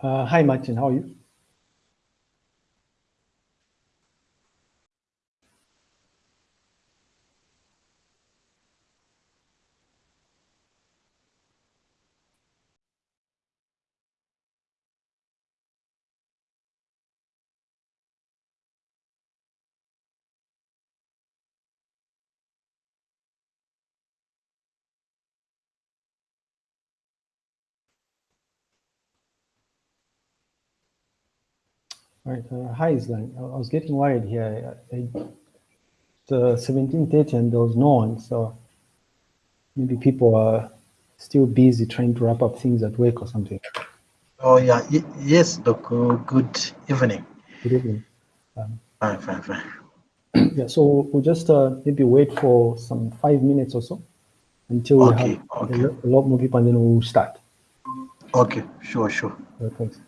Uh, hi, Martin. How are you? Right. Uh, hi, Islan. I, was getting worried here. I, I, the 1730 and there was no one, so maybe people are still busy trying to wrap up things at work or something. Oh yeah, y yes, Doc. Uh, good evening. Good evening. Fine, fine, fine. Yeah, so we'll just uh, maybe wait for some five minutes or so until we Okay, have a okay. a lot more people and then we'll start. Okay, sure, sure. Uh, thanks.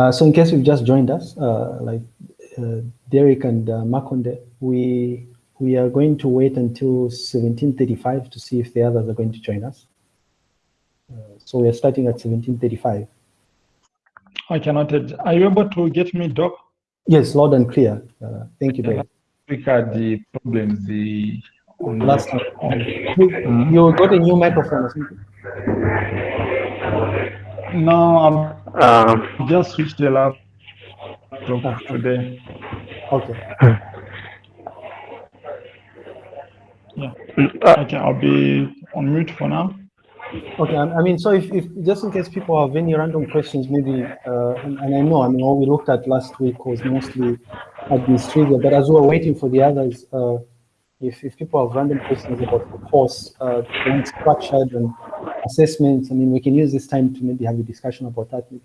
Uh, so in case you've just joined us, uh, like uh, Derek and uh, Makonde, we we are going to wait until 1735 to see if the others are going to join us. Uh, so we are starting at 1735. I cannot. Are you able to get me, Doc? Yes, loud and clear. Uh, thank you, Derek. We had the problems. The Last time. on- You, you got a new microphone or something? Um, just switched the laptop Ah. today. Okay. Yeah. uh, Okay, I'll be on mute for now. Okay, I mean, so if, if just in case people have any random questions, maybe, uh, and, and I know, I mean, what we looked at last week was mostly administrative, but as we were waiting for the others, uh, if, if people have random questions about the course, uh, it's structured and assessments, I mean, we can use this time to maybe have a discussion about that. Maybe.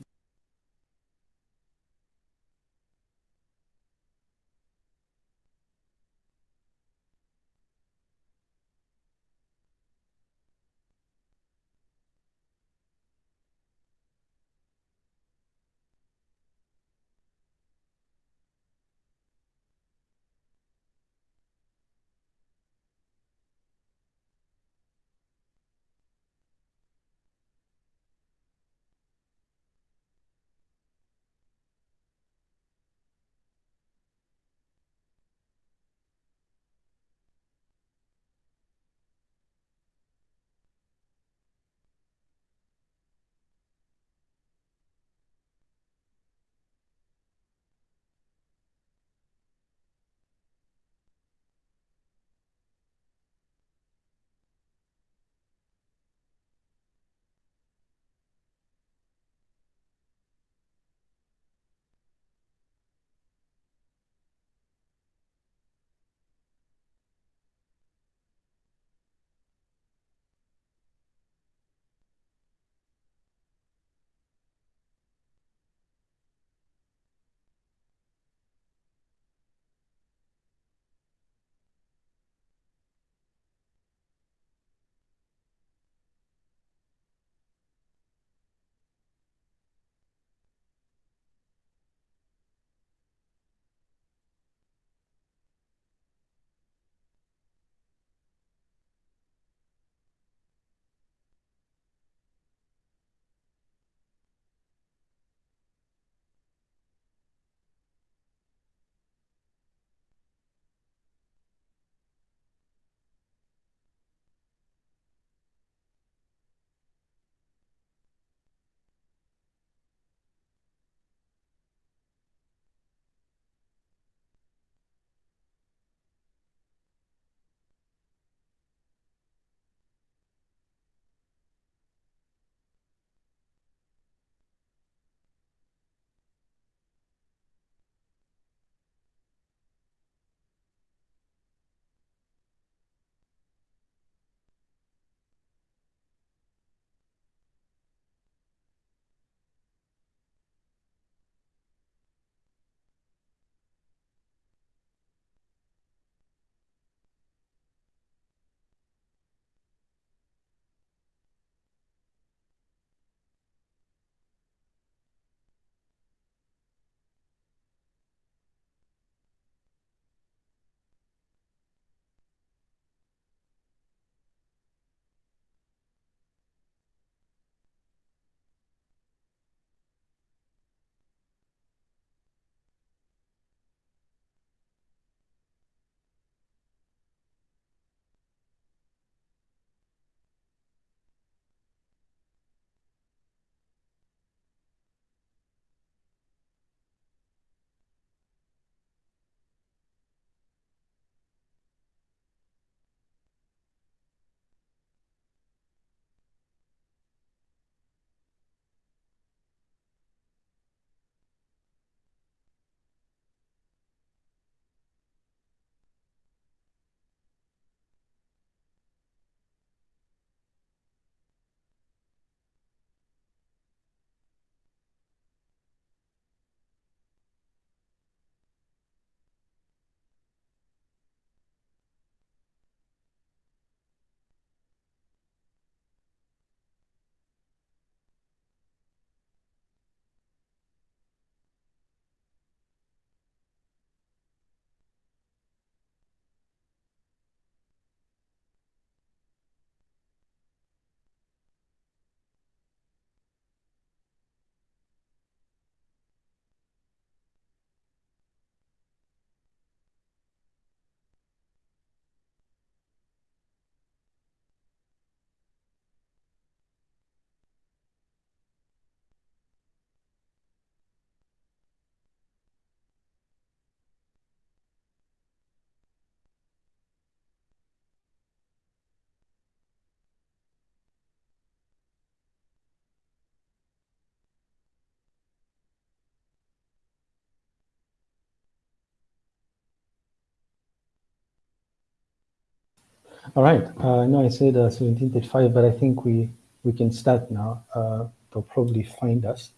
All right. Uh, I know I said uh, 1735, but I think we, we can start now. Uh, they'll probably find us.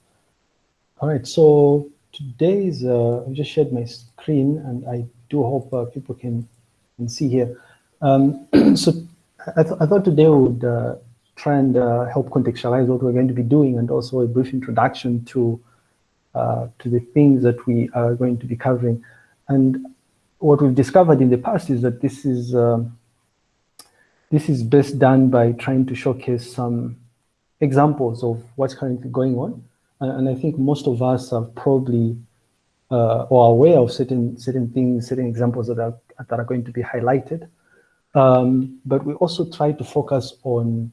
All right. So today's, uh, I've just shared my screen and I do hope uh, people can, can see here. Um, so I, th I, thought today we would uh, try and uh, help contextualize what we're going to be doing and also a brief introduction to, uh, to the things that we are going to be covering. And what we've discovered in the past is that this is, um, this is best done by trying to showcase some examples of what's currently going on. And, I think most of us are probably uh, or aware of certain certain things, certain examples that are that are going to be highlighted. Um, but we also try to focus on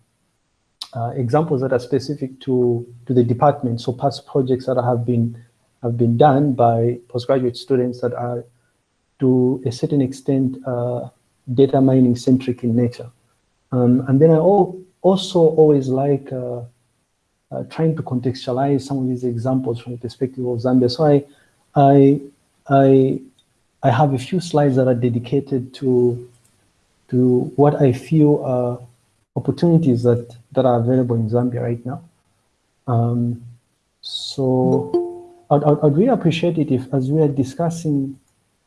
uh, examples that are specific to to the department. So past projects that have been have been done by postgraduate students that are to a certain extent uh, data mining centric in nature. Um, and then I also always like uh, uh, trying to contextualize some of these examples from the perspective of Zambia. So I, I, I, I have a few slides that are dedicated to, to what I feel are opportunities that, that are available in Zambia right now. Um, so I'd, I'd, I'd really appreciate it if, as we are discussing,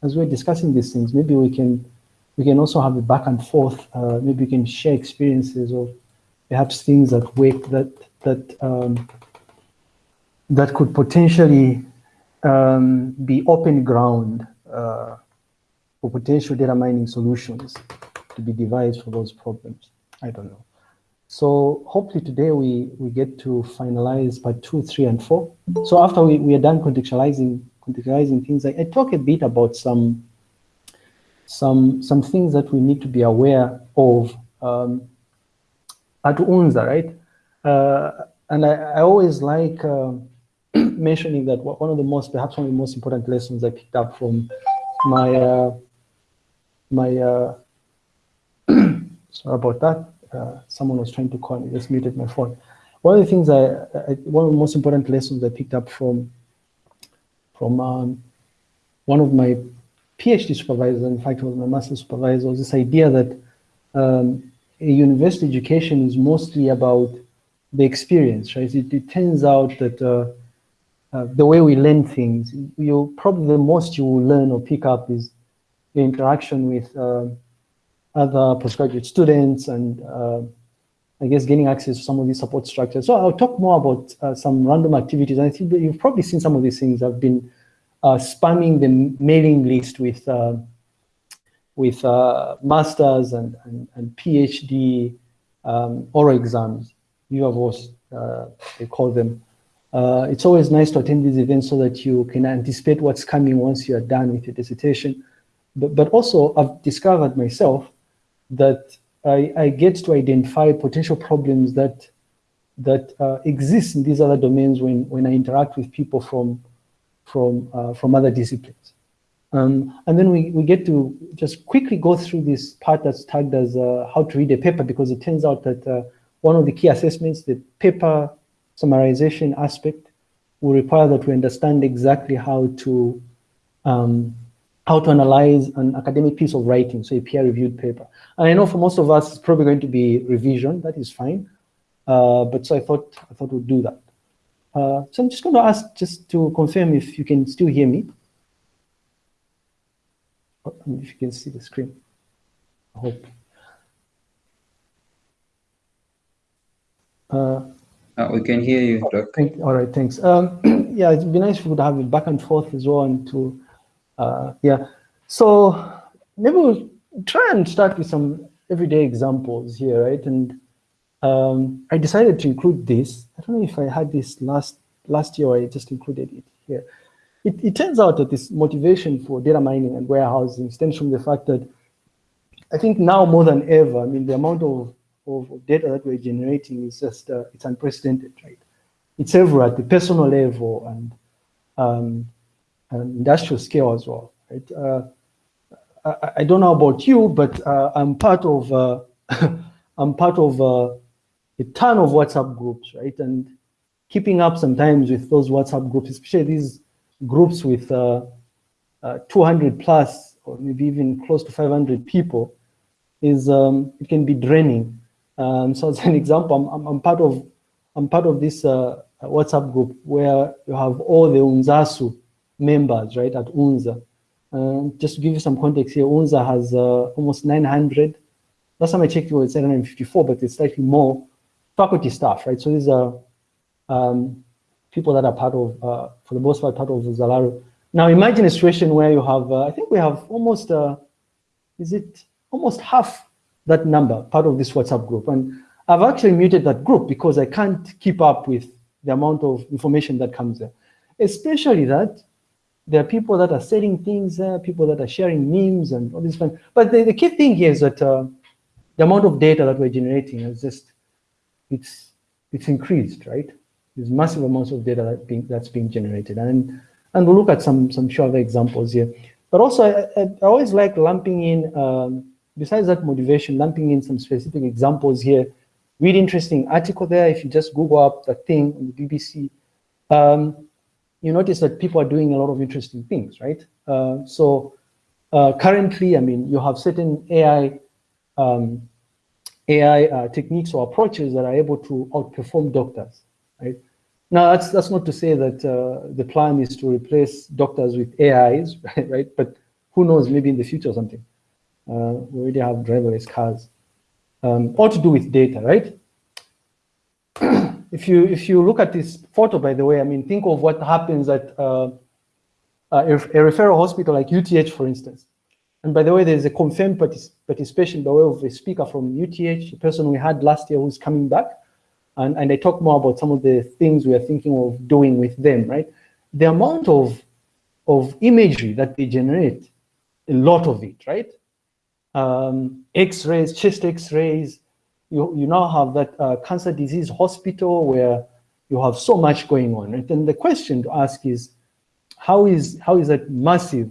as we're discussing these things, maybe we can we can also have a back and forth. Uh, maybe we can share experiences or perhaps things that work that that um, that could potentially um, be open ground uh, for potential data mining solutions to be devised for those problems. I don't know. So hopefully today we, we get to finalize part two, three, and four. So after we, we are done contextualizing contextualizing things, I, I talk a bit about some some some things that we need to be aware of um, at UNZA, right? Uh, and I, I, always like uh, mentioning that one of the most, perhaps one of the most important lessons I picked up from my, uh, my, uh, sorry about that. Uh, someone was trying to call me, just muted my phone. One of the things I, I one of the most important lessons I picked up from, from um, one of my PhD supervisors, in fact, was my master supervisor, this idea that um, a university education is mostly about the experience, right? It, it turns out that uh, uh, the way we learn things, you probably the most you will learn or pick up is the interaction with uh, other postgraduate students and uh, I guess getting access to some of these support structures. So I'll talk more about uh, some random activities. I think you've probably seen some of these things. I've been spamming the mailing list with with masters and, and, and PhD um, oral exams viva voce, uh, they call them. Uh, it's always nice to attend these events so that you can anticipate what's coming once you are done with your dissertation. But, but also, I've discovered myself that I, I get to identify potential problems that that uh, exist in these other domains when, when I interact with people from, from, uh, from other disciplines. Um, and then we, we get to just quickly go through this part that's tagged as uh, how to read a paper because it turns out that uh, one of the key assessments, the paper summarization aspect, will require that we understand exactly how to um, how to analyze an academic piece of writing, so a peer-reviewed paper. And I know for most of us, it's probably going to be revision. That is fine. Uh, but so I thought I thought we'd do that. Uh, so I'm just going to ask just to confirm if you can still hear me. If you can see the screen. I hope. Uh, uh, we can hear you, Doc. Thank, all right, thanks. Um, yeah, it'd be nice if we would have it back and forth as well and to, uh, yeah. So maybe we'll try and start with some everyday examples here, right? And um, I decided to include this. I don't know if I had this last last year or I just included it here. It, it turns out that this motivation for data mining and warehousing stems from the fact that I think now more than ever, I mean, the amount of of data that we're generating is just, uh, it's unprecedented, right? It's everywhere at the personal level and, um, and industrial scale as well, right? Uh, I, I, don't know about you, but uh, I'm part of, uh, I'm part of uh, a ton of WhatsApp groups, right? And keeping up sometimes with those WhatsApp groups, especially these groups with uh, 200 plus, or maybe even close to 500 people, is um, it can be draining. Um, so as an example, I'm, I'm, I'm, part of I'm part of this uh, WhatsApp group where you have all the UNZASU members, right, at UNZA. Uh, just to give you some context here, UNZA has uh, almost 900. Last time I checked, it was 754, but it's slightly more faculty staff, right? So these are um, people that are part of, uh, for the most part, part of Zalaru. Now imagine a situation where you have, uh, I think we have almost, uh, is it almost half that number part of this WhatsApp group. And I've actually muted that group because I can't keep up with the amount of information that comes there. Especially that there are people that are selling things there, people that are sharing memes and all this. But the, the key thing here is that uh, the amount of data that we're generating is just, it's, it's increased, right? There's massive amounts of data that being, that's being generated. And, and we'll look at some, some other examples here. But also, I, I, always like lumping in, um, besides that motivation, lumping in some specific examples here. Really interesting article there. If you just Google up the thing on the BBC, um, you notice that people are doing a lot of interesting things, right? Uh, so uh, currently, I mean, you have certain AI um, AI uh, techniques or approaches that are able to outperform doctors, right? Now, that's that's not to say that uh, the plan is to replace doctors with AIs, right? But who knows? Maybe in the future or something. Uh, we already have driverless cars. Um, all to do with data, right? if you if you look at this photo, by the way, I mean, think of what happens at uh, a, a, referral hospital like UTH, for instance. And by the way, there's a confirmed partic participation by way of a speaker from UTH, a person we had last year who's coming back. And, and I talk more about some of the things we are thinking of doing with them, right? The amount of, of imagery that they generate, a lot of it, right? Um, X-rays, chest X-rays, you, you now have that uh, cancer disease hospital where you have so much going on. Right? And the question to ask is, how is, how is that massive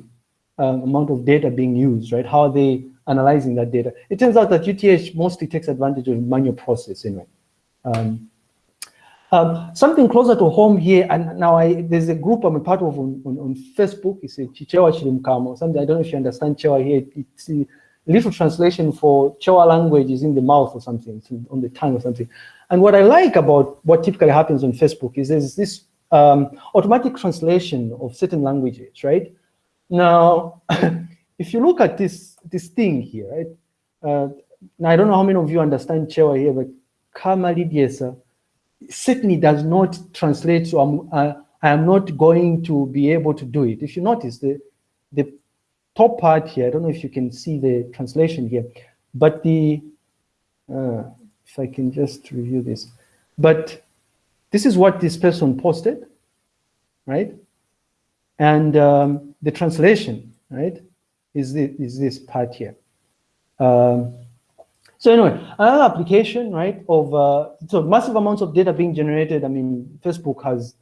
uh, amount of data being used, right? How are they analyzing that data? It turns out that UTH mostly takes advantage of manual process anyway. Um, um, something closer to home here, and now I, there's a group I'm a part of on, on, on Facebook. It's a Chichewa Chilimkamo. Something I don't know if you understand Chewa here. It's a little translation for Chewa language is in the mouth or something, on the tongue or something. And what I like about what typically happens on Facebook is there's this um, automatic translation of certain languages, right? Now, if you look at this this thing here, right? Uh, now I don't know how many of you understand Chewa here, but Kamalidiesa certainly does not translate to I'm, uh, I am not going to be able to do it. If you notice the the top part here, I don't know if you can see the translation here, but the uh, if I can just review this, but this is what this person posted, right? And um, the translation, right, is is this part here. Um, so anyway, another application, right, of uh, so massive amounts of data being generated. I mean, Facebook has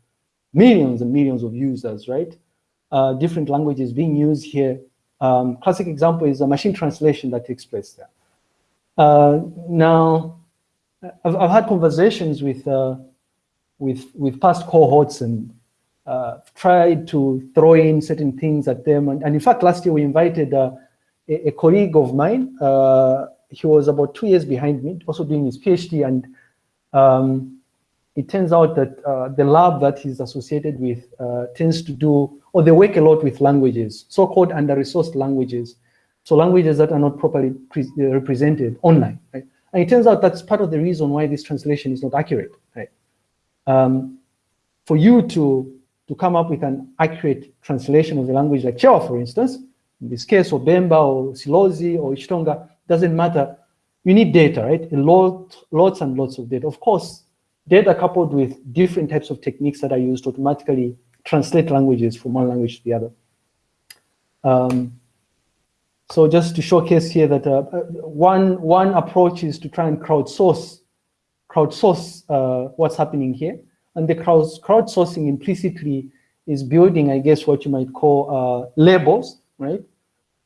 millions and millions of users, right? Uh, different languages being used here. Um, classic example is a machine translation that takes place there. Uh, now, I've, I've, had conversations with uh, with with past cohorts and uh, tried to throw in certain things at them. And, and in fact, last year we invited uh, a, a, colleague of mine. Uh, he was about two years behind me, also doing his PhD. And um, it turns out that uh, the lab that he's associated with uh, tends to do, or they work a lot with languages, so-called under-resourced languages. So languages that are not properly represented online, right? And it turns out that's part of the reason why this translation is not accurate, right? Um, for you to to come up with an accurate translation of the language like Chewa, for instance, in this case, or Bemba, or Silozi, or Ichitonga, doesn't matter. You need data, right? A lot, lots and lots of data. Of course, data coupled with different types of techniques that are used to automatically translate languages from one language to the other. Um, so just to showcase here that uh, uh one, one approach is to try and crowdsource, crowdsource uh, what's happening here. And the crowd, crowdsourcing implicitly is building, I guess, what you might call uh, labels, right?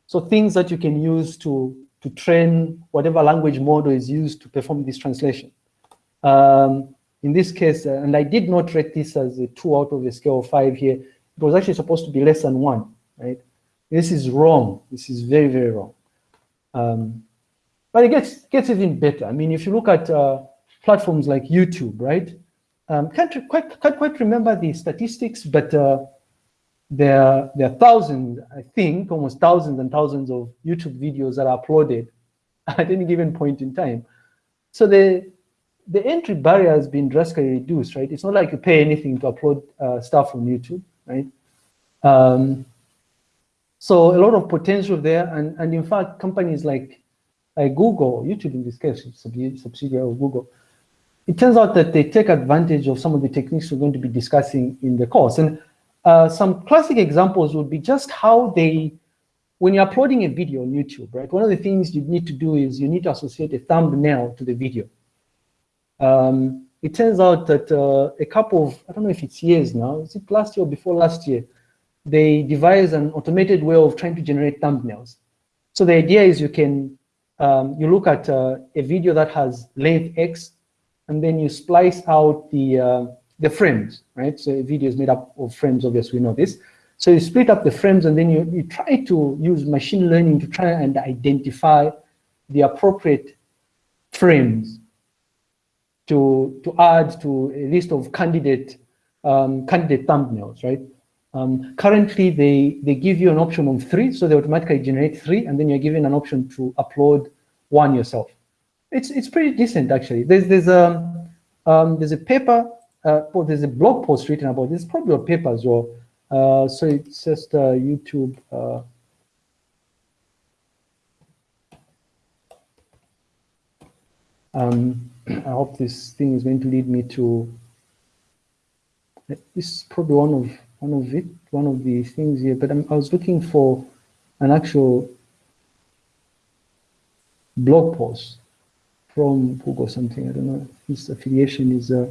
So things that you can use to, to train whatever language model is used to perform this translation. Um, in this case, uh, and I did not rate this as a two out of a scale of five here, it was actually supposed to be less than one, right? This is wrong. This is very, very wrong. Um, but it gets gets even better. I mean, if you look at uh, platforms like YouTube, right? Um, can't quite can't quite remember the statistics, but uh, there there are thousands, I think, almost thousands and thousands of YouTube videos that are uploaded at any given point in time. So the the entry barrier has been drastically reduced, right? It's not like you pay anything to upload uh, stuff on YouTube, right? Um, so a lot of potential there, and and in fact, companies like like Google, YouTube in this case, subsidiary of Google, it turns out that they take advantage of some of the techniques we're going to be discussing in the course. And uh, some classic examples would be just how they, when you're uploading a video on YouTube, right? One of the things you need to do is you need to associate a thumbnail to the video. Um, it turns out that uh, a couple of, I don't know if it's years now, is it last year or before last year, they devised an automated way of trying to generate thumbnails. So the idea is you can, um, you look at uh, a video that has length X, and then you splice out the, uh, the frames, right? So a video is made up of frames, obviously we know this. So you split up the frames and then you, you try to use machine learning to try and identify the appropriate frames to, to add to a list of candidate, um, candidate thumbnails, right? Um, currently, they, they give you an option of three, so they automatically generate three, and then you're given an option to upload one yourself. It's, it's pretty decent, actually. There's, there's, a, um, there's a paper, uh, well, there's a blog post written about this, probably a paper as well. Uh, so it's just uh, YouTube. Uh, um, I hope this thing is going to lead me to, this is probably one of one of it, one of the things here, but I'm, i was looking for an actual blog post from Google something. I don't know. His affiliation is uh,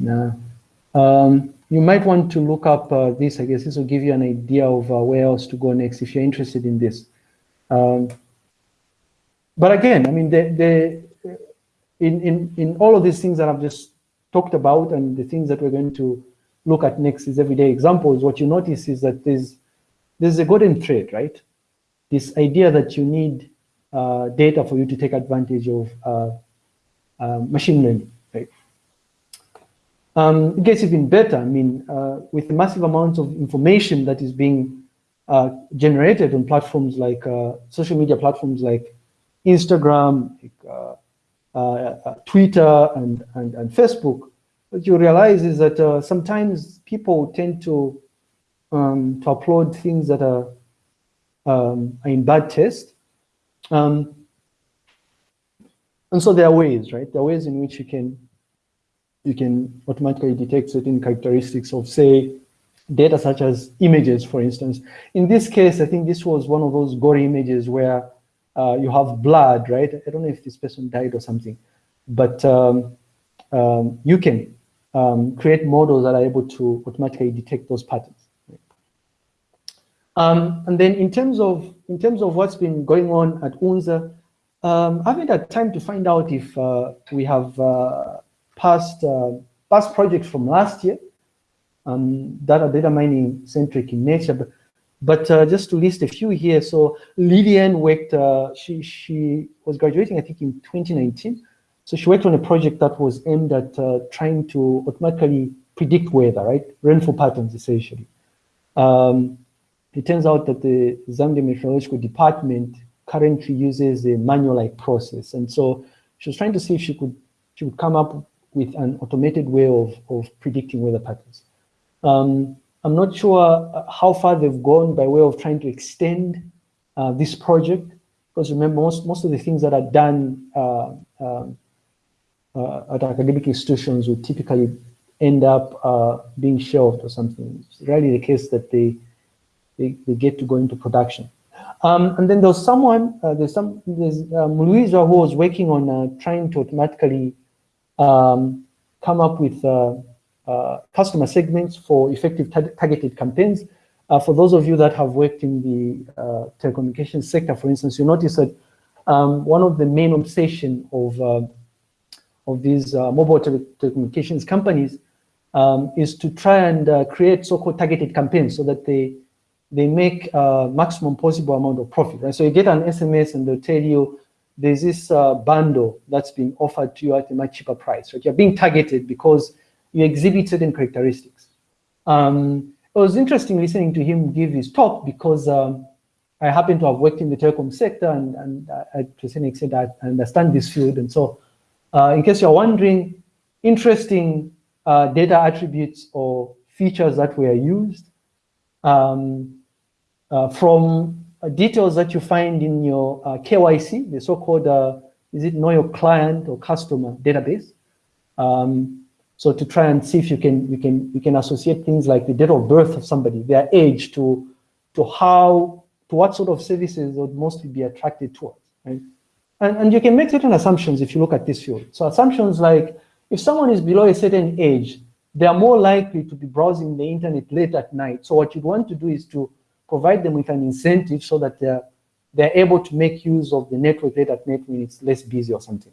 nah. Um, you might want to look up uh, this. I guess this will give you an idea of uh, where else to go next if you're interested in this. Um, but again, I mean, the, the, in, in, in all of these things that I've just talked about and the things that we're going to look at next is everyday examples, what you notice is that there's, there's a golden thread, right? This idea that you need uh, data for you to take advantage of uh, uh, machine learning, right? Um, it gets even better. I mean, uh, with the massive amounts of information that is being uh, generated on platforms like uh, social media platforms like Instagram, like, Twitter and, and, and Facebook, what you realize is that sometimes people tend to, um, to upload things that are, um, are in bad taste. Um, and so there are ways, right? There are ways in which you can you can automatically detect certain characteristics of, say, data such as images, for instance. In this case, I think this was one of those gory images where uh, you have blood, right? I don't know if this person died or something, but um, um, you can um, create models that are able to automatically detect those patterns. Um, and then in terms of in terms of what's been going on at UNZA, um, I haven't had time to find out if uh, we have uh, past uh, past projects from last year um, that are data mining centric in nature. But but uh, just to list a few here, so Lillian worked, uh, she, she was graduating, I think, in 2019. So she worked on a project that was aimed at uh, trying to automatically predict weather, right? Rainfall patterns, essentially. Um, it turns out that the Zambia Meteorological Department currently uses a manual-like process. And so she was trying to see if she could, she could come up with an automated way of, of predicting weather patterns. Um, I'm not sure uh, how far they've gone by way of trying to extend uh, this project, because remember, most, most of the things that are done uh, um, uh, at academic institutions would typically end up uh, being shelved or something. It's rarely the case that they, they, they get to go into production. Um, and then there's someone, uh, there's some, there's um, Louisa who was working on trying to automatically um, come up with uh, customer segments for effective targeted campaigns. Uh, for those of you that have worked in the uh, telecommunications sector, for instance, you notice that um, one of the main obsession of of these mobile tele telecommunications companies um, is to try and create so-called targeted campaigns so that they they make uh, maximum possible amount of profit, right? So you get an SMS and they'll tell you there's this uh, bundle that's being offered to you at a much cheaper price, right? You're being targeted because you exhibit certain characteristics. Um, it was interesting listening to him give his talk because um, I happen to have worked in the telecom sector and, and uh, to a certain extent I understand this field. And so uh, in case you're wondering, interesting uh, data attributes or features that were used um, uh, from uh, details that you find in your uh, KYC, the so-called, is it know your client or customer database. Um, so to try and see if you can you can you can associate things like the date of birth of somebody, their age to to how to what sort of services would mostly be attracted towards, right? And, and you can make certain assumptions if you look at this field. So assumptions like if someone is below a certain age, they are more likely to be browsing the internet late at night. So what you'd want to do is to provide them with an incentive so that they're, they're able to make use of the network late at night when it's less busy or something.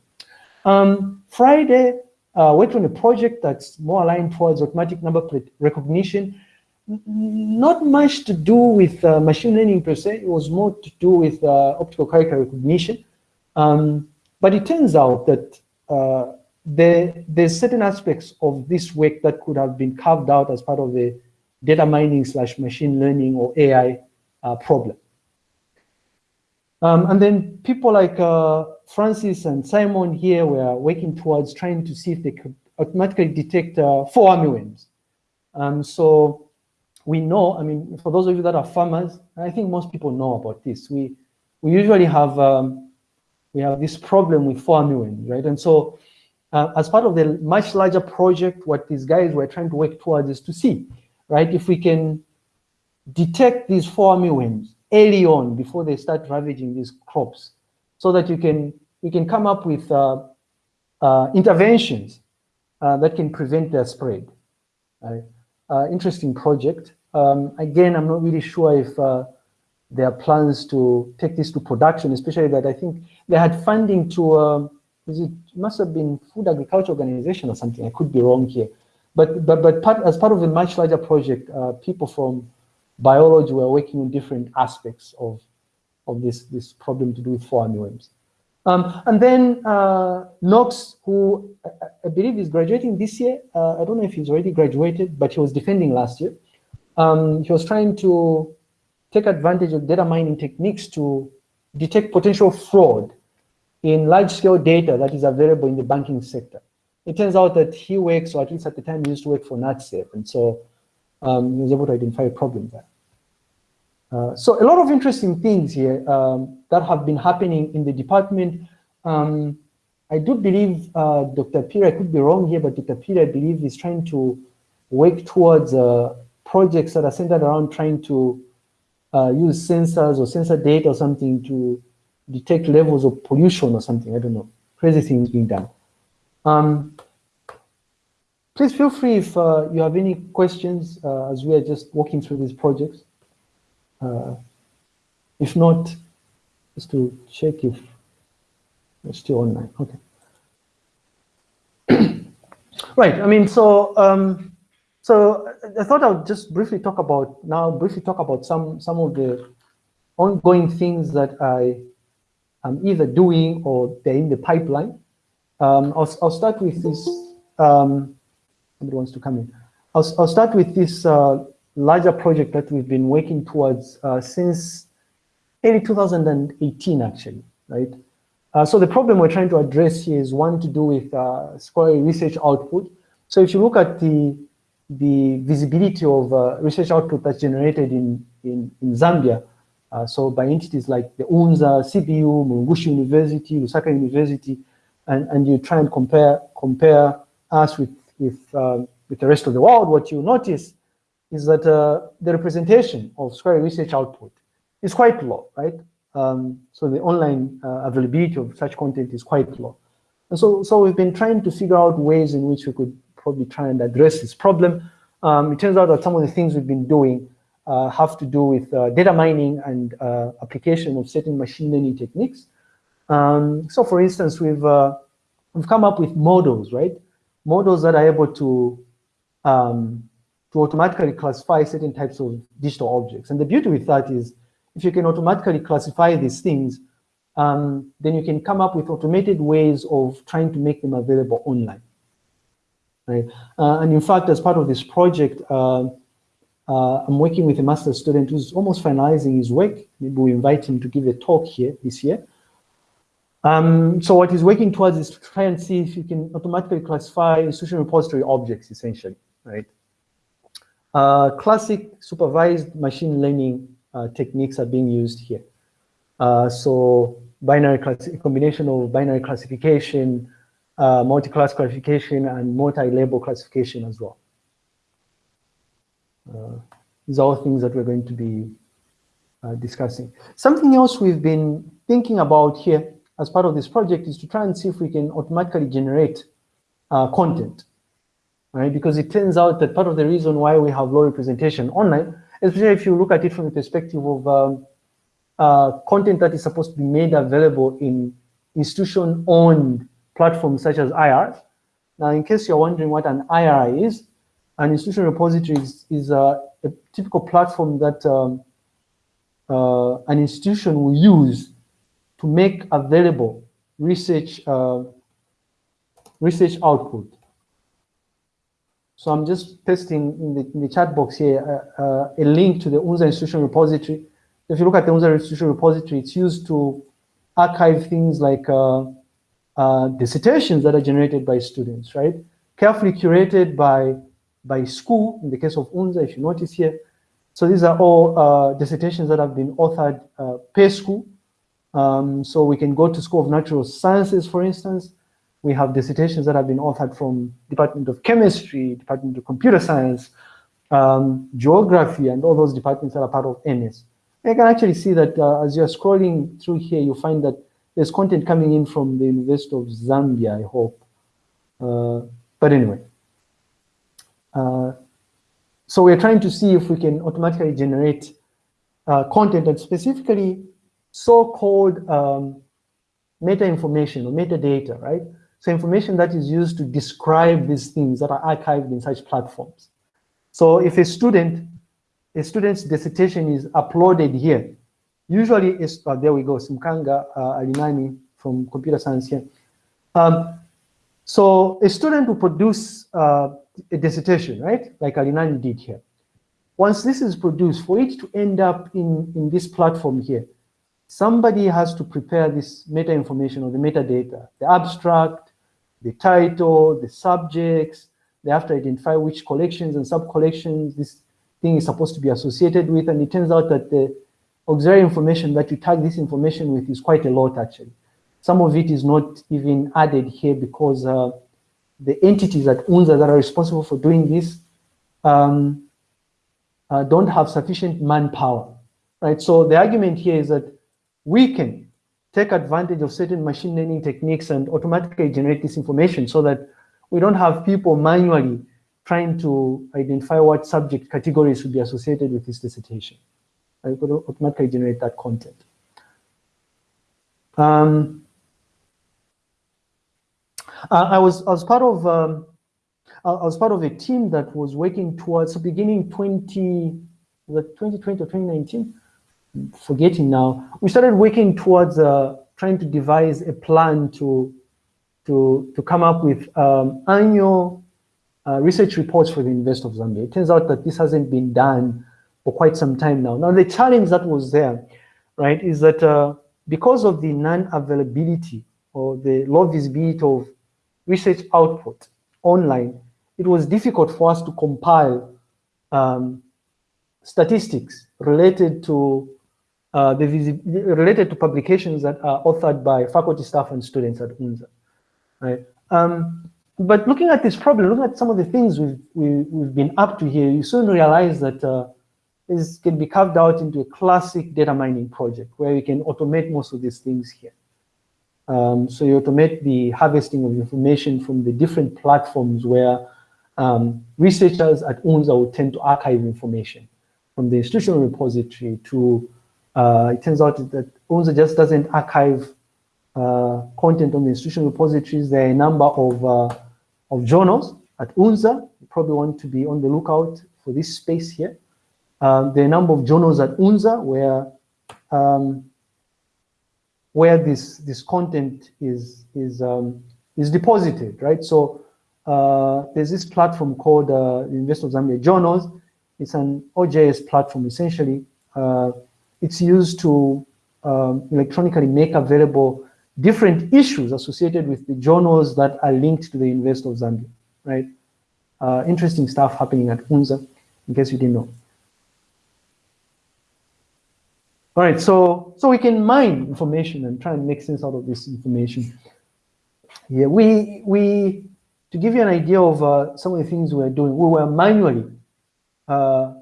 Um, Friday, uh, worked on a project that's more aligned towards automatic number plate recognition not much to do with uh, machine learning per se. It was more to do with uh, optical character recognition. Um, but it turns out that there, there's certain aspects of this work that could have been carved out as part of the data mining slash machine learning or AI uh, problem. Um, and then people like uh, Francis and Simon here were working towards trying to see if they could automatically detect uh, fall army worms. Um, so we know, I mean, for those of you that are farmers, I think most people know about this. We we usually have um, we have this problem with fall army worms, right? And so, uh, as part of the much larger project, what these guys were trying to work towards is to see, right, if we can detect these fall army worms early on before they start ravaging these crops, so that you can you can come up with uh, uh, interventions uh, that can prevent their spread. Right? uh, interesting project. Um, again, I'm not really sure if uh, there are plans to take this to production, especially that I think they had funding to, it must have been Food Agriculture Organization or something, I could be wrong here. But, but, but part, as part of a much larger project, uh, people from biology were working on different aspects of, of this, this problem to do with four worms. Um, and then uh, Knox, who I, I, believe is graduating this year. Uh, I don't know if he's already graduated, but he was defending last year. Um, he was trying to take advantage of data mining techniques to detect potential fraud in large-scale data that is available in the banking sector. It turns out that he works, or at least at the time he used to work for NatSave, and so um, he was able to identify a problem there. Uh, so a lot of interesting things here um, that have been happening in the department. Um, I do believe uh, Dr. Peter, I could be wrong here, but Dr. Peter, I believe, is trying to work towards uh, projects that are centered around trying to uh, use sensors or sensor data or something to detect levels of pollution or something. I don't know. Crazy things being done. Um, please feel free if uh, you have any questions as we are just walking through these projects. Uh, if not, just to check if it's still online. Okay. right. I mean, so um, so I thought I'll just briefly talk about now. Briefly talk about some some of the ongoing things that I am either doing or they're in the pipeline. Um, I'll I'll start with this. Um, somebody wants to come in. I'll I'll start with this uh, larger project that we've been working towards uh, since early 2018, actually, right? Uh, so the problem we're trying to address here is one to do with uh, scholarly research output. So if you look at the the visibility of uh, research output that's generated in, in, in Zambia, uh, so by entities like the UNZA, CBU, Mulungushi University, Lusaka University, and, and you try and compare compare us with, with, uh, with the rest of the world, what you notice is that uh, the representation of scholarly research output is quite low, right? Um, so the online uh, availability of such content is quite low. And so, so we've been trying to figure out ways in which we could probably try and address this problem. Um, it turns out that some of the things we've been doing uh, have to do with uh, data mining and uh, application of certain machine learning techniques. Um, so for instance, we've, uh, we've come up with models, right? Models that are able to um, to automatically classify certain types of digital objects. And the beauty with that is if you can automatically classify these things, um, then you can come up with automated ways of trying to make them available online. Right? Uh, and in fact, as part of this project, uh, I'm working with a master's student who's almost finalizing his work. Maybe we invite him to give a talk here this year. Um, so what he's working towards is to try and see if you can automatically classify institution repository objects, essentially, right? Uh, classic supervised machine learning uh, techniques are being used here. Uh, so binary combination of binary classification, uh, multi-class classification, and multi-label classification as well. Uh, these are all things that we're going to be uh, discussing. Something else we've been thinking about here as part of this project is to try and see if we can automatically generate uh, content, right? Because it turns out that part of the reason why we have low representation online, especially if you look at it from the perspective of um, uh, content that is supposed to be made available in institution-owned platforms such as IR. Now, in case you're wondering what an IR is, an institution repository is, is a, a, typical platform that um, uh, an institution will use to make available research uh, research output. So I'm just pasting in the, in the chat box here uh, uh a link to the UNZA institution repository. If you look at the UNZA institution repository, it's used to archive things like uh, uh, dissertations that are generated by students, right? Carefully curated by by school, in the case of UNZA, if you notice here. So these are all uh, dissertations that have been authored uh, per school. Um, so we can go to School of Natural Sciences, for instance. We have dissertations that have been authored from Department of Chemistry, Department of Computer Science, um, Geography, and all those departments that are part of MS. you can actually see that uh, as you're scrolling through here, you find that there's content coming in from the University of Zambia, I hope. Uh, but anyway, so we're trying to see if we can automatically generate uh, content and specifically so-called um, meta information or metadata, right? So information that is used to describe these things that are archived in such platforms. So if a student, a student's dissertation is uploaded here, usually it's, oh, there we go, Simkanga uh, Alinani from computer science here. Um, so a student will produce uh, a dissertation, right? Like Alinani did here. Once this is produced, for it to end up in, in this platform here, somebody has to prepare this meta information or the metadata, the abstract, the title, the subjects, they have to identify which collections and sub-collections this thing is supposed to be associated with, and it turns out that the auxiliary information that you tag this information with is quite a lot actually. Some of it is not even added here because uh, the entities at UNZA that are responsible for doing this um, uh, don't have sufficient manpower, right? So the argument here is that we can take advantage of certain machine learning techniques and automatically generate this information so that we don't have people manually trying to identify what subject categories should be associated with this dissertation. I could automatically generate that content. Um, I was I was part of um, I was part of a team that was working towards beginning 20 was 2020 or 2019 forgetting now we started working towards uh, trying to devise a plan to to to come up with um, annual uh, research reports for the University of Zambia. It turns out that this hasn't been done for quite some time now. Now the challenge that was there, right, is that uh, because of the non-availability or the low visibility of research output online, it was difficult for us to compile um, statistics related to uh, the related to publications that are authored by faculty, staff, and students at UNZA. Right. Um, but looking at this problem, looking at some of the things we've we, have we have been up to here, you soon realize that uh, this can be carved out into a classic data mining project where we can automate most of these things here. Um, so you automate the harvesting of information from the different platforms where um, researchers at UNZA will tend to archive information from the institutional repository to, uh, it turns out that UNZA just doesn't archive uh, content on the institutional repositories. There are a number of, uh, of journals at UNZA. You probably want to be on the lookout for this space here. Um, there are a number of journals at UNZA where um, where this this content is is um, is deposited, right? So uh, there's this platform called uh, University of Zambia Journals. It's an OJS platform essentially. Uh, it's used to um, electronically make available different issues associated with the journals that are linked to the University of Zambia, right? Uh, interesting stuff happening at UNZA, in case you didn't know. All right, so so we can mine information and try and make sense out of this information. Yeah, we we to give you an idea of uh, some of the things we are doing, we were manually, uh,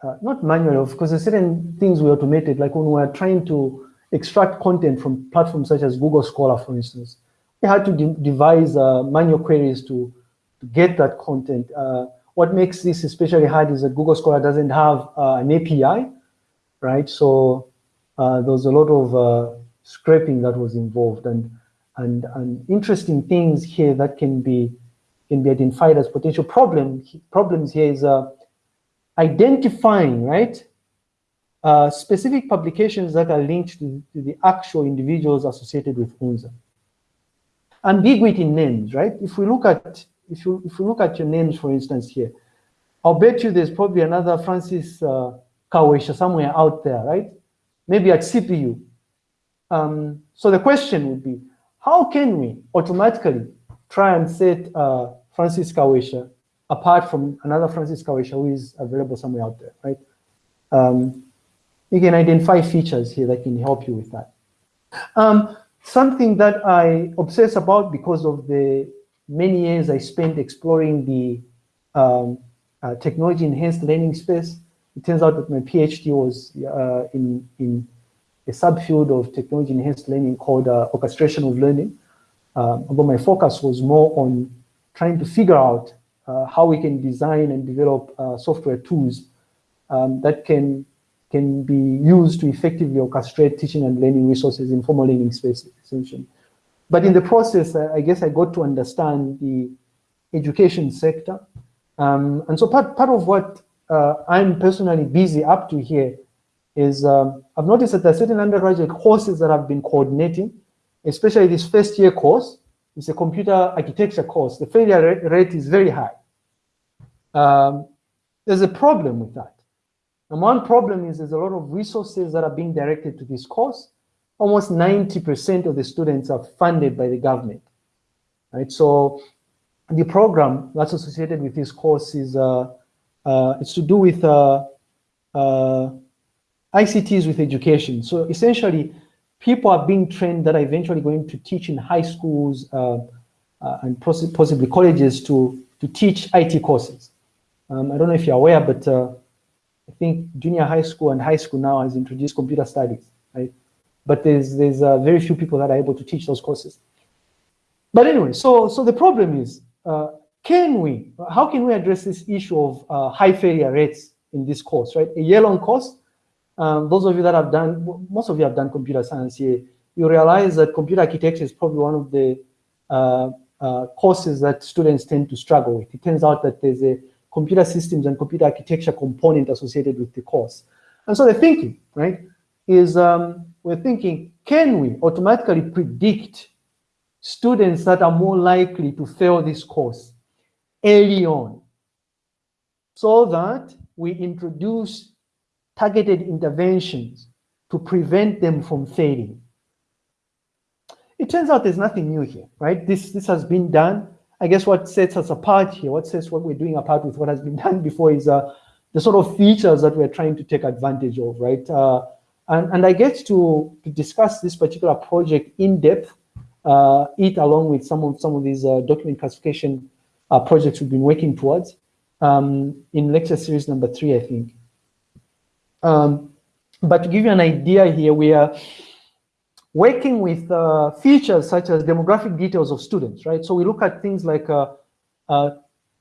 uh, not manually, because there's certain things we automated, like when we were trying to extract content from platforms such as Google Scholar, for instance. We had to de devise uh, manual queries to, to get that content. Uh, what makes this especially hard is that Google Scholar doesn't have uh, an API, right? So there was a lot of scraping that was involved. And and, and interesting things here that can be can be identified as potential problem, problems here is uh, identifying, right, uh, specific publications that are linked to, to, the actual individuals associated with UNZA. Ambiguity in names, right? If we look at if you if we look at your names, for instance, here, I'll bet you there's probably another Francis uh, Kawesha somewhere out there, right? Maybe at CBU. Um, so the question would be, how can we automatically try and set uh, Francis Kawesha apart from another Francis Kawesha who is available somewhere out there, right? Um, you can identify features here that can help you with that. Um, something that I obsess about because of the many years I spent exploring the um, uh, technology enhanced learning space. It turns out that my PhD was uh, in, in a subfield of technology enhanced learning called uh, orchestration of learning. Um, although my focus was more on trying to figure out uh, how we can design and develop uh, software tools um, that can can be used to effectively orchestrate teaching and learning resources in formal learning spaces, essentially. But in the process, I guess I got to understand the education sector. Um, and so part, part of what uh, I'm personally busy up to here is um, I've noticed that there are certain undergraduate courses that I've been coordinating, especially this first year course. It's a computer architecture course. The failure rate is very high. Um, there's a problem with that. And one problem is there's a lot of resources that are being directed to this course. Almost 90% of the students are funded by the government. Right? So the program that's associated with this course is uh, it's to do with uh, uh ICTs with education. So essentially, people are being trained that are eventually going to teach in high schools uh, uh, and possibly colleges to, to teach IT courses. Um, I don't know if you're aware, but uh, I think junior high school and high school now has introduced computer studies, right? But there's, there's uh, very few people that are able to teach those courses. But anyway, so, so the problem is, uh, can we, how can we address this issue of uh, high failure rates in this course, right? A year-long course, um, those of you that have done, most of you have done computer science here, you realize that computer architecture is probably one of the uh, uh, courses that students tend to struggle with. It turns out that there's a computer systems and computer architecture component associated with the course. And so the thinking, right, is um, we're thinking, can we automatically predict students that are more likely to fail this course early on so that we introduce targeted interventions to prevent them from failing. It turns out there's nothing new here, right? This, this has been done. I guess what sets us apart here, what sets what we're doing apart with what has been done before is uh, the sort of features that we're trying to take advantage of, right? Uh, and, and I get to, to discuss this particular project in depth, uh, it along with some of, some of these uh, document classification uh, projects we've been working towards um, in lecture series number three, I think. Um, but to give you an idea here, we are working with uh, features such as demographic details of students, right? So we look at things like, uh, uh,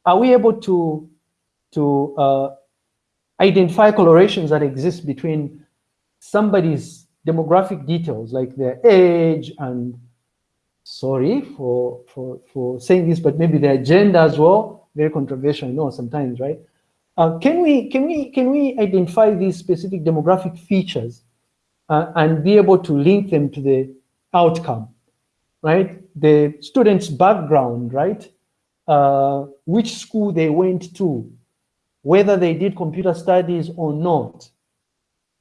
are we able to, to uh, identify correlations that exist between somebody's demographic details, like their age and, sorry for, for, for saying this, but maybe the agenda as well, very controversial, you know sometimes, right? Uh, can we can we can we identify these specific demographic features uh, and be able to link them to the outcome, right? The student's background, right? Uh, which school they went to, whether they did computer studies or not,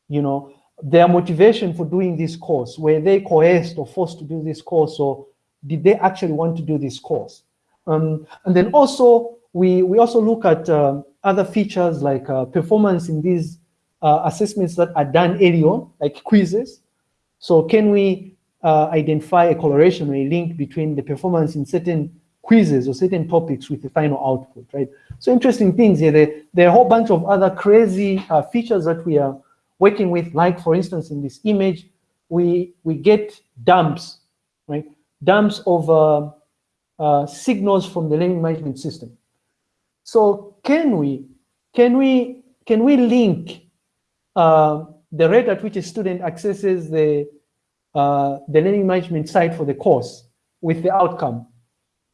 you know, their motivation for doing this course, were they coerced or forced to do this course, or did they actually want to do this course? Um, and then also, we, we also look at uh, other features like uh, performance in these uh, assessments that are done early on, like quizzes. So can we uh, identify a correlation or a link between the performance in certain quizzes or certain topics with the final output, right? So interesting things here. There, there are a whole bunch of other crazy uh, features that we are working with, like for instance, in this image, we, we get dumps, right? Dumps of uh, signals from the learning management system. So can we, can we, can we link uh, the rate at which a student accesses the, uh, the learning management site for the course with the outcome?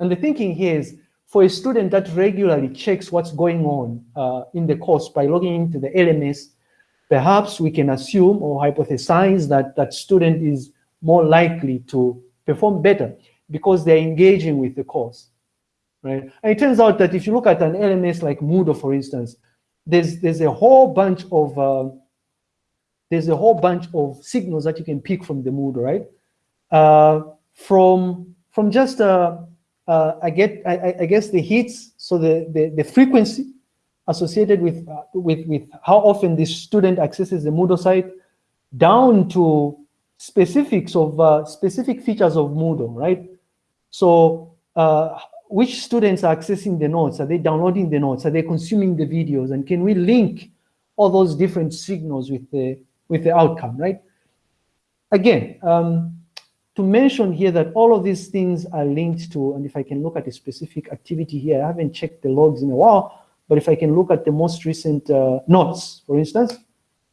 And the thinking here is for a student that regularly checks what's going on uh, in the course by logging into the LMS, perhaps we can assume or hypothesize that that student is more likely to perform better because they're engaging with the course, right? And it turns out that if you look at an LMS like Moodle, for instance, there's, there's a whole bunch of, uh, there's a whole bunch of signals that you can pick from the Moodle, right? Uh, from, from just, uh, uh I get, I, I, guess the hits, so the, the, the frequency associated with, uh, with, with how often the student accesses the Moodle site, down to specifics of uh, specific features of Moodle, right? So uh, which students are accessing the notes? Are they downloading the notes? Are they consuming the videos? And can we link all those different signals with the, with the outcome, right? Again, um, to mention here that all of these things are linked to, and if I can look at a specific activity here, I haven't checked the logs in a while, but if I can look at the most recent uh, notes, for instance,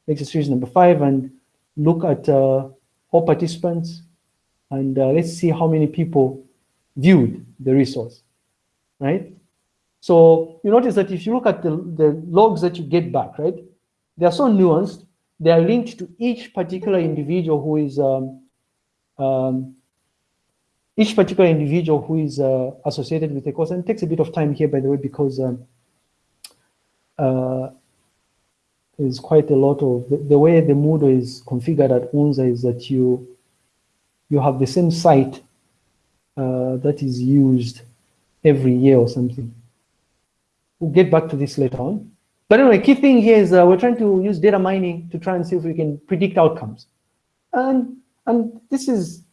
exercise number five, and look at uh, all participants, and uh, let's see how many people viewed the resource, right? So you notice that if you look at the, the logs that you get back, right, they are so nuanced, they are linked to each particular individual who is, um, um, each particular individual who is uh, associated with the course. And it takes a bit of time here, by the way, because um, uh, there's quite a lot of, the, the way the Moodle is configured at UNZA is that you, you have the same site uh, that is used every year or something. We'll get back to this later on. But anyway, key thing here is uh, we're trying to use data mining to try and see if we can predict outcomes. And, and this is,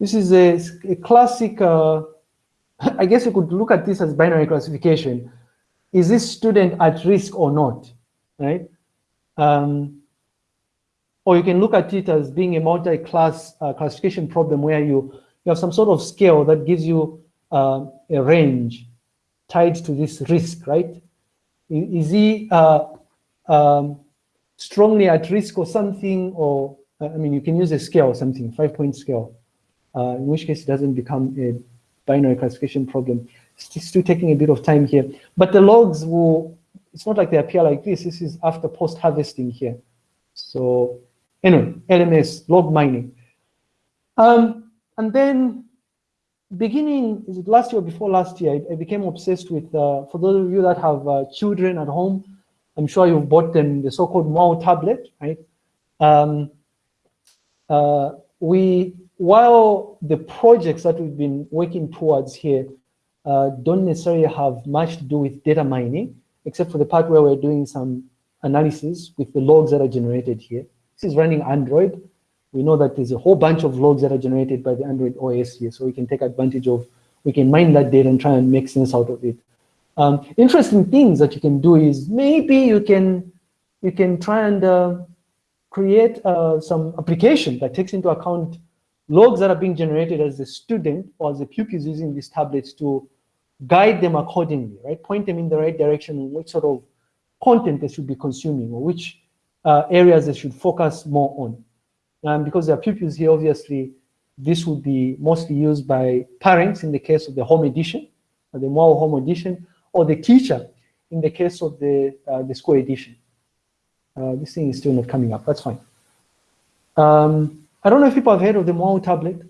this is a, a classic, uh, I guess you could look at this as binary classification. Is this student at risk or not, right? Um, or you can look at it as being a multi-class uh, classification problem where you you have some sort of scale that gives you uh, a range tied to this risk, right? Is he uh, um, strongly at risk or something, or uh, I mean, you can use a scale or something, five-point scale, uh, in which case it doesn't become a binary classification problem. It's still taking a bit of time here, but the logs will, it's not like they appear like this. This is after post-harvesting here. So anyway, LMS, log mining. Um, and then beginning, is it last year or before last year, I, I became obsessed with, uh, for those of you that have uh, children at home, I'm sure you've bought them the so-called Mwabu tablet, right? Um, uh, we, while the projects that we've been working towards here uh, don't necessarily have much to do with data mining, except for the part where we're doing some analysis with the logs that are generated here. This is running Android we know that there's a whole bunch of logs that are generated by the Android OS here, so we can take advantage of, we can mine that data and try and make sense out of it. Um, interesting things that you can do is maybe you can you can try and uh, create uh, some application that takes into account logs that are being generated as the student or as pupil is using these tablets to guide them accordingly, right? Point them in the right direction on which sort of content they should be consuming or which uh, areas they should focus more on. Um, because there are pupils here, obviously, this would be mostly used by parents in the case of the home edition, or the Mwabu home edition, or the teacher in the case of the, uh, the score edition. Uh, this thing is still not coming up, that's fine. Um, I don't know if people have heard of the Mwabu tablet.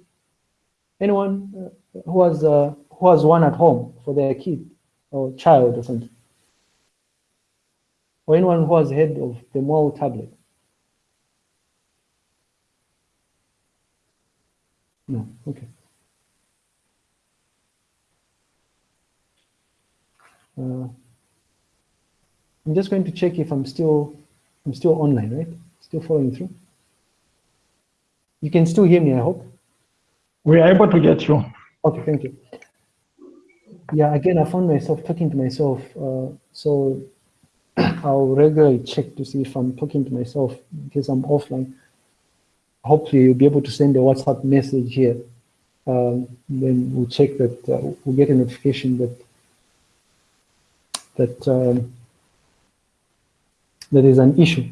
Anyone uh, who has, uh, who has one at home for their kid or child or something? Or anyone who has heard of the Mwabu tablet? No, okay. Uh, I'm just going to check if I'm still, I'm still online, right? Still following through. You can still hear me, I hope. We are able to get you. Okay, thank you. Yeah, again, I found myself talking to myself. Uh, so I'll regularly check to see if I'm talking to myself because I'm offline. Hopefully you'll be able to send a WhatsApp message here. Um, then we'll check that, uh, we'll get a notification that that um, there is an issue.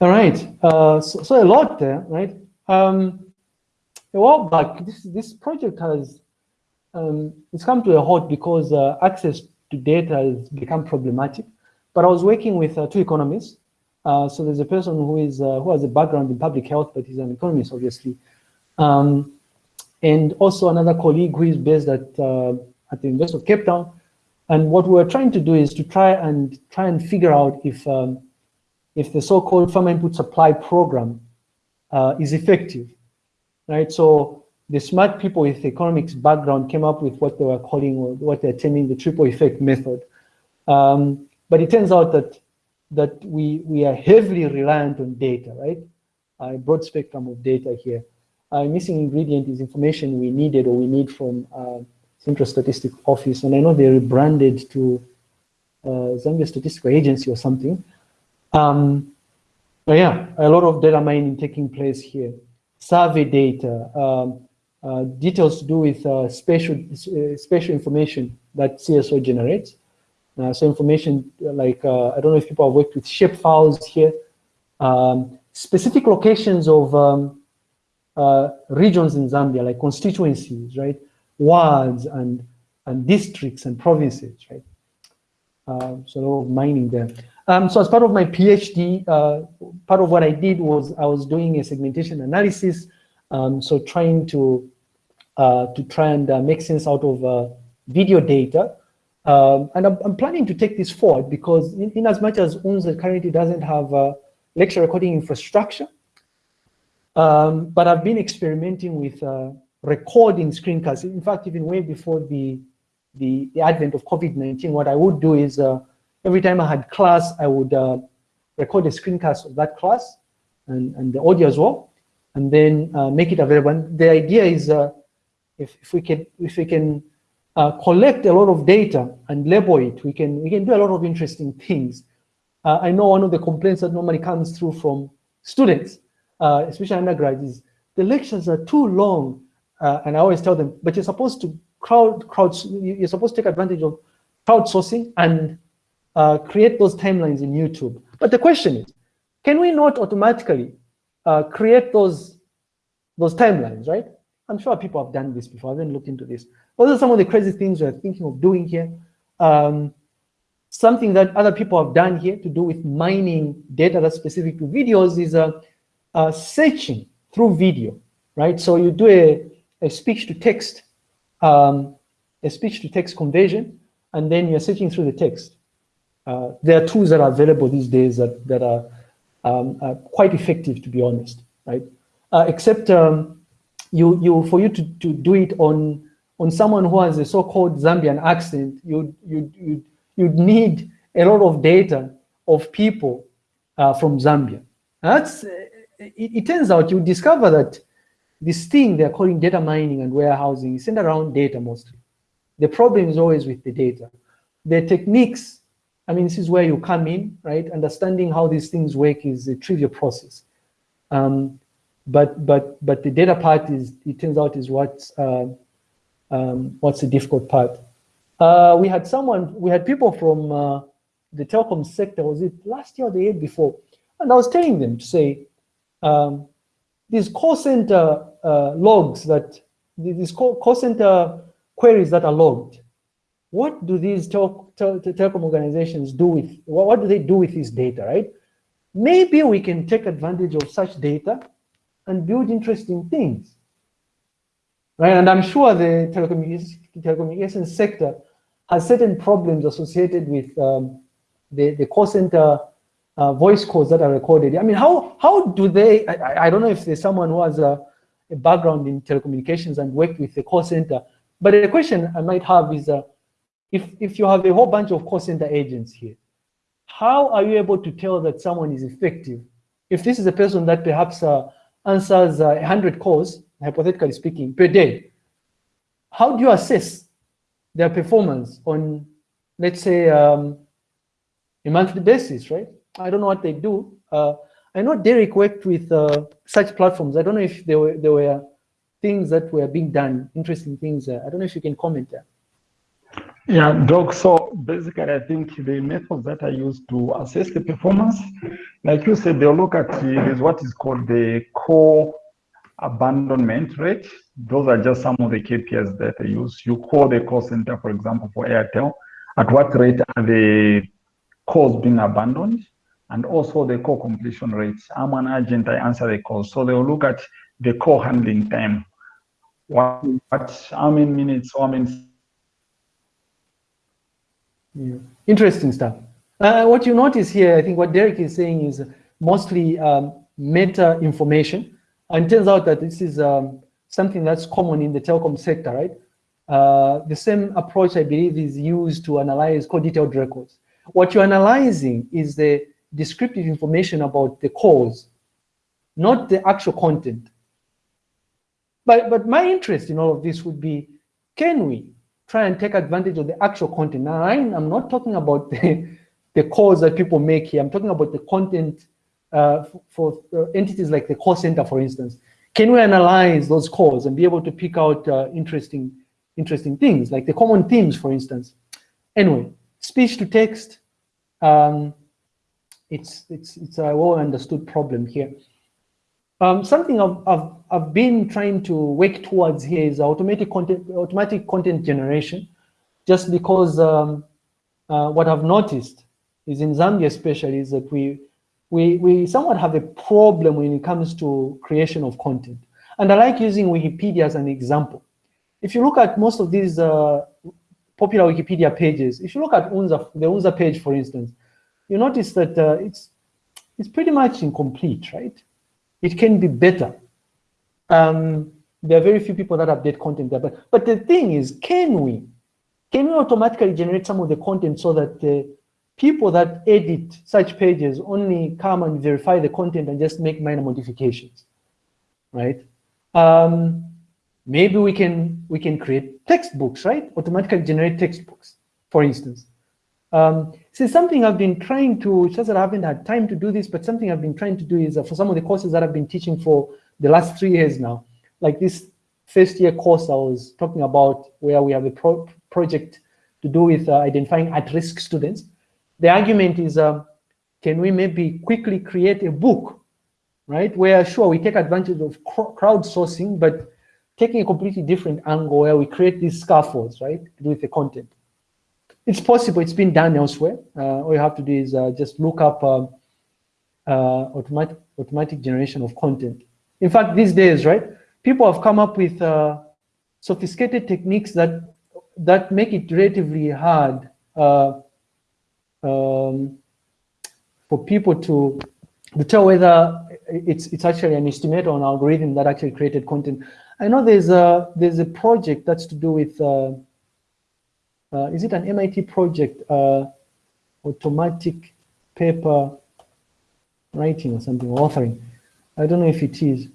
All right, uh, so, so, a lot there, right? Um, a while back, this this project has um, it's come to a halt because uh, access to data has become problematic. But I was working with uh, two economists. Uh, so there's a person who is uh, who has a background in public health, but he's an economist, obviously, um, and also another colleague who is based at uh, at the University of Cape Town and what we're trying to do is to try and try and figure out if um, if the so-called farmer input supply program uh, is effective, right? So the smart people with economics background came up with what they were calling or what they're terming the triple effect method. Um, but it turns out that that we we are heavily reliant on data, right? A broad spectrum of data here. A missing ingredient is information we needed or we need from uh, Central Statistic Office, and I know they rebranded to uh, Zambia Statistical Agency or something. Um, but yeah, a lot of data mining taking place here. Survey data, um, uh, details to do with uh, special, uh, special information that CSO generates. Uh, so information like, I don't know if people have worked with shape files here, um, specific locations of um, regions in Zambia, like constituencies, right? wards and, and districts and provinces, right? Uh, so a lot of mining there. Um, so as part of my PhD, uh, part of what I did was I was doing a segmentation analysis. Um, so trying to to try and uh, make sense out of uh, video data. Um, and I'm, I'm, planning to take this forward because in, in as much as UNZA currently doesn't have lecture recording infrastructure, um, but I've been experimenting with uh, recording screencasts. In fact, even way before the, the, the advent of COVID-19, what I would do is uh, every time I had class, I would uh, record a screencast of that class and, and the audio as well, and then uh, make it available. And the idea is uh, if, if we can, if we can uh, collect a lot of data and label it, we can, we can do a lot of interesting things. Uh, I know one of the complaints that normally comes through from students, especially undergrads, is the lectures are too long uh, and I always tell them, but you're supposed to crowd, crowd, you're supposed to take advantage of crowdsourcing and uh, create those timelines in YouTube. But the question is, can we not automatically uh, create those, those timelines, right? I'm sure people have done this before. I haven't looked into this. Those are some of the crazy things we're thinking of doing here. Um, something that other people have done here to do with mining data that's specific to videos is uh, uh, searching through video, right? So you do a, a speech to text, um, a speech to text conversion, and then you're searching through the text. Uh, there are tools that are available these days that, that are, um, are quite effective, to be honest, right? Uh, except um, you, you, for you to, to do it on, on someone who has a so-called Zambian accent, you, you, you, you'd need a lot of data of people uh, from Zambia. That's, it, it turns out you discover that this thing they're calling data mining and warehousing is centered around data mostly. The problem is always with the data. The techniques, I mean, this is where you come in, right? Understanding how these things work is a trivial process. Um, but but but the data part is, it turns out, is what's uh, um, what's the difficult part. Uh, we had someone, we had people from uh, the telecom sector, was it last year or the year before? And I was telling them to say, um, these call center uh, logs that, these call, call center queries that are logged, what do these tel tel telecom organizations do with, what, what do they do with this data, right? Maybe we can take advantage of such data and build interesting things, right? And I'm sure the telecommunications, sector has certain problems associated with um, the, the call center uh, voice calls that are recorded. I mean, how, how do they, I, I don't know if there's someone who has a, a, background in telecommunications and worked with the call center, but the question I might have is, uh, if, if you have a whole bunch of call center agents here, how are you able to tell that someone is effective? If this is a person that perhaps uh, answers uh, 100 calls, hypothetically speaking, per day, how do you assess their performance on, let's say, um, a monthly basis, right? I don't know what they do. Uh, I know Derek worked with uh, such platforms. I don't know if there were, there were things that were being done, interesting things. I don't know if you can comment there. Yeah, Doc, so basically I think the methods that I use to assess the performance, like you said, they'll look at the, what is called the call abandonment rate. Those are just some of the KPIs that I use. You call the call center, for example, for Airtel, at what rate are the calls being abandoned? and also the call completion rates. I'm an agent, I answer the calls. So they'll look at the call handling time. What, what how many minutes, how many yeah. Interesting stuff. Uh, what you notice here, I think what Derek is saying is mostly um, meta information. And it turns out that this is um, something that's common in the telecom sector, right? Uh, the same approach, I believe, is used to analyze call detailed records. What you're analyzing is the descriptive information about the cause, not the actual content. But, but my interest in all of this would be, can we try and take advantage of the actual content? Now, I, am not talking about the, the calls that people make here. I'm talking about the content uh, for, for uh, entities like the call center, for instance. Can we analyze those calls and be able to pick out uh, interesting, interesting things, like the common themes, for instance? Anyway, speech to text, um, it's, it's, it's a well understood problem here. Um, something I've, I've, I've been trying to work towards here is automatic content, automatic content generation, just because um, uh, what I've noticed is in Zambia especially is that we, we, we somewhat have a problem when it comes to creation of content. And I like using Wikipedia as an example. If you look at most of these uh, popular Wikipedia pages, if you look at UNZA, the UNZA page, for instance, you notice that uh, it's, it's pretty much incomplete, right? It can be better. Um, there are very few people that update content there, but, but the thing is, can we? Can we automatically generate some of the content so that the people that edit such pages only come and verify the content and just make minor modifications, right? Um, maybe we can we can create textbooks, right? Automatically generate textbooks, for instance. Um, see, something I've been trying to, just that I haven't had time to do this, but something I've been trying to do is uh, for some of the courses that I've been teaching for the last three years now, like this first year course I was talking about where we have a pro project to do with uh, identifying at-risk students. The argument is, uh, can we maybe quickly create a book, right? Where sure, we take advantage of crowdsourcing, but taking a completely different angle where we create these scaffolds, right, with the content. It's possible. It's been done elsewhere. Uh, all you have to do is uh, just look up um, uh, automatic automatic generation of content. In fact, these days, right, people have come up with sophisticated techniques that that make it relatively hard um, for people to to tell whether it's it's actually an estimator or an algorithm that actually created content. I know there's a there's a project that's to do with uh, uh, is it an MIT project, uh, automatic paper writing or something, authoring? I don't know if it is.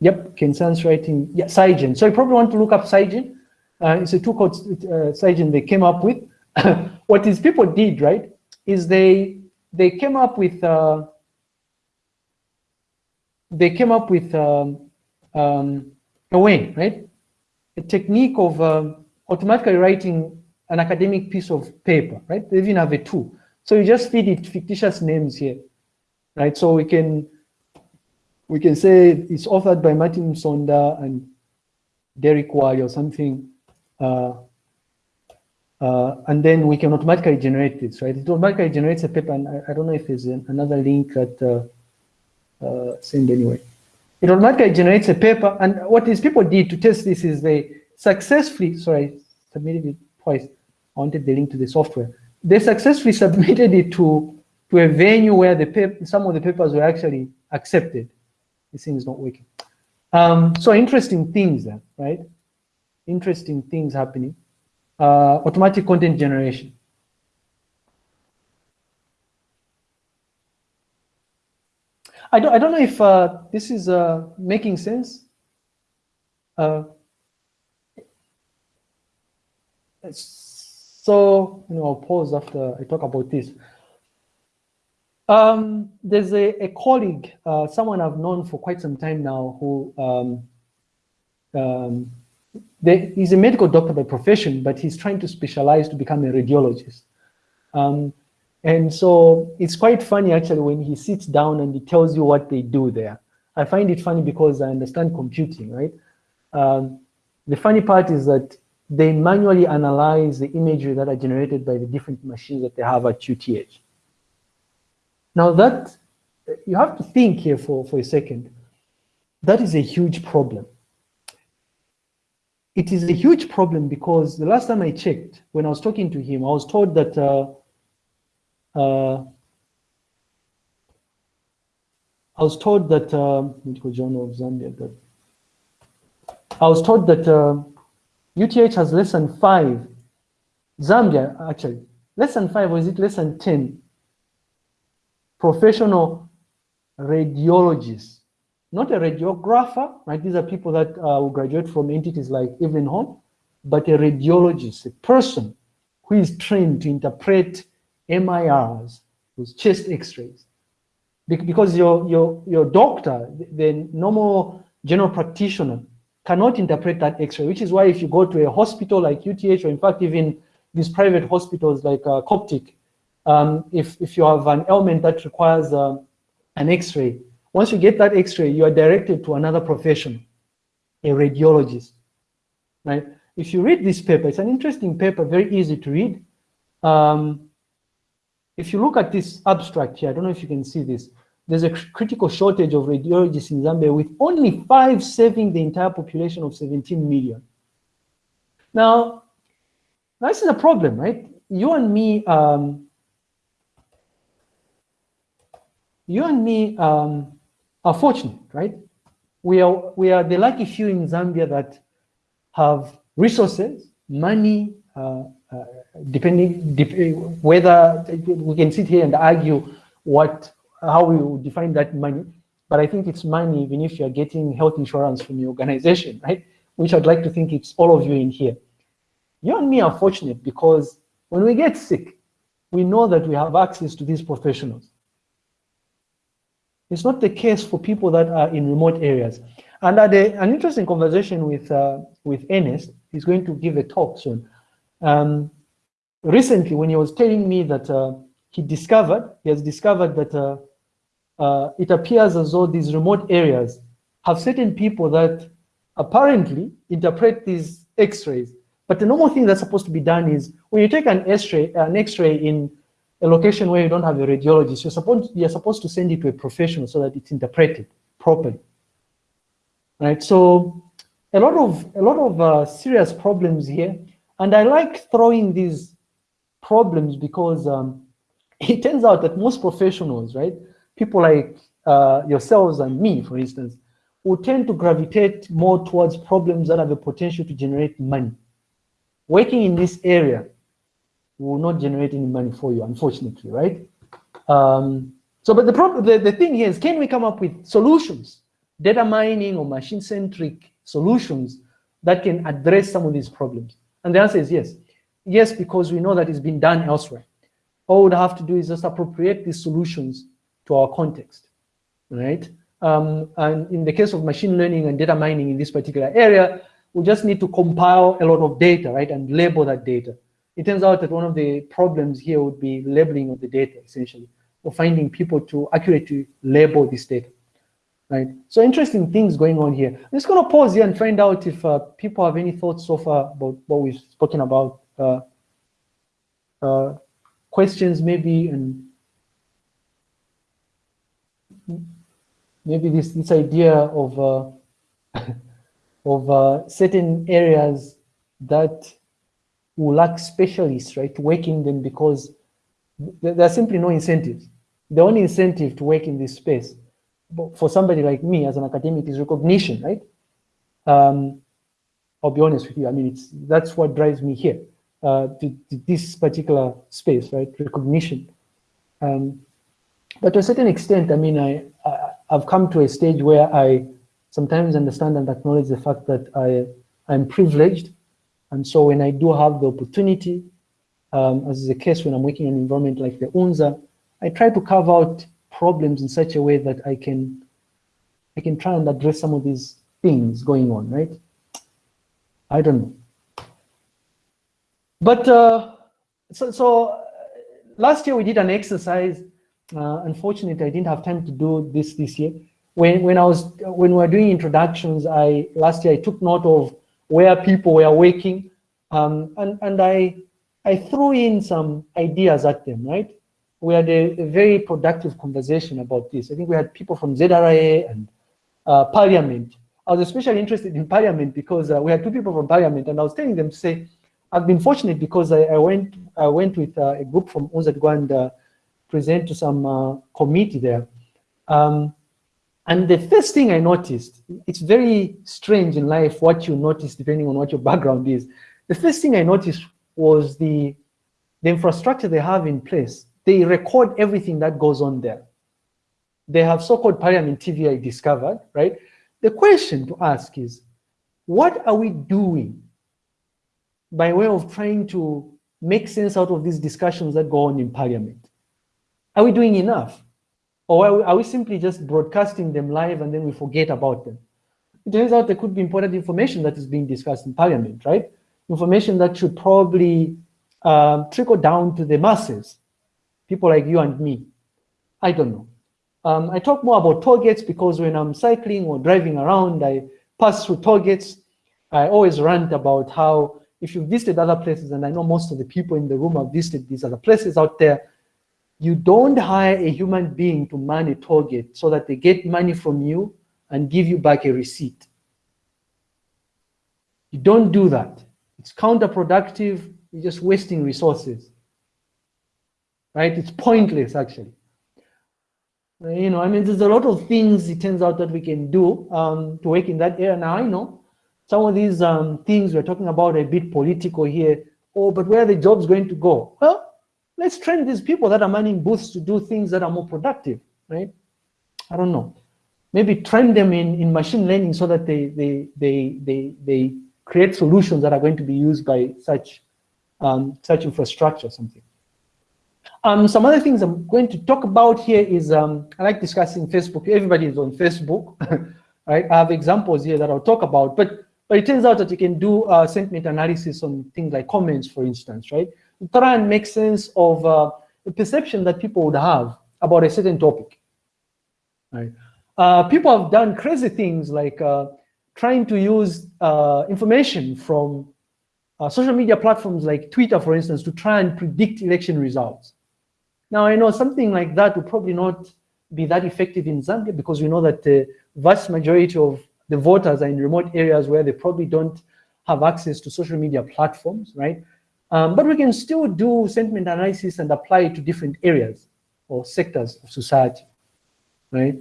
Yep, Kensans writing, yeah, SCIgen. So you probably want to look up SCIgen. Uh, it's a tool called uh, they came up with. what these people did, right, is they they came up with uh, they came up with um, um, a way, right, a technique of um, automatically writing an academic piece of paper, right? They even have a tool. So you just feed it fictitious names here, right? So we can we can say it's authored by Martin Sonda and Derek Wali or something, uh, Uh, and then we can automatically generate this, right? It automatically generates a paper, and I, I don't know if there's an, another link that uh, uh, send anyway. It automatically generates a paper, and what these people did to test this is they successfully, sorry, submitted it twice. I wanted the link to the software. They successfully submitted it to to a venue where the some of the papers were actually accepted. This thing is not working. Um, so interesting things there, right? Interesting things happening. Uh, automatic content generation. I don't, I don't know if uh, this is uh, making sense. Uh, so, you know, I'll pause after I talk about this. Um, there's a, a colleague, uh, someone I've known for quite some time now who um, um, they, he's a medical doctor by profession, but he's trying to specialize to become a radiologist. Um, and so it's quite funny actually when he sits down and he tells you what they do there. I find it funny because I understand computing, right? Um, the funny part is that they manually analyze the imagery that are generated by the different machines that they have at UTH. Now that, you have to think here for, for a second, that is a huge problem. It is a huge problem because the last time I checked, when I was talking to him, I was told that uh, uh, I was told that uh, Medical Journal of Zambia. That I was told that uh, UTH has less than five. Zambia actually less than five, or is it less than ten professional radiologists, not a radiographer, right? These are people that uh, will graduate from entities like Evelyn Hone, but a radiologist, a person who is trained to interpret MIRs, those chest x-rays. Because your, your, your doctor, the normal general practitioner, cannot interpret that x-ray, which is why if you go to a hospital like UTH, or in fact, even these private hospitals like uh, Coptic, um, if, if you have an ailment that requires uh, an x-ray, once you get that x-ray, you are directed to another profession, a radiologist, right? If you read this paper, it's an interesting paper, very easy to read. Um, if you look at this abstract here, I don't know if you can see this, there's a critical shortage of radiologists in Zambia with only five serving the entire population of 17 million. Now, this is a problem, right? You and me um, you and me um, are fortunate, right? We are, we are the lucky few in Zambia that have resources, money, uh, uh, depending dep whether we can sit here and argue what how we define that money, but I think it's money even if you're getting health insurance from your organization, right? Which I'd like to think it's all of you in here. You and me are fortunate because when we get sick, we know that we have access to these professionals. It's not the case for people that are in remote areas. And had a, an interesting conversation with, uh, with Ernest. He's going to give a talk soon. Um, recently, when he was telling me that uh, he discovered, he has discovered that uh, uh it appears as though these remote areas have certain people that apparently interpret these x-rays. But the normal thing that's supposed to be done is when you take an x-ray, an x-ray in a location where you don't have a radiologist, you're supposed, you're supposed to send it to a professional so that it's interpreted properly. Right, so a lot of, a lot of uh, serious problems here. And I like throwing these problems because um, it turns out that most professionals, right, people like uh, yourselves and me, for instance, will tend to gravitate more towards problems that have the potential to generate money. Working in this area, will not generate any money for you, unfortunately, right? Um, so, but the problem, the, the thing here is, can we come up with solutions, data mining or machine-centric solutions that can address some of these problems? And the answer is yes. Yes, because we know that it's been done elsewhere. All we have to do is just appropriate these solutions to our context, right? Um, and in the case of machine learning and data mining in this particular area, we just need to compile a lot of data, right, and label that data it turns out that one of the problems here would be labeling of the data, essentially, or finding people to accurately label this data, right? So interesting things going on here. I'm just going to pause here and find out if uh, people have any thoughts so far about what we've spoken about uh, uh, questions maybe and maybe this this idea of uh, of uh, certain areas that will lack specialists, right, working them because there are simply no incentives. The only incentive to work in this space for somebody like me as an academic is recognition, right? Um, I'll be honest with you. I mean, it's that's what drives me here uh, to, to, this particular space, right? Recognition. Um, but to a certain extent, I mean, I I've come to a stage where I sometimes understand and acknowledge the fact that I I'm privileged, and so when I do have the opportunity, um, as is the case when I'm working in an environment like the UNZA, I try to carve out problems in such a way that I can I can try and address some of these things going on, right? I don't know. But uh, so, so uh, last year we did an exercise. Uh, unfortunately, I didn't have time to do this this year. When when I was when we were doing introductions, I last year I took note of where people were working, um, and and I I threw in some ideas at them, right? We had a, a, very productive conversation about this. I think we had people from ZRA and uh, Parliament I was especially interested in Parliament because uh, we had two people from Parliament, and I was telling them to say, I've been fortunate because I, I went I went with uh, a group from UNZA to and present to some uh, committee there. Um, and the first thing I noticed, it's very strange in life what you notice depending on what your background is. The first thing I noticed was the, the infrastructure they have in place. They record everything that goes on there. They have so-called Parliament TV I discovered, right? The question to ask is, what are we doing by way of trying to make sense out of these discussions that go on in parliament? Are we doing enough? Or are we, are we simply just broadcasting them live and then we forget about them? It turns out there could be important information that is being discussed in parliament, right? Information that should probably um, trickle down to the masses, people like you and me. I don't know. Um, I talk more about gates because when I'm cycling or driving around, I pass through gates. I always rant about how if you've visited other places, and I know most of the people in the room have visited these other places out there, you don't hire a human being to man a gate so that they get money from you and give you back a receipt. You don't do that. It's counterproductive. You're just wasting resources. Right? It's pointless, actually. Uh, you know, I mean, there's a lot of things it turns out that we can do um, to work in that area. Now, I know some of these um, things we're talking about are a bit political here. Oh, but where are the jobs going to go? Well, let's train these people that are manning booths to do things that are more productive, right? I don't know. Maybe train them in, in machine learning so that they, they, they, they, they create solutions that are going to be used by such, um, such infrastructure, or something. Um, some other things I'm going to talk about here is, um, I like discussing Facebook. Everybody is on Facebook, right? I have examples here that I'll talk about, but but it turns out that you can do uh, sentiment analysis on things like comments, for instance, right? Try and make sense of uh, the perception that people would have about a certain topic, right? Uh, people have done crazy things like uh, trying to use uh, information from uh, social media platforms like Twitter, for instance, to try and predict election results. Now, I know something like that would probably not be that effective in Zambia because we know that the vast majority of the voters are in remote areas where they probably don't have access to social media platforms, right? Um, but we can still do sentiment analysis and apply it to different areas or sectors of society, right?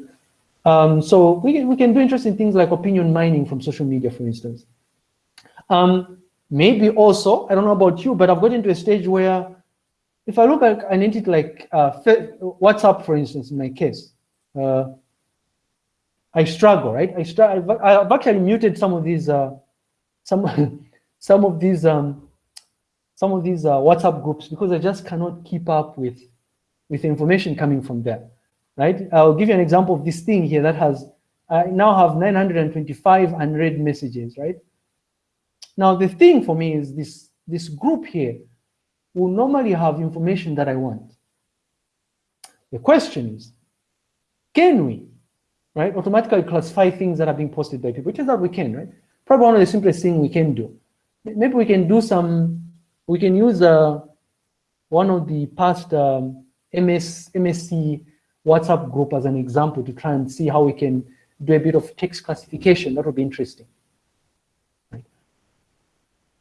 Um, so we we can do interesting things like opinion mining from social media, for instance. Um, maybe also, I don't know about you, but I've got into a stage where if I look at an entity like uh, WhatsApp, for instance, in my case, uh, I struggle, right? I struggle. I've actually muted some of these, uh, some, some of these, um, some of these uh, WhatsApp groups because I just cannot keep up with, with information coming from there, right? I'll give you an example of this thing here that has, I now have 925 unread messages, right? Now the thing for me is this, this group here will normally have information that I want. The question is, can we, right, automatically classify things that are being posted by people? It turns out we can, right? Probably one of the simplest things we can do. Maybe we can do some, we can use a, one of the past um, MS, MSc WhatsApp group as an example to try and see how we can do a bit of text classification. That would be interesting. Right.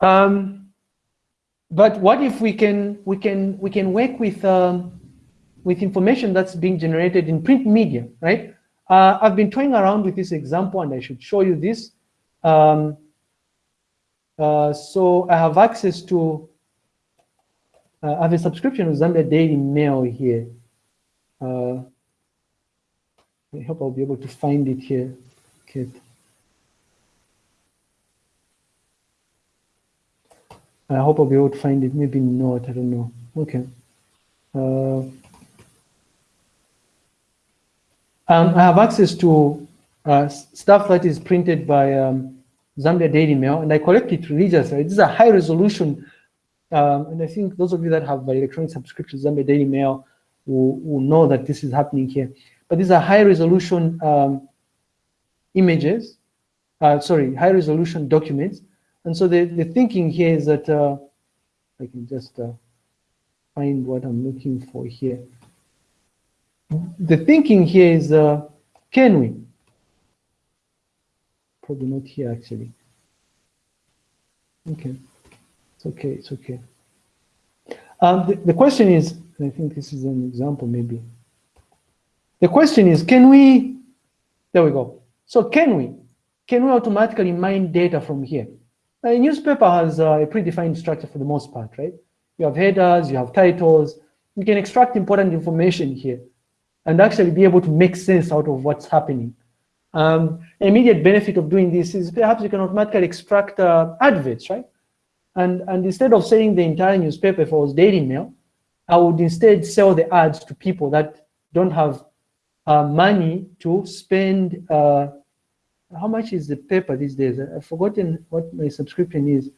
Um, but what if we can we can we can work with um, with information that's being generated in print media, right? Uh, I've been toying around with this example, and I should show you this. Um, uh, so I have access to, uh, I have a subscription with Zambia Daily Mail here. Uh, I hope I'll be able to find it here, Kate. I hope I'll be able to find it. Maybe not, I don't know. Okay. Uh, um, I have access to uh, stuff that is printed by um, Zambia Daily Mail, and I collect it religiously. This is a high resolution, um, and I think those of you that have electronic subscriptions, Zambia Daily Mail, will, will know that this is happening here. But these are high resolution um, images, uh, sorry, high resolution documents. And so the, the thinking here is that, uh, I can just uh, find what I'm looking for here. The thinking here is, uh, can we? Probably not here actually. Okay, it's okay, it's okay. Um, the, the question is, I think this is an example maybe. The question is, can we, there we go. So can we, can we automatically mine data from here? A newspaper has a predefined structure for the most part, right? You have headers, you have titles, you can extract important information here and actually be able to make sense out of what's happening. Um, immediate benefit of doing this is perhaps you can automatically extract uh, adverts, right? And, and instead of selling the entire newspaper was Daily Mail, I would instead sell the ads to people that don't have uh, money to spend. Uh, how much is the paper these days? I've forgotten what my subscription is.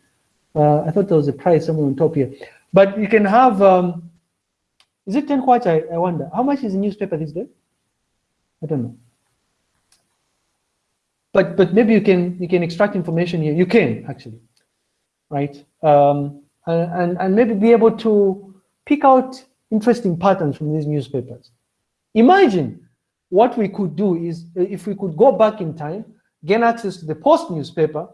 Uh, I thought there was a price somewhere on top here. But you can have, um, is it 10 kwacha? I, I wonder. How much is a newspaper these days? I don't know. But, but maybe you can, you can extract information here. You can, actually, right? Um, and, and, maybe be able to pick out interesting patterns from these newspapers. Imagine what we could do is if we could go back in time, gain access to the Post newspaper,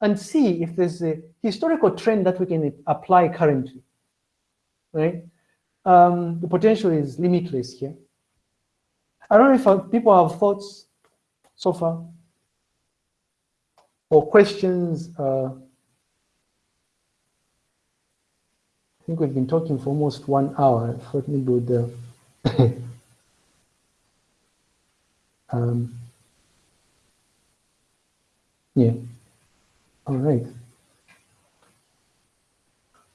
and see if there's a historical trend that we can apply currently, right? Um, the potential is limitless here. I don't know if people have thoughts so far or questions. Uh, I think we've been talking for almost one hour. I thought maybe would uh, Um, yeah. All right.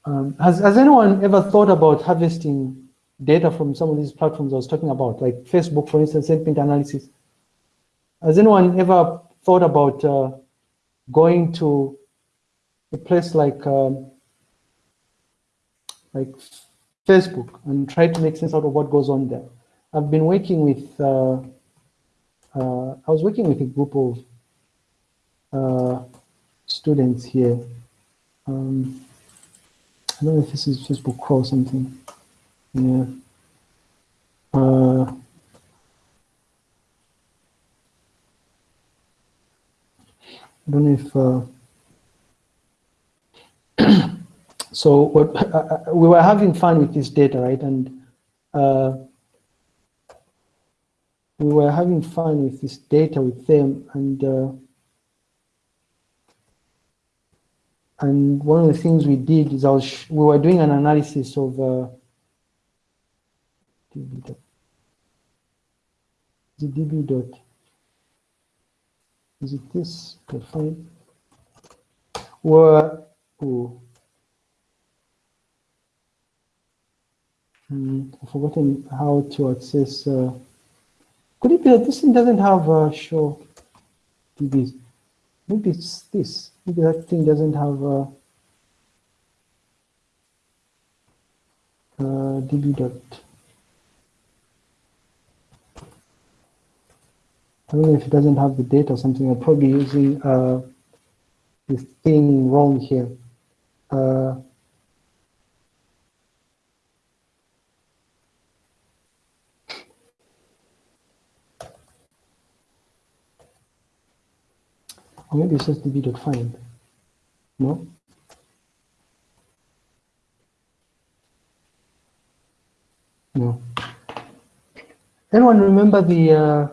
Um, has, has anyone ever thought about harvesting data from some of these platforms I was talking about, like Facebook, for instance, sentiment analysis? Has anyone ever thought about uh, going to a place like um, like Facebook and try to make sense out of what goes on there? I've been working with uh, uh, I was working with a group of uh, students here. Um, I don't know if this is Facebook or something. Yeah. Uh, I don't know if. Uh, so what uh, uh, we were having fun with this data, right? And uh, we were having fun with this data with them. And uh, and one of the things we did is I was we were doing an analysis of uh, the db dot is it this? Fine were oh, hmm, I've forgotten how to access uh, could it be that this thing doesn't have a show DBs? Maybe it's this. Maybe that thing doesn't have a, a DB dot. I don't know if it doesn't have the data or something. I'm probably using uh, this thing wrong here. Uh, maybe it's just db.find. No? No. Anyone remember the, uh,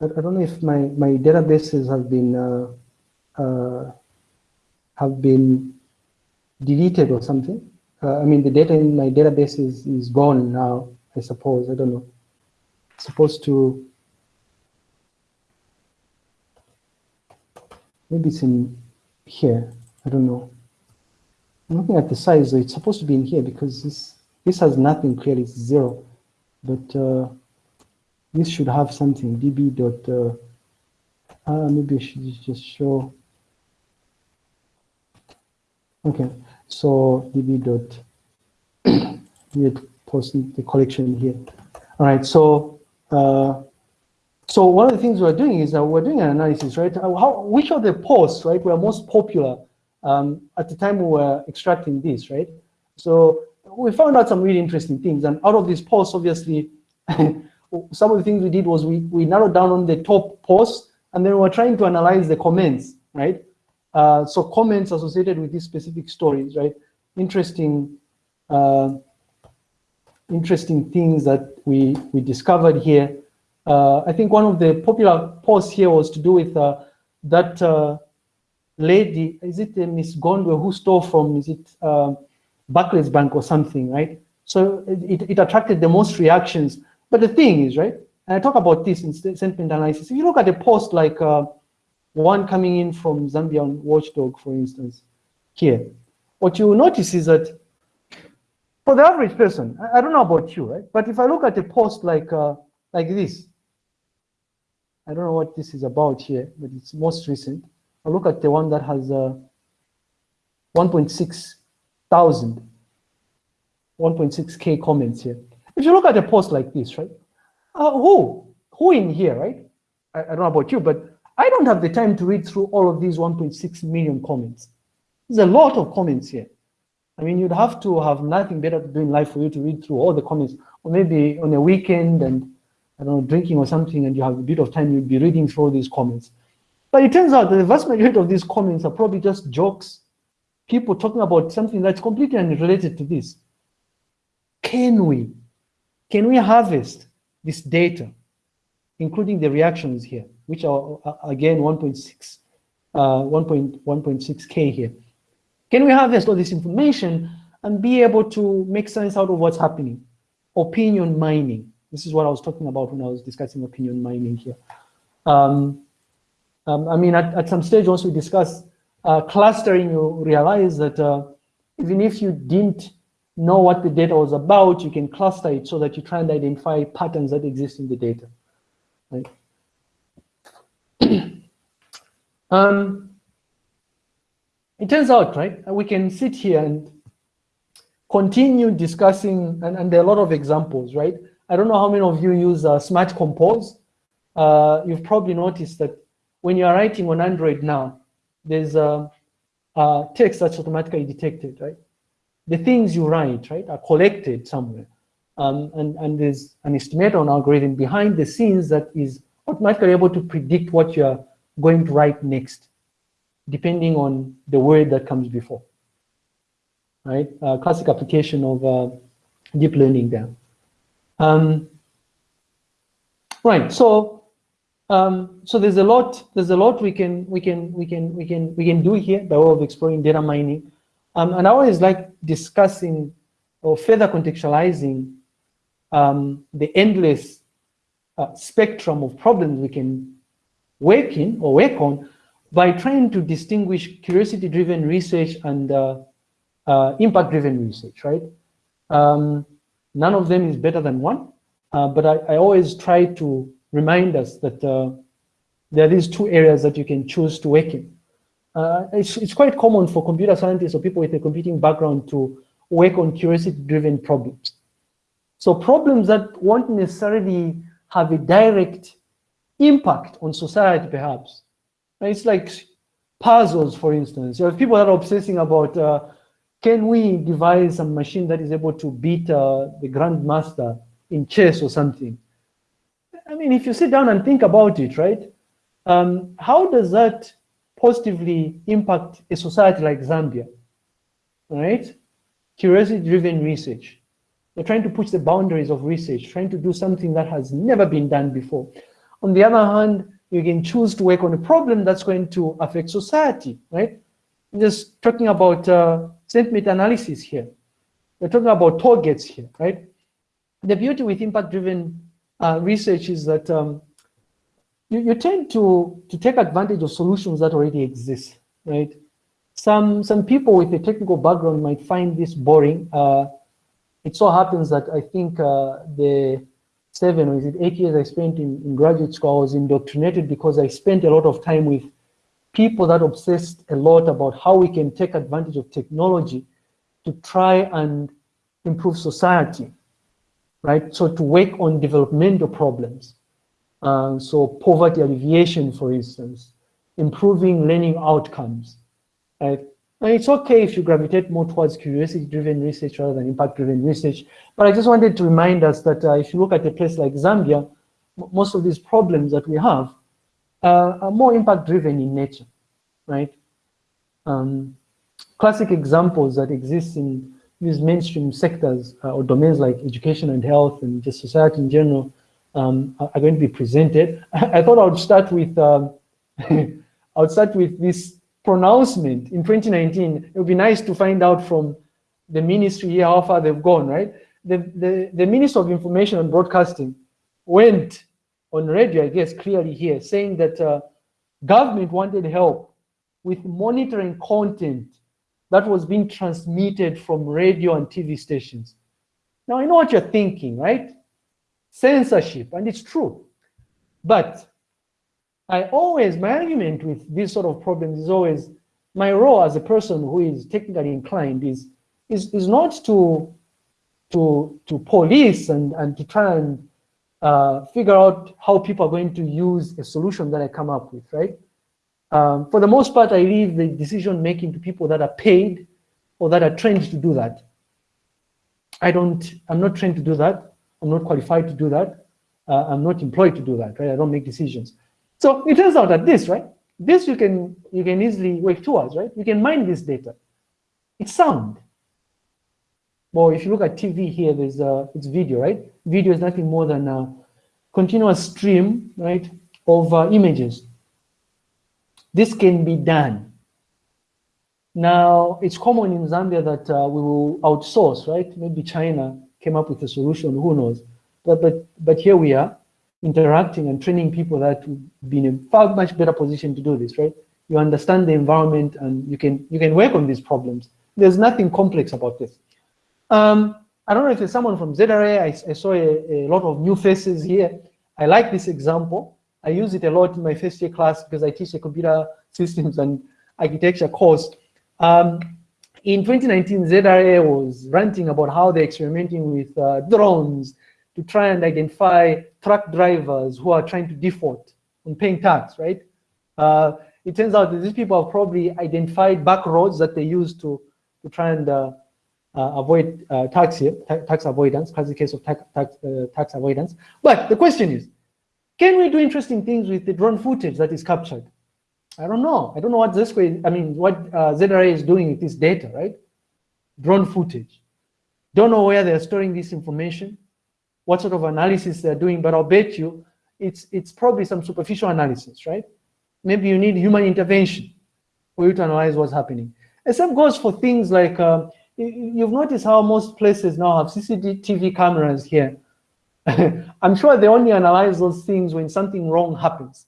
I, don't know if my, my databases have been, uh, uh, have been deleted or something. Uh, I mean, the data in my database is, is gone now, I suppose, I don't know. It's supposed to, maybe it's in here, I don't know. I'm looking at the size, so it's supposed to be in here because this, this has nothing clearly, it's zero. But uh, this should have something, db dot, uh, uh, maybe I should just show. Okay, so db dot, we post the collection here. All right, so uh, so one of the things we're doing is that we're doing an analysis, right? How, which of the posts, right, were most popular um, at the time we were extracting this, right? So we found out some really interesting things. And out of these posts, obviously, some of the things we did was we, we narrowed down on the top posts, and then we were trying to analyze the comments, right? Uh, so comments associated with these specific stories, right? Interesting, uh, interesting things that we, we discovered here. Uh, I think one of the popular posts here was to do with uh, that uh, lady, is it Miss Gondwe who stole from, is it uh, Barclays Bank or something, right? So it, it attracted the most reactions. But the thing is, right, and I talk about this in sentiment analysis, if you look at a post like uh, one coming in from Zambian Watchdog, for instance, here, what you will notice is that for the average person, I, I don't know about you, right? But if I look at a post like, uh, like this, I don't know what this is about here, but it's most recent. I look at the one that has uh, 1.6 thousand, 1.6k comments here. If you look at a post like this, right? Uh, who? Who in here, right? I, I don't know about you, but I don't have the time to read through all of these 1.6 million comments. There's a lot of comments here. I mean, you'd have to have nothing better to do in life for you to read through all the comments, or maybe on a weekend and I don't know, drinking or something, and you have a bit of time, you'd be reading through these comments. But it turns out that the vast majority of these comments are probably just jokes, people talking about something that's completely unrelated to this. Can we, can we harvest this data, including the reactions here, which are again 1.6, uh, 1.1.6K here. Can we harvest all this information and be able to make sense out of what's happening? Opinion mining. This is what I was talking about when I was discussing opinion mining here. Um, um, I mean, at, at some stage, once we discuss uh, clustering, you realize that uh, even if you didn't know what the data was about, you can cluster it so that you try and identify patterns that exist in the data. Right? um, it turns out, right, we can sit here and continue discussing, and, and there are a lot of examples, right? I don't know how many of you use uh, Smart Compose. Uh, you've probably noticed that when you're writing on Android now, there's a, a, text that's automatically detected, right? The things you write, right, are collected somewhere. Um, and, and there's an estimator on algorithm behind the scenes that is automatically able to predict what you're going to write next, depending on the word that comes before, right? Uh, classic application of uh, deep learning there. Um, right, so um, so there's a lot, there's a lot we can, we can, we can, we can, we can do here by way of exploring data mining. Um, and I always like discussing or further contextualizing um, the endless uh, spectrum of problems we can work in or work on by trying to distinguish curiosity-driven research and uh, uh, impact-driven research, right? Um, none of them is better than one, uh, but I, I always try to remind us that uh, there are these two areas that you can choose to work in. Uh, it's, it's quite common for computer scientists or people with a computing background to work on curiosity-driven problems. So problems that won't necessarily have a direct impact on society, perhaps. It's like puzzles, for instance. You have people that are obsessing about, uh, can we devise a machine that is able to beat uh, the grandmaster in chess or something? I mean, if you sit down and think about it, right? Um, how does that positively impact a society like Zambia, right? Curiosity-driven research. We're trying to push the boundaries of research, trying to do something that has never been done before. On the other hand, you can choose to work on a problem that's going to affect society, right? Just talking about uh, sentiment analysis here. We're talking about targets here, right? The beauty with impact-driven uh, research is that um, you, you tend to, to take advantage of solutions that already exist, right? Some, some people with a technical background might find this boring. Uh, it so happens that I think uh, the seven or is it eight years I spent in, in graduate school, I was indoctrinated because I spent a lot of time with people that obsessed a lot about how we can take advantage of technology to try and improve society, right? So to work on developmental problems. Uh, so poverty alleviation, for instance, improving learning outcomes. Right? And it's okay if you gravitate more towards curiosity-driven research rather than impact-driven research. But I just wanted to remind us that uh, if you look at a place like Zambia, most of these problems that we have uh, are more impact-driven in nature, right? Um, classic examples that exist in these mainstream sectors uh, or domains like education and health and just society in general um, are going to be presented. I thought I would start with um, I would start with this pronouncement in 2019. It would be nice to find out from the ministry here how far they've gone, right? The, the, the Minister of Information and Broadcasting went on radio, I guess, clearly here, saying that uh, government wanted help with monitoring content that was being transmitted from radio and TV stations. Now, I know what you're thinking, right? censorship, and it's true. But I always, my argument with these sort of problems is always, my role as a person who is technically inclined is, is, is not to, to, to police and, and to try and uh, figure out how people are going to use a solution that I come up with, right? Um, for the most part, I leave the decision making to people that are paid or that are trained to do that. I don't, I'm not trained to do that. I'm not qualified to do that. Uh, I'm not employed to do that, right? I don't make decisions. So it turns out that this, right? This you can you can easily work towards, right? You can mine this data. It's sound. Well, if you look at TV here, there's uh, it's video, right? Video is nothing more than a continuous stream, right, of uh, images. This can be done. Now, it's common in Zambia that uh, we will outsource, right? Maybe China came up with a solution, who knows? But, but, but here we are interacting and training people that would be in a far much better position to do this, right? You understand the environment and you can, you can work on these problems. There's nothing complex about this. Um, I don't know if there's someone from ZRA, I, I saw a, a, lot of new faces here. I like this example. I use it a lot in my first year class because I teach a computer systems and architecture course. Um, in 2019, ZRA was ranting about how they're experimenting with uh, drones to try and identify truck drivers who are trying to default on paying tax, right? Uh, it turns out that these people have probably identified back roads that they use to, to try and uh avoid uh, tax here, tax avoidance, classic case of tax, tax, uh, tax avoidance. But the question is, can we do interesting things with the drone footage that is captured? I don't know. I don't know what this way, I mean, what uh, ZRA is doing with this data, right? Drone footage. Don't know where they're storing this information, what sort of analysis they're doing, but I'll bet you it's, it's probably some superficial analysis, right? Maybe you need human intervention for you to analyze what's happening. And same goes for things like, um, you've noticed how most places now have CCTV cameras here. I'm sure they only analyze those things when something wrong happens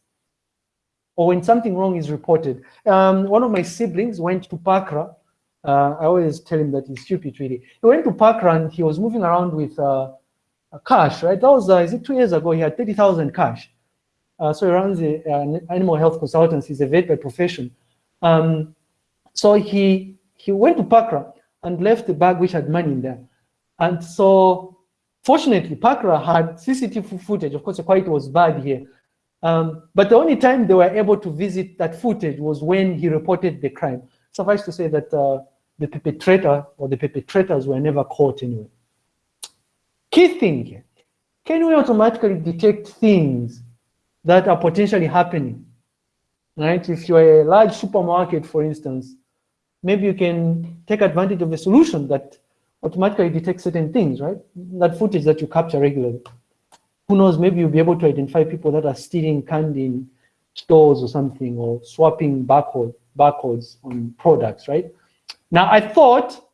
or when something wrong is reported. Um, one of my siblings went to Pakra. Uh, I always tell him that he's stupid, really. He went to Pakra and he was moving around with uh, cash, right? That was, uh, is it two years ago? He had 30,000 cash. Uh, so he runs uh, animal health consultancy. He's a vet by profession. Um, so he, he went to Pakra and left the bag which had money in there. And so fortunately, Pakra had CCTV footage. Of course, the quality was bad here. Um, but the only time they were able to visit that footage was when he reported the crime. Suffice to say that uh, the perpetrator or the perpetrators were never caught anyway. Key thing here, can we automatically detect things that are potentially happening? right? If you're a large supermarket, for instance, maybe you can take advantage of a solution that automatically detects certain things, right? That footage that you capture regularly. Who knows, maybe you'll be able to identify people that are stealing candy in stores or something, or swapping barcode, barcodes on products, right? Now, I thought,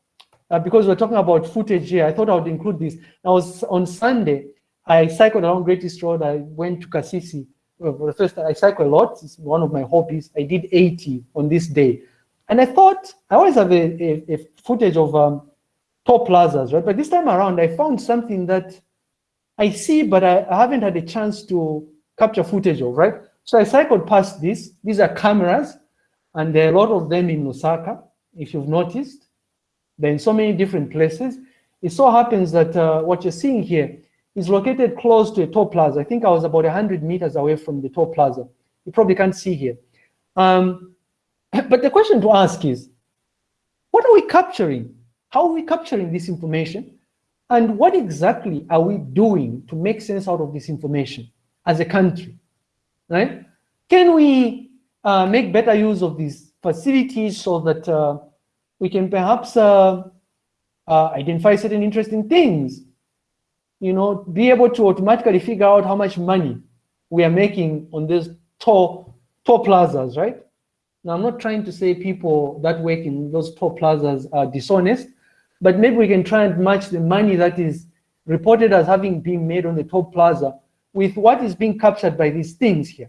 uh, because we're talking about footage here, I thought I would include this. I was on Sunday, I cycled along Great East Road, I went to Kasisi. Well, for the first time, I cycle a lot, it's one of my hobbies. I did 80 on this day. And I thought, I always have a, a, a footage of um, toll plazas, right? But this time around, I found something that I see, but I, I haven't had a chance to capture footage of, right? So I cycled past this. These are cameras, and there are a lot of them in Lusaka, if you've noticed. They're in so many different places. It so happens that uh, what you're seeing here is located close to a toll plaza. I think I was about 100 meters away from the toll plaza. You probably can't see here. Um, but the question to ask is, what are we capturing? How are we capturing this information? And what exactly are we doing to make sense out of this information as a country, right? Can we uh, make better use of these facilities so that uh, we can perhaps uh, uh identify certain interesting things, you know, be able to automatically figure out how much money we are making on these toll, toll plazas, right? Now, I'm not trying to say people that work in those toll plazas are dishonest, but maybe we can try and match the money that is reported as having been made on the toll plaza with what is being captured by these things here.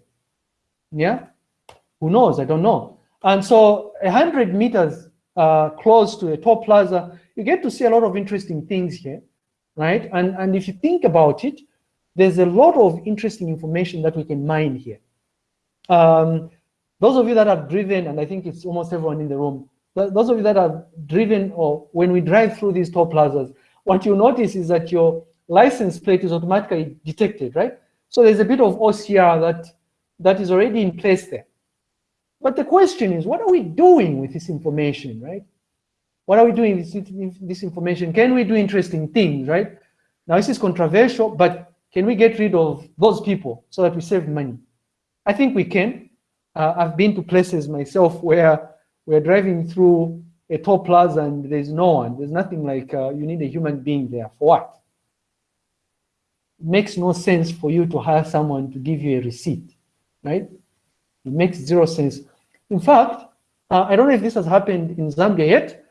Yeah? Who knows? I don't know. And so 100 meters uh, close to the toll plaza, you get to see a lot of interesting things here, right? And, and if you think about it, there's a lot of interesting information that we can mine here. Um, those of you that have driven, and I think it's almost everyone in the room, those of you that have driven or when we drive through these toll plazas, what you notice is that your license plate is automatically detected, right? So there's a bit of OCR that, that is already in place there. But the question is, what are we doing with this information, right? What are we doing with this information? Can we do interesting things, right? Now, this is controversial, but can we get rid of those people so that we save money? I think we can. Uh, I've been to places myself where we're driving through a toll plaza and there's no one. There's nothing like uh, you need a human being there. For what? It makes no sense for you to hire someone to give you a receipt, right? It makes zero sense. In fact, uh, I don't know if this has happened in Zambia yet.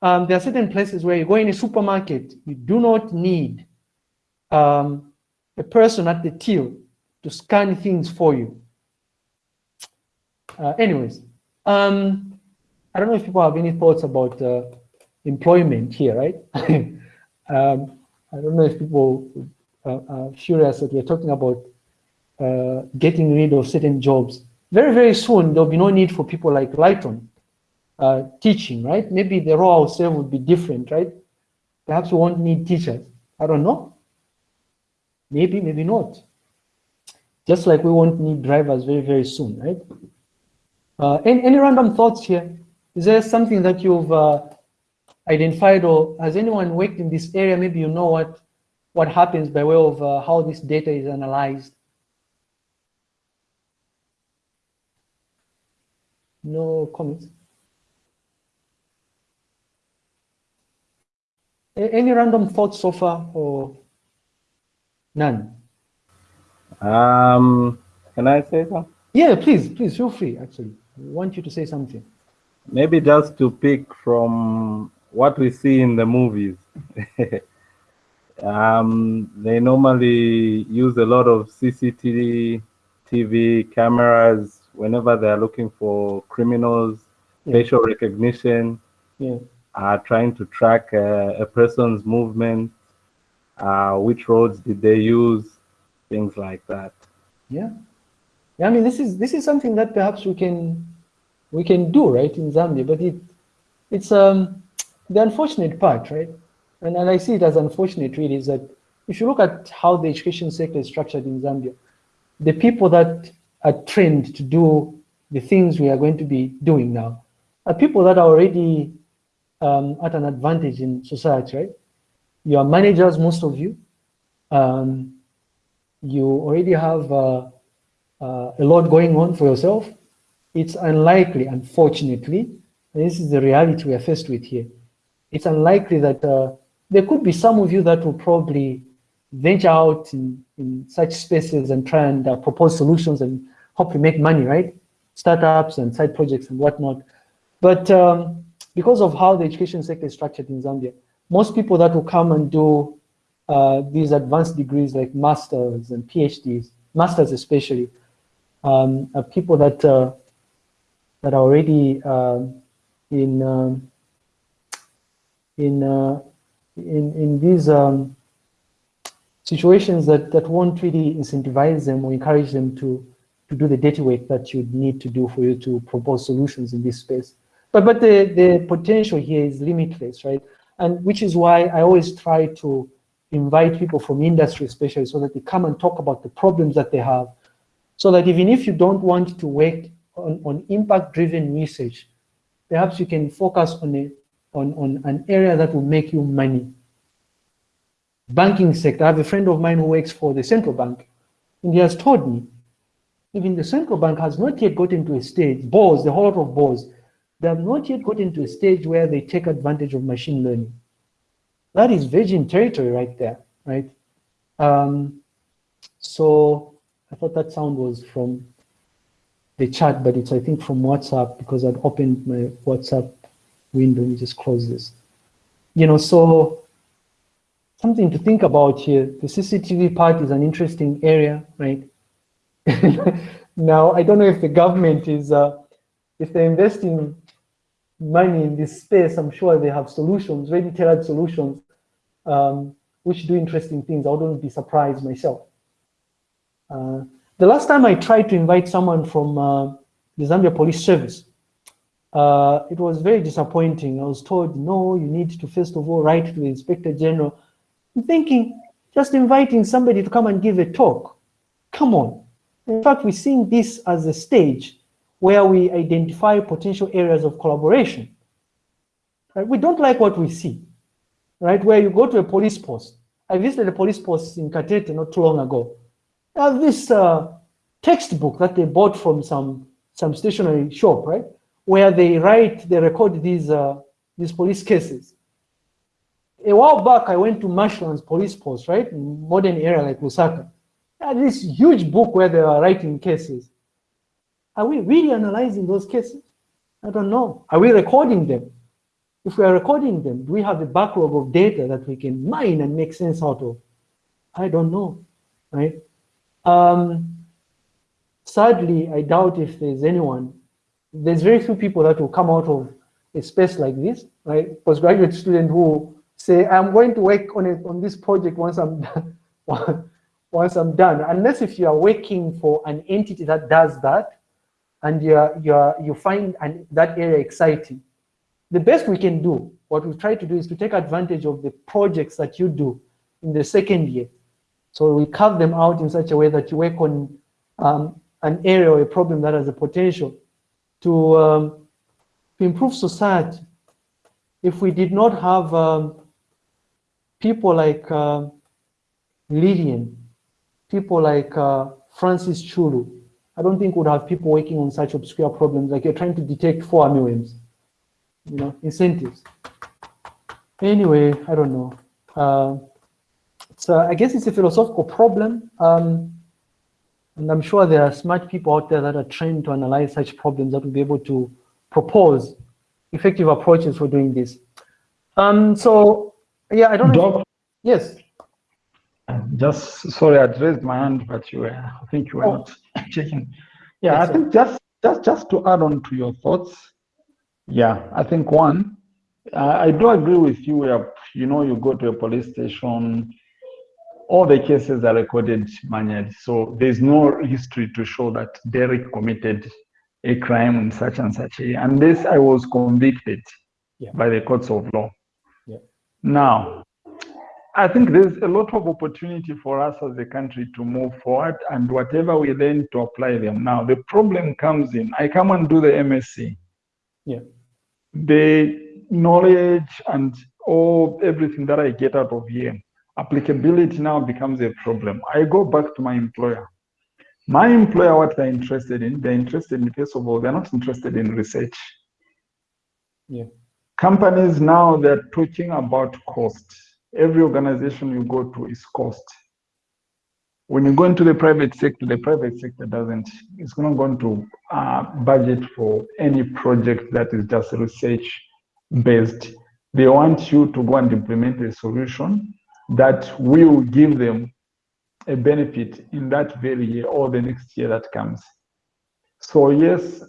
Um, there are certain places where you go in a supermarket, you do not need um, a person at the till to scan things for you. Uh, anyways, um, I don't know if people have any thoughts about uh, employment here, right? um, I don't know if people uh, are curious that we're talking about uh, getting rid of certain jobs. Very, very soon, there'll be no need for people like Lighton uh, teaching, right? Maybe the role itself would be different, right? Perhaps we won't need teachers. I don't know. Maybe, maybe not. Just like we won't need drivers very, very soon, right? Uh, any, any random thoughts here? Is there something that you've uh, identified or has anyone worked in this area? Maybe you know what, what happens by way of uh, how this data is analyzed. No comments? A any random thoughts so far or none? Um, can I say something? Yeah, please, please feel free, actually. Want you to say something. Maybe just to pick from what we see in the movies. um, they normally use a lot of CCTV TV cameras whenever they're looking for criminals, yeah. facial recognition, yeah. uh, trying to track uh, a person's movement, uh, which roads did they use, things like that. Yeah. I mean, this is this is something that perhaps we can we can do right in Zambia, but it it's um the unfortunate part, right? And, and I see it as unfortunate really is that if you look at how the education sector is structured in Zambia, the people that are trained to do the things we are going to be doing now are people that are already um, at an advantage in society, right? You are managers, most of you. Um, you already have uh, uh, a lot going on for yourself. it's unlikely, unfortunately, this is the reality we are faced with here. It's unlikely that uh, there could be some of you that will probably venture out in, in such spaces and try and uh, propose solutions and hopefully make money, right? Startups and side projects and whatnot. But um, because of how the education sector is structured in Zambia, most people that will come and do uh, these advanced degrees like masters and PhDs, masters especially, um, people that uh, that are already um, in um, in uh, in in these um, situations that that won't really incentivize them or encourage them to to do the dirty work that you need to do for you to propose solutions in this space. But but the the potential here is limitless, right? And which is why I always try to invite people from industry, especially, so that they come and talk about the problems that they have, so that even if you don't want to work on, on impact-driven research, perhaps you can focus on a on, on an area that will make you money. Banking sector, I have a friend of mine who works for the central bank, and he has told me, even the central bank has not yet gotten to a stage, BOZ, the whole lot of BOZ, they have not yet gotten to a stage where they take advantage of machine learning. That is virgin territory right there, right? Um, so I thought that sound was from the chat, but it's, I think, from WhatsApp because I'd opened my WhatsApp window. Let me just close this. You know, so something to think about here. The CCTV part is an interesting area, right? now, I don't know if the government is, uh, if they're investing money in this space, I'm sure they have solutions, ready tailored solutions, um, which do interesting things. I wouldn't be surprised myself. Uh, the last time I tried to invite someone from uh, the Zambia Police Service, uh, it was very disappointing. I was told, no, you need to first of all write to the Inspector General. I'm thinking, just inviting somebody to come and give a talk. Come on. In fact, we're seeing this as a stage where we identify potential areas of collaboration. Right? We don't like what we see, right? Where you go to a police post. I visited a police post in Katete not too long ago have this uh, textbook that they bought from some some stationery shop, right? Where they write, they record these uh, these police cases. A while back, I went to Marshlands police post, right, in modern area like Lusaka. This huge book where they are writing cases. Are we really analyzing those cases? I don't know. Are we recording them? If we are recording them, do we have a backlog of data that we can mine and make sense out of? I don't know, right? Um, sadly, I doubt if there's anyone, there's very few people that will come out of a space like this, right? Postgraduate student who say, I'm going to work on it on this project once I'm done. once I'm done, unless if you are working for an entity that does that, and you're, you're, you find an, that area exciting, the best we can do, what we try to do is to take advantage of the projects that you do in the second year so we carve them out in such a way that you work on um, an area or a problem that has the potential to, um, to improve society. If we did not have um, people like uh, Lillian, people like uh, Francis Chulu, I don't think we'd have people working on such obscure problems like you're trying to detect fall armyworms, you know, incentives. Anyway, I don't know. Uh, so I guess it's a philosophical problem. Um, and I'm sure there are smart people out there that are trained to analyze such problems that will be able to propose effective approaches for doing this. Um, so, yeah, I don't know. yes. Just, sorry, I raised my hand, but you were, I think you were oh. not checking. Yeah, yes, I think just, just, just to add on to your thoughts. Yeah, I think one, I do agree with you where, you know, you go to a police station, all the cases are recorded manually. So there's no history to show that Derek committed a crime in such and such a, unless I was convicted yeah. by the courts of law. Yeah. Now, I think there's a lot of opportunity for us as a country to move forward and whatever we learn to apply them. Now, the problem comes in, I come and do the MSc. Yeah. The knowledge and all everything that I get out of here applicability now becomes a problem. I go back to my employer. My employer, what they're interested in, they're interested in, first of all, they're not interested in research. Yeah. Companies now, they're talking about cost. Every organization you go to is cost. When you go into the private sector, the private sector doesn't, it's not going to uh, budget for any project that is just research based. They want you to go and implement a solution that will give them a benefit in that very year or the next year that comes. So yes,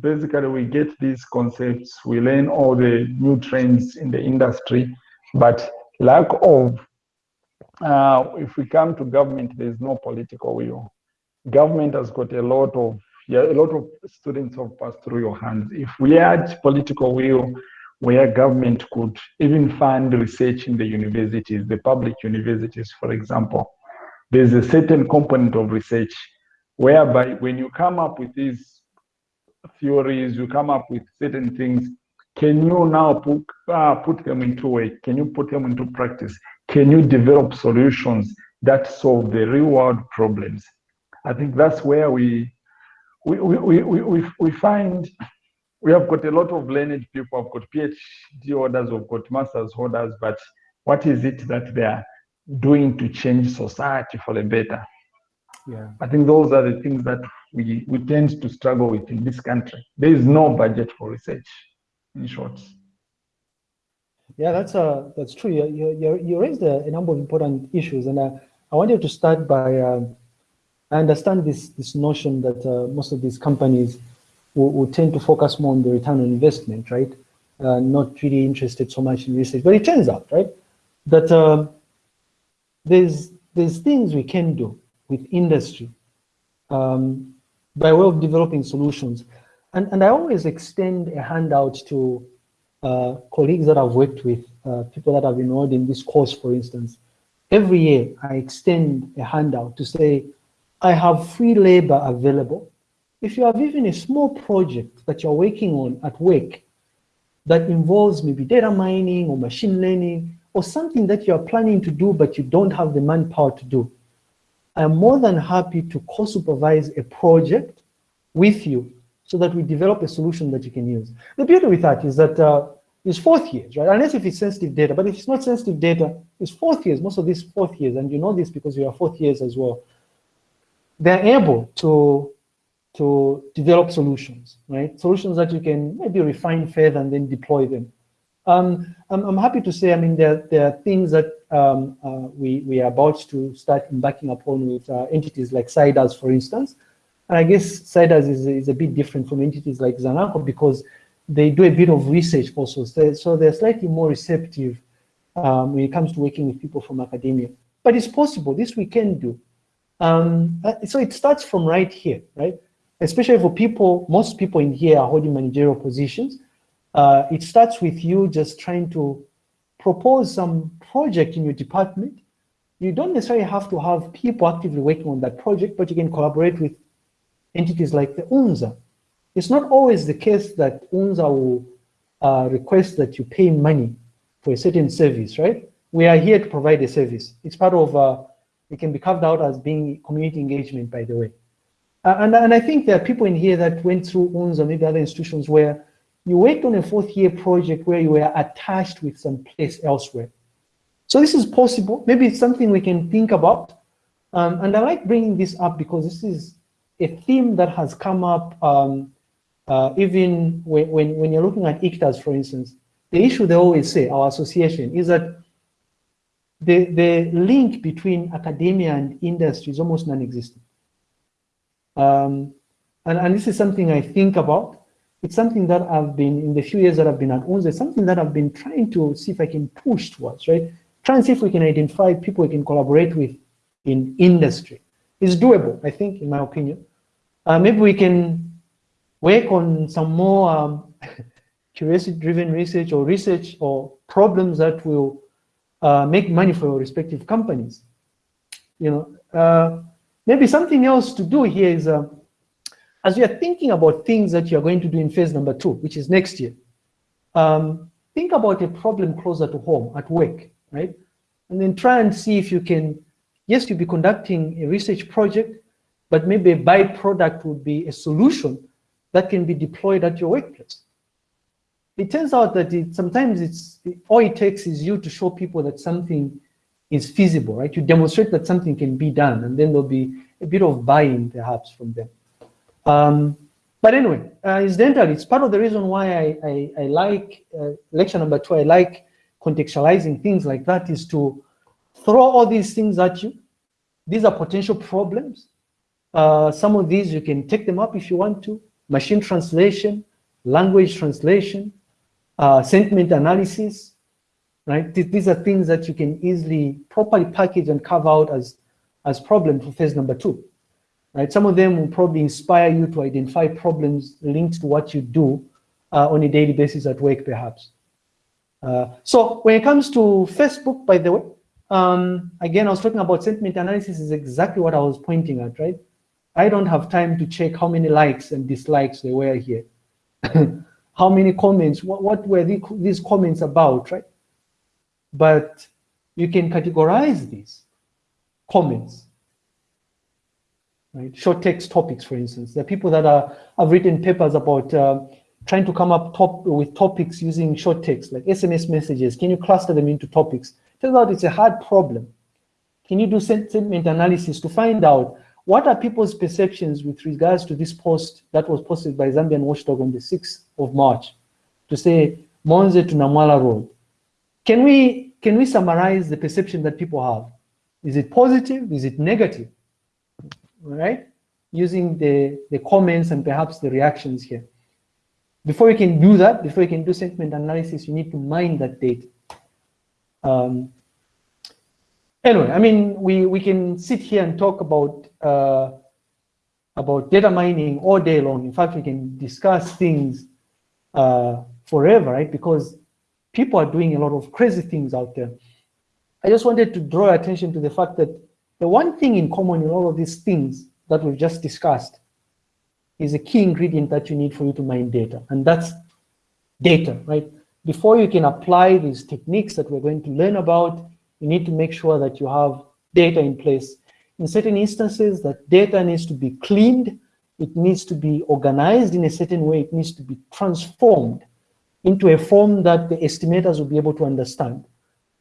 basically we get these concepts, we learn all the new trends in the industry, but lack of, uh, if we come to government, there's no political will. Government has got a lot of, yeah, a lot of students have passed through your hands. If we had political will, where government could even fund research in the universities, the public universities, for example, there's a certain component of research whereby when you come up with these theories, you come up with certain things, can you now put, uh, put them into work? Can you put them into practice? Can you develop solutions that solve the real world problems? I think that's where we, we, we, we, we, we find we have got a lot of learned people, have got PhD orders, we've got master's orders, but what is it that they are doing to change society for the better? Yeah. I think those are the things that we, we tend to struggle with in this country. There is no budget for research, in short. Yeah, that's uh, that's true. You, you, you raised a, a number of important issues, and uh, I wanted to start by um, I understand this this notion that uh, most of these companies will, will, tend to focus more on the return on investment, right? Uh, not really interested so much in research, but it turns out, right, that um, there's there's things we can do with industry um, by way of developing solutions. And, and I always extend a handout to uh, colleagues that I've worked with, uh, people that have enrolled in this course, for instance. Every year, I extend a handout to say, I have free labor available. If you have even a small project that you're working on at work that involves maybe data mining or machine learning or something that you're planning to do but you don't have the manpower to do, I'm more than happy to co-supervise a project with you so that we develop a solution that you can use. The beauty with that is that uh, it's fourth years, right? Unless if it's sensitive data, but if it's not sensitive data, it's fourth years, most of these fourth years, and you know this because you are fourth years as well. They're able to, to develop solutions, right? Solutions that you can maybe refine further and then deploy them. Um, I'm, I'm, happy to say, I mean, there, there are things that um, uh, we, we are about to start embarking upon with uh, entities like CIDAS, for instance. And I guess CIDAS is, is a bit different from entities like Zanaco because they do a bit of research also. So, so they're slightly more receptive um, when it comes to working with people from academia. But it's possible, this we can do. Um, uh, so it starts from right here, right? Especially for people, most people in here are holding managerial positions. Uh, it starts with you just trying to propose some project in your department. You don't necessarily have to have people actively working on that project, but you can collaborate with entities like the UNZA. It's not always the case that UNZA will uh, request that you pay money for a certain service, right? We are here to provide a service. It's part of, uh, it can be carved out as being community engagement, by the way. Uh, and, and I think there are people in here that went through UNZA, maybe other institutions where you worked on a fourth year project where you were attached with some place elsewhere. So this is possible. Maybe it's something we can think about. Um, and I like bringing this up because this is a theme that has come up um, uh, even when, when, when, you're looking at ICTAZ, for instance. The issue they always say, our association, is that the, the link between academia and industry is almost non-existent. Um, and, and this is something I think about it's something that I've been, in the few years that I've been at UNZA, something that I've been trying to see if I can push towards, right? Try and see if we can identify people we can collaborate with in industry. It's doable, I think, in my opinion. Uh, maybe we can work on some more um, curiosity-driven research or research or problems that will uh, make money for your respective companies. You know, uh, maybe something else to do here is uh, as you are thinking about things that you're going to do in phase number two, which is next year, um, think about a problem closer to home, at work, right? And then try and see if you can, yes, you'll be conducting a research project, but maybe a byproduct would be a solution that can be deployed at your workplace. It turns out that it, sometimes it's all it takes is you to show people that something is feasible, right? You demonstrate that something can be done, and then there'll be a bit of buy-in perhaps from them. Um, but anyway, uh, incidentally, it's part of the reason why I, I, I like uh, lecture number two. I like contextualizing things like that is to throw all these things at you. These are potential problems. Uh, some of these you can take them up if you want to. Machine translation, language translation, uh, sentiment analysis, right? These are things that you can easily properly package and carve out as, as problems for phase number two, right? Some of them will probably inspire you to identify problems linked to what you do uh, on a daily basis at work, perhaps. Uh, so when it comes to Facebook, by the way, um, again, I was talking about sentiment analysis is exactly what I was pointing at, right? I don't have time to check how many likes and dislikes there were here. how many comments, what, what were the, these comments about, right? But you can categorize these comments, right? Short text topics, for instance. There are people that are, have written papers about uh, trying to come up top with topics using short text, like SMS messages. Can you cluster them into topics? Turns out it's a hard problem. Can you do sentiment analysis to find out what are people's perceptions with regards to this post that was posted by Zambian Watchdog on the 6th of March to say Monze to Namwala Road? Can we, can we summarize the perception that people have? Is it positive? Is it negative? All right? Using the, the comments and perhaps the reactions here. Before you can do that, before you can do sentiment analysis, you need to mine that data. Um, anyway, I mean, we, we can sit here and talk about uh, about data mining all day long. In fact, we can discuss things uh, forever, right? Because people are doing a lot of crazy things out there. I just wanted to draw attention to the fact that the one thing in common in all of these things that we've just discussed is a key ingredient that you need for you to mine data, and that's data, right? Before you can apply these techniques that we're going to learn about, you need to make sure that you have data in place in certain instances, that data needs to be cleaned, it needs to be organized in a certain way, it needs to be transformed into a form that the estimators will be able to understand.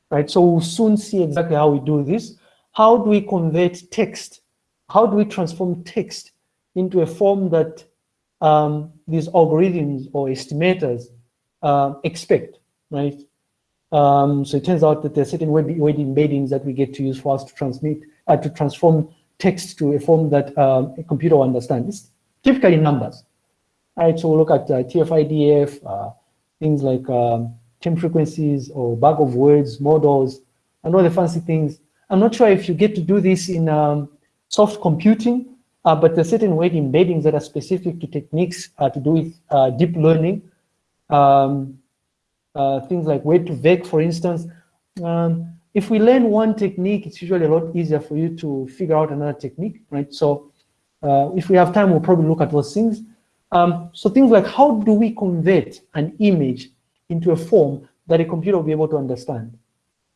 Right, so we'll soon see exactly how we do this. How do we convert text? How do we transform text into a form that um, these algorithms or estimators uh, expect, right? Um, so it turns out that there are certain word embeddings that we get to use for us to transmit uh, to transform text to a form that um, a computer will understand. It's typically numbers. right? so we'll look at uh, TF-IDF, things like um, term frequencies or bag of words, models, and all the fancy things. I'm not sure if you get to do this in um, soft computing, uh, but there's certain word embeddings that are specific to techniques uh, to do with uh, deep learning. Um, uh, things like word2vec, for instance. Um, if we learn one technique, it's usually a lot easier for you to figure out another technique, right? So uh, if we have time, we'll probably look at those things. Um, so things like how do we convert an image into a form that a computer will be able to understand?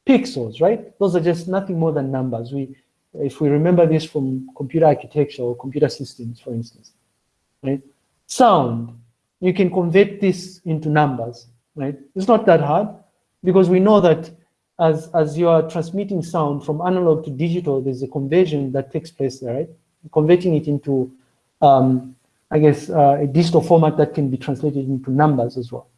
Pixels, right? Those are just nothing more than numbers. We, if we remember this from computer architecture or computer systems, for instance, right? Sound, you can convert this into numbers, right? It's not that hard because we know that as, as you are transmitting sound from analog to digital, there's a conversion that takes place there, right? Converting it into, um, I guess, uh, a digital format that can be translated into numbers as well.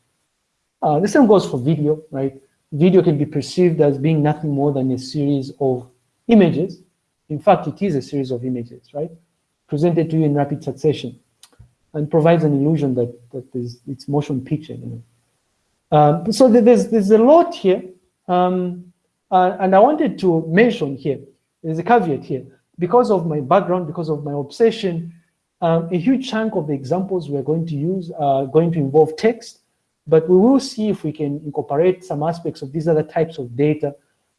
Uh, the same goes for video, right? Video can be perceived as being nothing more than a series of images. In fact, it is a series of images, right? Presented to you in rapid succession and provides an illusion that, that it's motion picture. You know? Um, so there's, there's a lot here um, uh, and I wanted to mention here, there's a caveat here, because of my background, because of my obsession, um, a huge chunk of the examples we're going to use are going to involve text, but we will see if we can incorporate some aspects of these other types of data.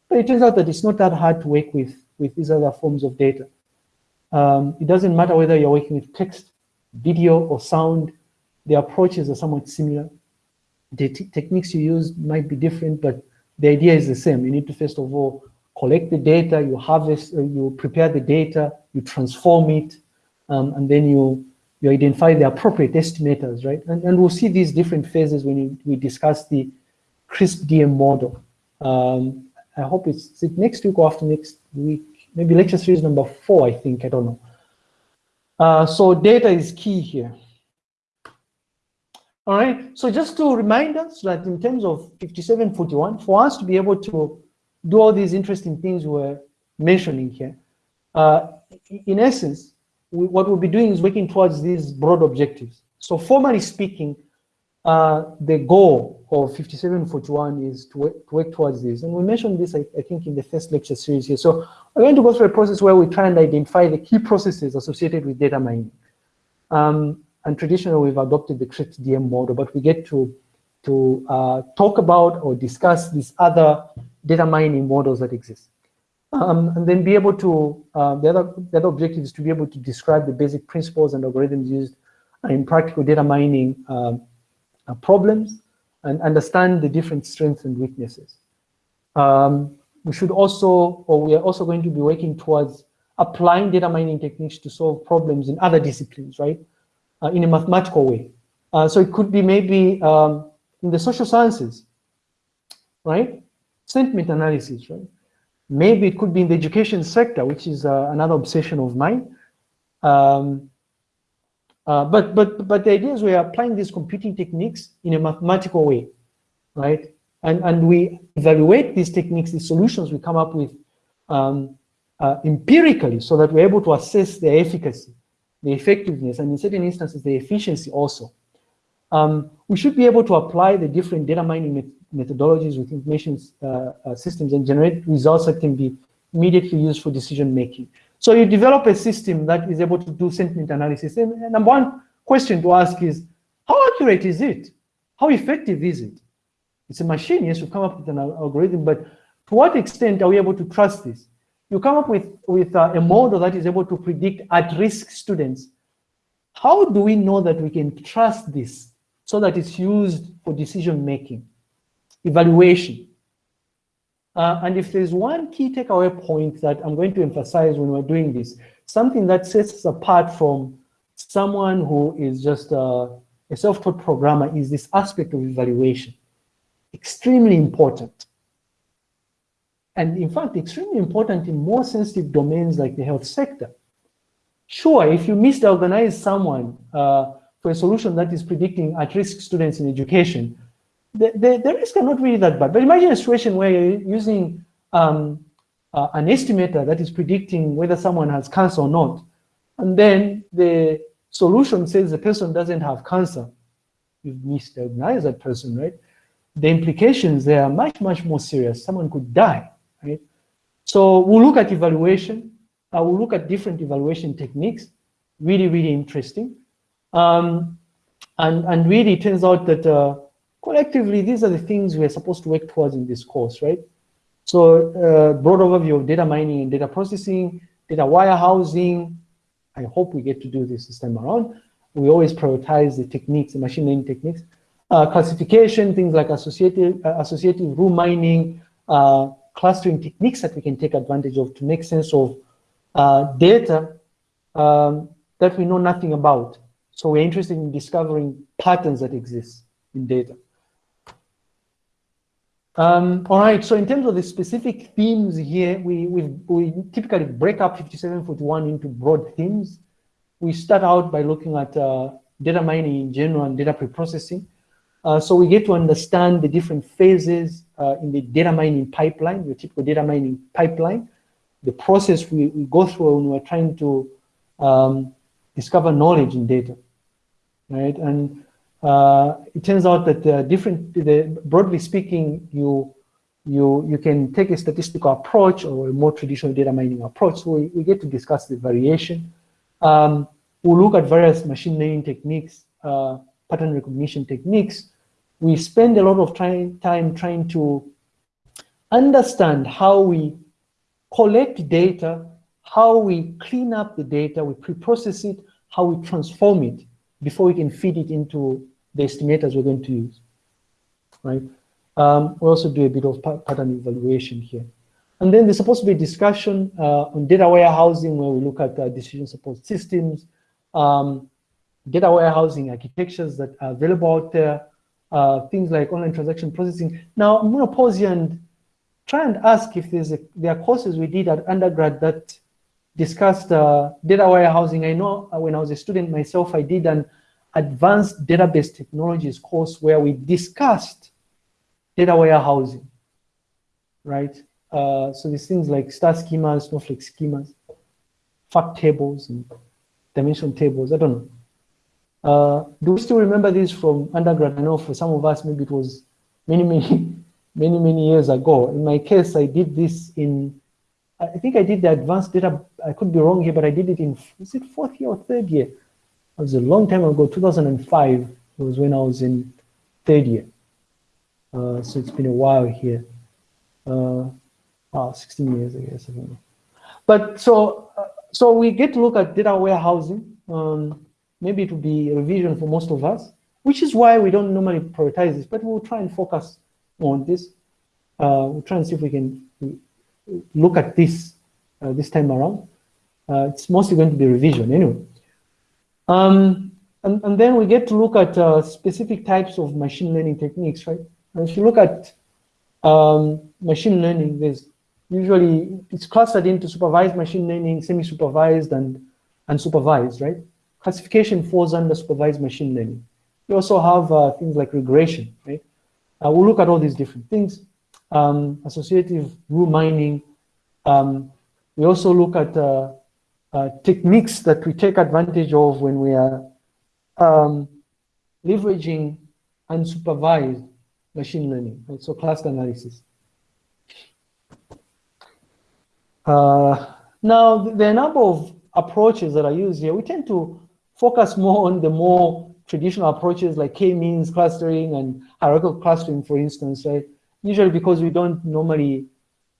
But it turns out that it's not that hard to work with, with these other forms of data. Um, it doesn't matter whether you're working with text, video, or sound, the approaches are somewhat similar. The techniques you use might be different, but the idea is the same. You need to first of all collect the data, you harvest, uh, you prepare the data, you transform it, um, and then you you identify the appropriate estimators, right? And, and we'll see these different phases when you, we discuss the CRISP DM model. Um, I hope it's, next week or after next week, maybe lecture series number four, I think, I don't know. Uh, so data is key here. All right, so just to remind us that in terms of 5741, for us to be able to do all these interesting things we're mentioning here, uh, in essence, we, what we'll be doing is working towards these broad objectives. So formally speaking, uh, the goal of 5741 is to work, to work, towards this. And we mentioned this, I, I, think, in the first lecture series here. So we're going to go through a process where we try and identify the key processes associated with data mining. Um, and traditionally, we've adopted the CRISP DM model, but we get to, to uh, talk about or discuss these other data mining models that exist. Um, and then be able to, uh, the, other, the other objective is to be able to describe the basic principles and algorithms used in practical data mining um, uh, problems and understand the different strengths and weaknesses. Um, we should also, or we are also going to be working towards applying data mining techniques to solve problems in other disciplines, right? Uh, in a mathematical way. Uh, so it could be maybe um, in the social sciences, right? Sentiment analysis, right? Maybe it could be in the education sector, which is uh, another obsession of mine. Um, uh, but but but the idea is we are applying these computing techniques in a mathematical way, right? And and we evaluate these techniques, these solutions we come up with um, uh, empirically, so that we're able to assess their efficacy, the effectiveness, and in certain instances the efficiency also. Um, we should be able to apply the different data mining methodologies with information uh, uh, systems and generate results that can be immediately used for decision making. So you develop a system that is able to do sentiment analysis. And, and number one question to ask is, how accurate is it? How effective is it? It's a machine, yes, you come up with an algorithm, but to what extent are we able to trust this? You come up with, with uh, a model that is able to predict at-risk students. How do we know that we can trust this so that it's used for decision making? Evaluation. Uh, and if there's one key takeaway point that I'm going to emphasize when we're doing this, something that sets us apart from someone who is just a, a self-taught programmer is this aspect of evaluation. Extremely important. And in fact, extremely important in more sensitive domains like the health sector. Sure, if you misorganize someone uh, for a solution that is predicting at-risk students in education, the, the, the risk are not really that bad. But imagine a situation where you're using um, uh, an estimator that is predicting whether someone has cancer or not. And then the solution says the person doesn't have cancer. You've misdiagnosed that person, right? The implications there are much, much more serious. Someone could die, right? So we'll look at evaluation. Uh, we'll look at different evaluation techniques. Really, really interesting. Um, and, and really, it turns out that uh, collectively, these are the things we're supposed to work towards in this course, right? So uh, broad overview of data mining and data processing, data warehousing. I hope we get to do this this time around. We always prioritize the techniques, the machine learning techniques. Uh, classification, things like associative, uh, associative rule mining, uh, clustering techniques that we can take advantage of to make sense of uh, data um, that we know nothing about. So we're interested in discovering patterns that exist in data. Um, all right, so in terms of the specific themes here, we, we, we typically break up 5741 into broad themes. We start out by looking at uh, data mining in general and data preprocessing. Uh, so we get to understand the different phases uh, in the data mining pipeline, the typical data mining pipeline, the process we, we go through when we're trying to um, discover knowledge in data, right? And uh, it turns out that uh, different, the, broadly speaking, you you you can take a statistical approach or a more traditional data mining approach. So we, we get to discuss the variation. Um, we'll look at various machine learning techniques, uh, pattern recognition techniques. We spend a lot of try, time trying to understand how we collect data, how we clean up the data, we pre-process it, how we transform it before we can feed it into the estimators we're going to use, right? Um, we also do a bit of pattern evaluation here. And then there's supposed to be a discussion uh, on data warehousing where we look at uh, decision support systems, um, data warehousing architectures that are available out there, uh, things like online transaction processing. Now, I'm going to pause here and try and ask if there's a, there are courses we did at undergrad that discussed uh, data warehousing. I know uh, when I was a student myself, I did an advanced database technologies course where we discussed data warehousing, right? Uh, so these things like star schemas, snowflake schemas, fact tables, and dimension tables, I don't know. Uh, do we still remember this from undergrad? I know for some of us, maybe it was many, many, many, many years ago. In my case, I did this in, I think I did the advanced data, I could be wrong here, but I did it in, is it fourth year or third year? It was a long time ago, 2005 was when I was in third year. Uh, so it's been a while here. Uh, oh, 16 years, I guess, I. But so, uh, so we get to look at data warehousing. Um, maybe it will be revision for most of us, which is why we don't normally prioritize this, but we'll try and focus on this. Uh, we'll try and see if we can look at this uh, this time around. Uh, it's mostly going to be revision anyway. Um, and, and then we get to look at uh, specific types of machine learning techniques, right? And if you look at um, machine learning, there's usually, it's clustered into supervised machine learning, semi-supervised and unsupervised, right? Classification falls under supervised machine learning. We also have uh, things like regression, right? Uh, we'll look at all these different things. Um, associative rule mining. Um, we also look at uh, techniques that we take advantage of when we are um, leveraging unsupervised machine learning, right? so cluster analysis. Uh, now, there are a number of approaches that are used here. We tend to focus more on the more traditional approaches like k-means clustering and hierarchical clustering, for instance, right? Usually because we don't normally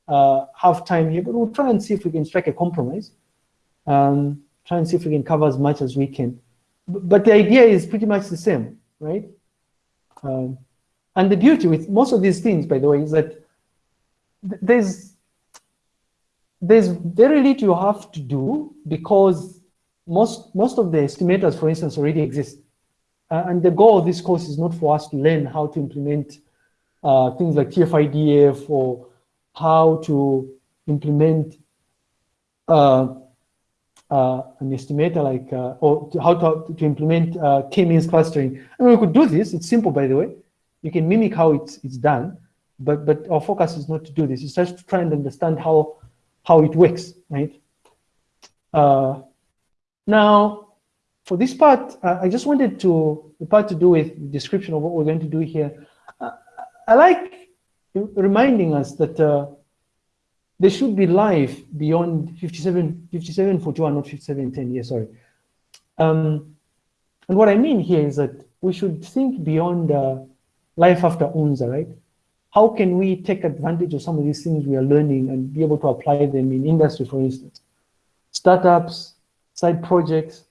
uh, have time here, but we'll try and see if we can strike a compromise. Um, try and see if we can cover as much as we can. But the idea is pretty much the same, right? Um, and the beauty with most of these things, by the way, is that there's there's very little you have to do because most, most of the estimators, for instance, already exist. Uh, and the goal of this course is not for us to learn how to implement uh, things like TF-IDF or how to implement uh, uh an estimator like, uh, or to, how to, to implement uh, k-means clustering. I mean, we could do this. It's simple, by the way. You can mimic how it's, it's done, but, but our focus is not to do this. It's just to try and understand how, how it works, right? Uh, now, for this part, uh, I just wanted to, the part to do with description of what we're going to do here. Uh, I like reminding us that uh, there should be life beyond 57, 5741, not 5710, yeah, sorry. Um, and what I mean here is that we should think beyond uh, life after UNZA, right? How can we take advantage of some of these things we are learning and be able to apply them in industry, for instance? Startups, side projects,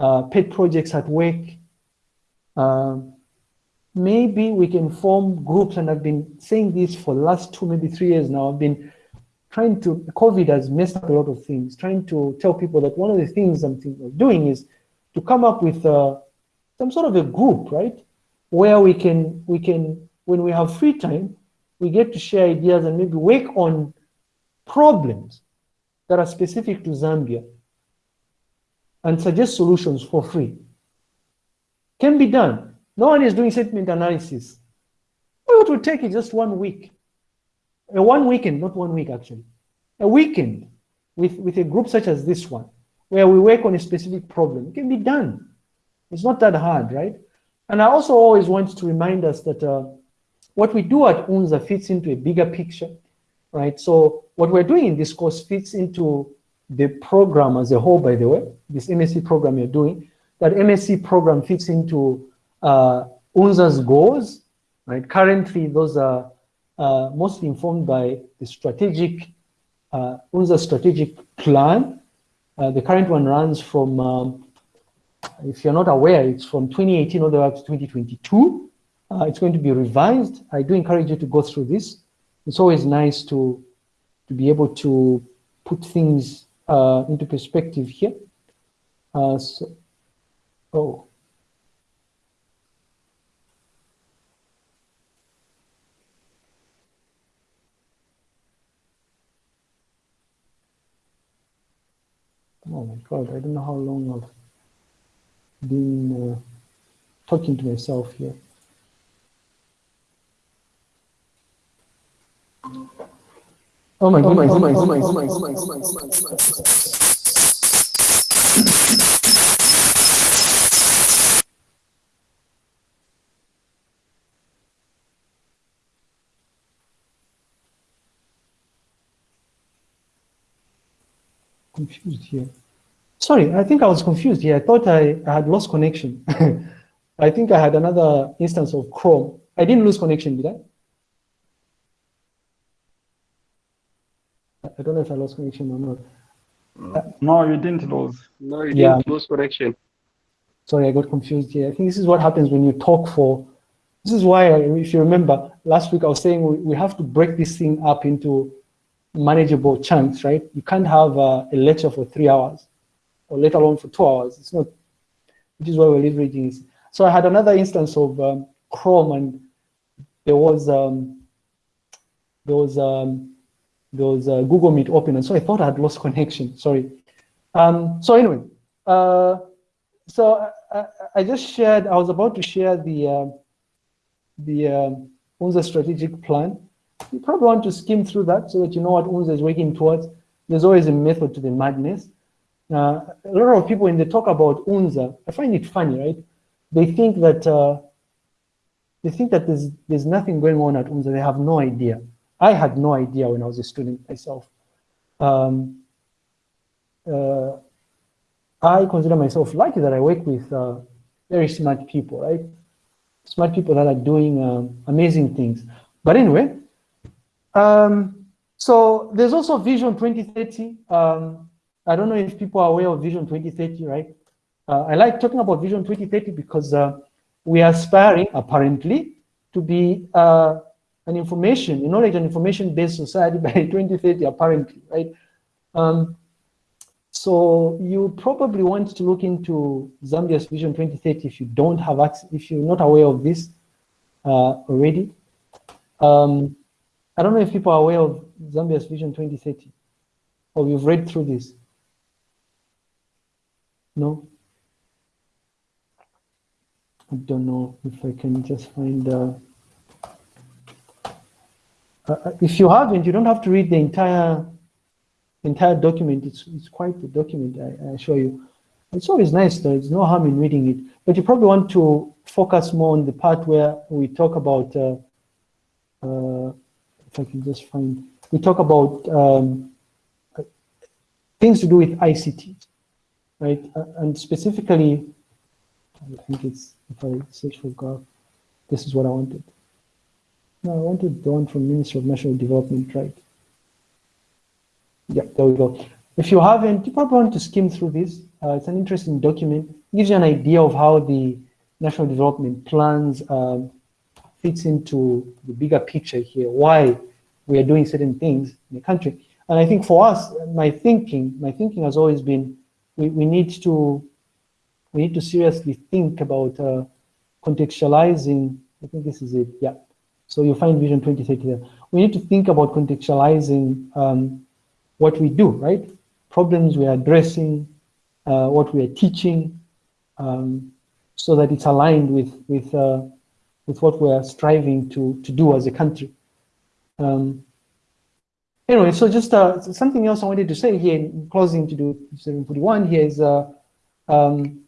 uh, pet projects at work. Uh, maybe we can form groups, and I've been saying this for the last two, maybe three years now. I've been trying to, COVID has messed up a lot of things, trying to tell people that one of the things I'm thinking of doing is to come up with uh, some sort of a group, right? Where we can, we can, when we have free time, we get to share ideas and maybe work on problems that are specific to Zambia and suggest solutions for free. Can be done. No one is doing sentiment analysis. What would take it just one week. A one weekend, not one week actually. A weekend with, with a group such as this one, where we work on a specific problem. It can be done. It's not that hard, right? And I also always want to remind us that uh, what we do at UNZA fits into a bigger picture, right? So what we're doing in this course fits into the program as a whole, by the way, this MSc program you're doing, that MSc program fits into uh, UNZA's goals, right? Currently, those are uh, mostly informed by the strategic, uh, UNZA strategic plan. Uh, the current one runs from, um, if you're not aware, it's from 2018 all the way up to 2022. Uh, it's going to be revised. I do encourage you to go through this. It's always nice to, to be able to put things uh, into perspective here. Uh, so, oh. Oh my God, I don't know how long I've been uh, talking to myself here. Oh my god oh my goodness, oh my goodness, oh my goodness, oh my goodness. Confused here. Sorry, I think I was confused here. I thought I, I had lost connection. I think I had another instance of Chrome. I didn't lose connection, did I? I don't know if I lost connection or not. No, you didn't lose. No, you Yeah. didn't lose connection. Sorry, I got confused here. I think this is what happens when you talk for, this is why, if you remember, last week I was saying we, we have to break this thing up into manageable chunks, right? You can't have uh, a lecture for three hours or let alone for two hours. It's not, which is why we're leveraging this. So I had another instance of um, Chrome and there was, um, there was, um, there was uh, Google Meet open and so I thought I had lost connection, sorry. Um, so anyway, uh, so I, I, just shared, I was about to share the, uh, the um, UNZA strategic plan. You probably want to skim through that so that you know what UNZA is working towards. There's always a method to the madness. Uh, a lot of people, when they talk about UNZA, I find it funny, right? They think that uh, they think that there's there's nothing going on at UNZA. They have no idea. I had no idea when I was a student myself. Um, uh, I consider myself lucky that I work with uh, very smart people, right? Smart people that are doing um, amazing things. But anyway, um, so there's also Vision 2030. Um, I don't know if people are aware of Vision 2030, right? Uh, I like talking about Vision 2030 because uh, we are aspiring, apparently, to be uh, an information, a knowledge and information-based society by 2030, apparently, right? Um, so you probably want to look into Zambia's Vision 2030 if you don't have access, if you're not aware of this uh, already. Um, I don't know if people are aware of Zambia's Vision 2030 or you've read through this. No? I don't know if I can just find, uh, uh, if you haven't, you don't have to read the entire entire document. It's, it's quite the document, I, I assure you. It's always nice, though. There's no harm in reading it. But you probably want to focus more on the part where we talk about, uh, I can just find, we talk about um, things to do with ICT, right? And specifically, I think it's, if I search for graph, this is what I wanted. No, I wanted the one from Ministry of National Development, right? Yeah, there we go. If you haven't, you probably want to skim through this. Uh, it's an interesting document. It gives you an idea of how the national development plans um, fits into the bigger picture here, why we are doing certain things in the country. And I think for us, my thinking, my thinking has always been, we, we need to, we need to seriously think about uh, contextualizing, I think this is it, yeah. So you find Vision 2030 there. We need to think about contextualizing um, what we do, right? Problems we are addressing, uh, what we are teaching, um, so that it's aligned with with uh, with what we are striving to to do as a country. Um, anyway, so just uh, something else I wanted to say here in closing to do 741 here is uh, um,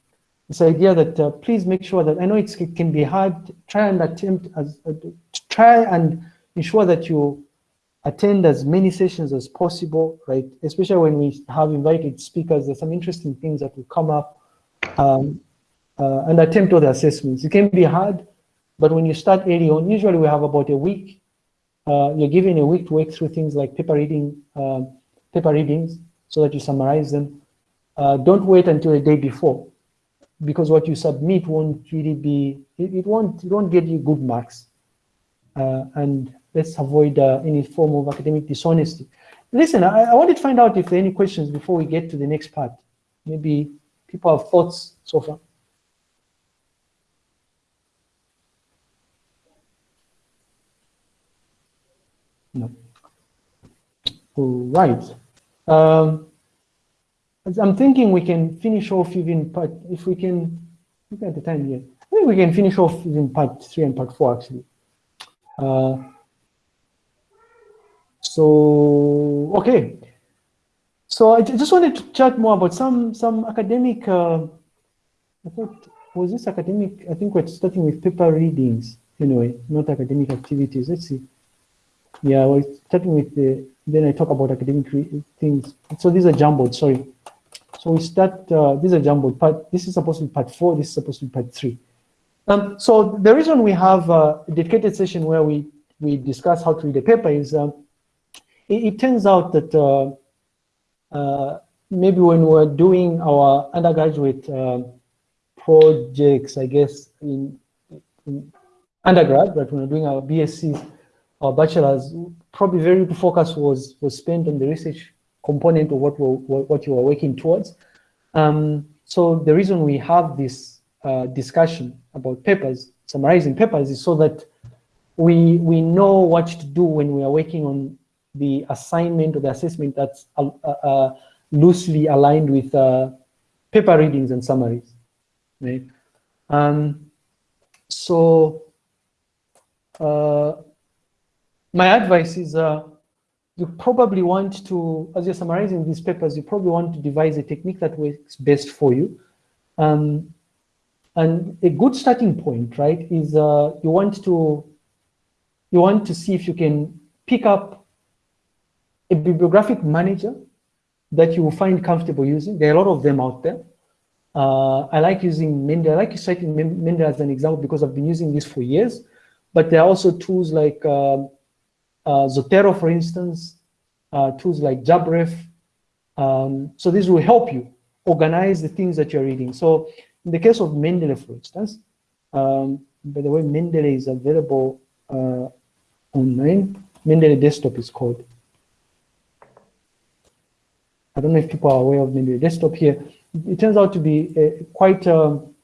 this idea that uh, please make sure that I know it can be hard. Try and attempt as uh, try and ensure that you attend as many sessions as possible, right? Especially when we have invited speakers, there's some interesting things that will come up um, uh, and attempt all the assessments. It can be hard, but when you start early on, usually we have about a week. Uh, you're given a week to work through things like paper reading, uh, paper readings, so that you summarize them. Uh, don't wait until the day before, because what you submit won't really be, it, it won't, it won't get you good marks. Uh, and let's avoid uh, any form of academic dishonesty. Listen, I, I wanted to find out if there are any questions before we get to the next part. Maybe People have thoughts so far? No. Right. Um, I'm thinking we can finish off even part, if we can, look at the time here. I think we can finish off even part three and part four actually. Uh, so, okay. So I just wanted to chat more about some, some academic, uh, I thought, was this academic? I think we're starting with paper readings anyway, not academic activities. Let's see. Yeah, we're starting with the, then I talk about academic things. So these are jumbled, sorry. So we start, uh, these are jumbled part, this is supposed to be part four, this is supposed to be part three. Um, so the reason we have a dedicated session where we, we discuss how to read a paper is um, it, it, turns out that uh, uh, maybe when we're doing our undergraduate uh, projects, I guess, in, in undergrad, but when we're doing our BSc, our bachelor's, probably very little focus was, was spent on the research component of what, we're, what you are working towards. Um, so the reason we have this uh, discussion about papers, summarizing papers, is so that we, we know what to do when we are working on the assignment or the assessment that's uh, uh, loosely aligned with uh, paper readings and summaries. Right? Um, so uh, my advice is uh, you probably want to, as you're summarizing these papers, you probably want to devise a technique that works best for you. Um, and a good starting point, right, is uh, you want to you want to see if you can pick up a bibliographic manager that you will find comfortable using. There are a lot of them out there. Uh, I like using Mendeley. I like citing Mendeley as an example because I've been using this for years. But there are also tools like uh, Zotero, for instance, uh, tools like JabRef. Um, so this will help you organize the things that you're reading. So in the case of Mendeley, for instance, um, by the way, Mendeley is available uh, online. Mendeley Desktop is called. I don't know if people are aware of Mendeley Desktop here. It turns out to be a quite um,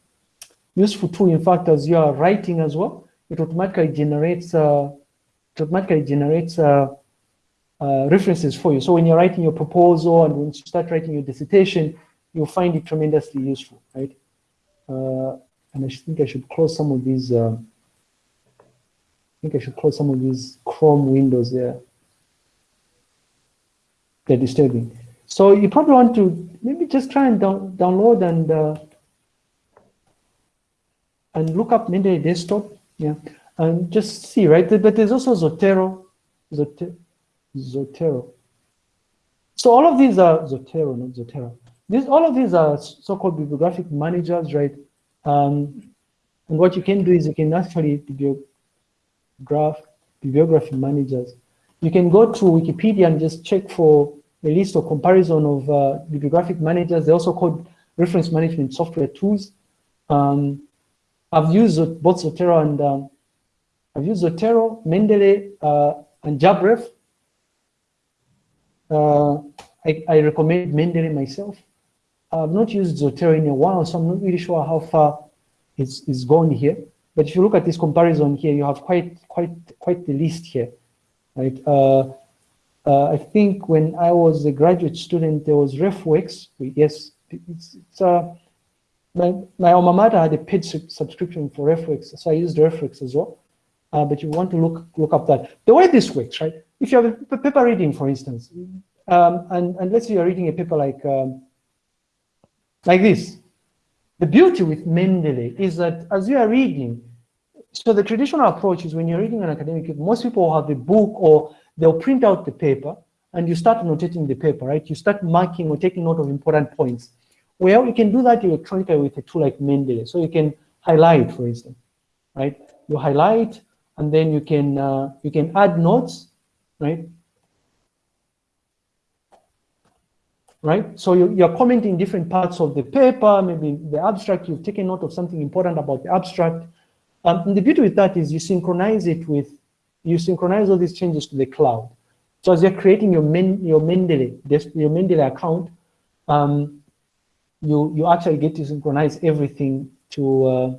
useful tool. In fact, as you are writing as well, it automatically generates uh, automatically generates uh, uh, references for you. So when you're writing your proposal and when you start writing your dissertation, you'll find it tremendously useful, right? Uh, and I think I should close some of these. Uh, I think I should close some of these Chrome windows there. They're disturbing. So you probably want to maybe just try and down, download and uh, and look up Mendeley Desktop. Yeah and just see, right? But there's also Zotero, Zotero. So all of these are Zotero, not Zotero. These, all of these are so-called bibliographic managers, right? Um, and what you can do is you can actually bibliograph, bibliography managers. You can go to Wikipedia and just check for a list or comparison of uh, bibliographic managers. They're also called reference management software tools. Um, I've used both Zotero and um, I've used Zotero, Mendeley, uh, and JabRef. Uh, I, I, recommend Mendeley myself. I've not used Zotero in a while, so I'm not really sure how far it's, it's gone here. But if you look at this comparison here, you have quite quite quite the list here, right? Uh, uh, I think when I was a graduate student, there was RefWorks. Yes, it's, it's uh, my, my alma mater had a paid subscription for RefWorks, so I used RefWorks as well uh, but you want to look look up that. The way this works, right? If you have a paper reading, for instance, um, and, and let's say you're reading a paper like, um, like this, the beauty with Mendeley is that as you are reading, so the traditional approach is when you're reading an academic most people have a book or they'll print out the paper and you start annotating the paper, right? You start marking or taking note of important points. Well, you can do that electronically with a tool like Mendeley. So you can highlight, for instance, right? You highlight, and then you can uh, you can add notes, right? Right. So you, you're commenting different parts of the paper, maybe the abstract. You've taken note of something important about the abstract. Um, and the beauty with that is you synchronize it with you synchronize all these changes to the cloud. So as you're creating your Men, your Mendeley your Mendeley account, um, you, you actually get to synchronize everything to, uh,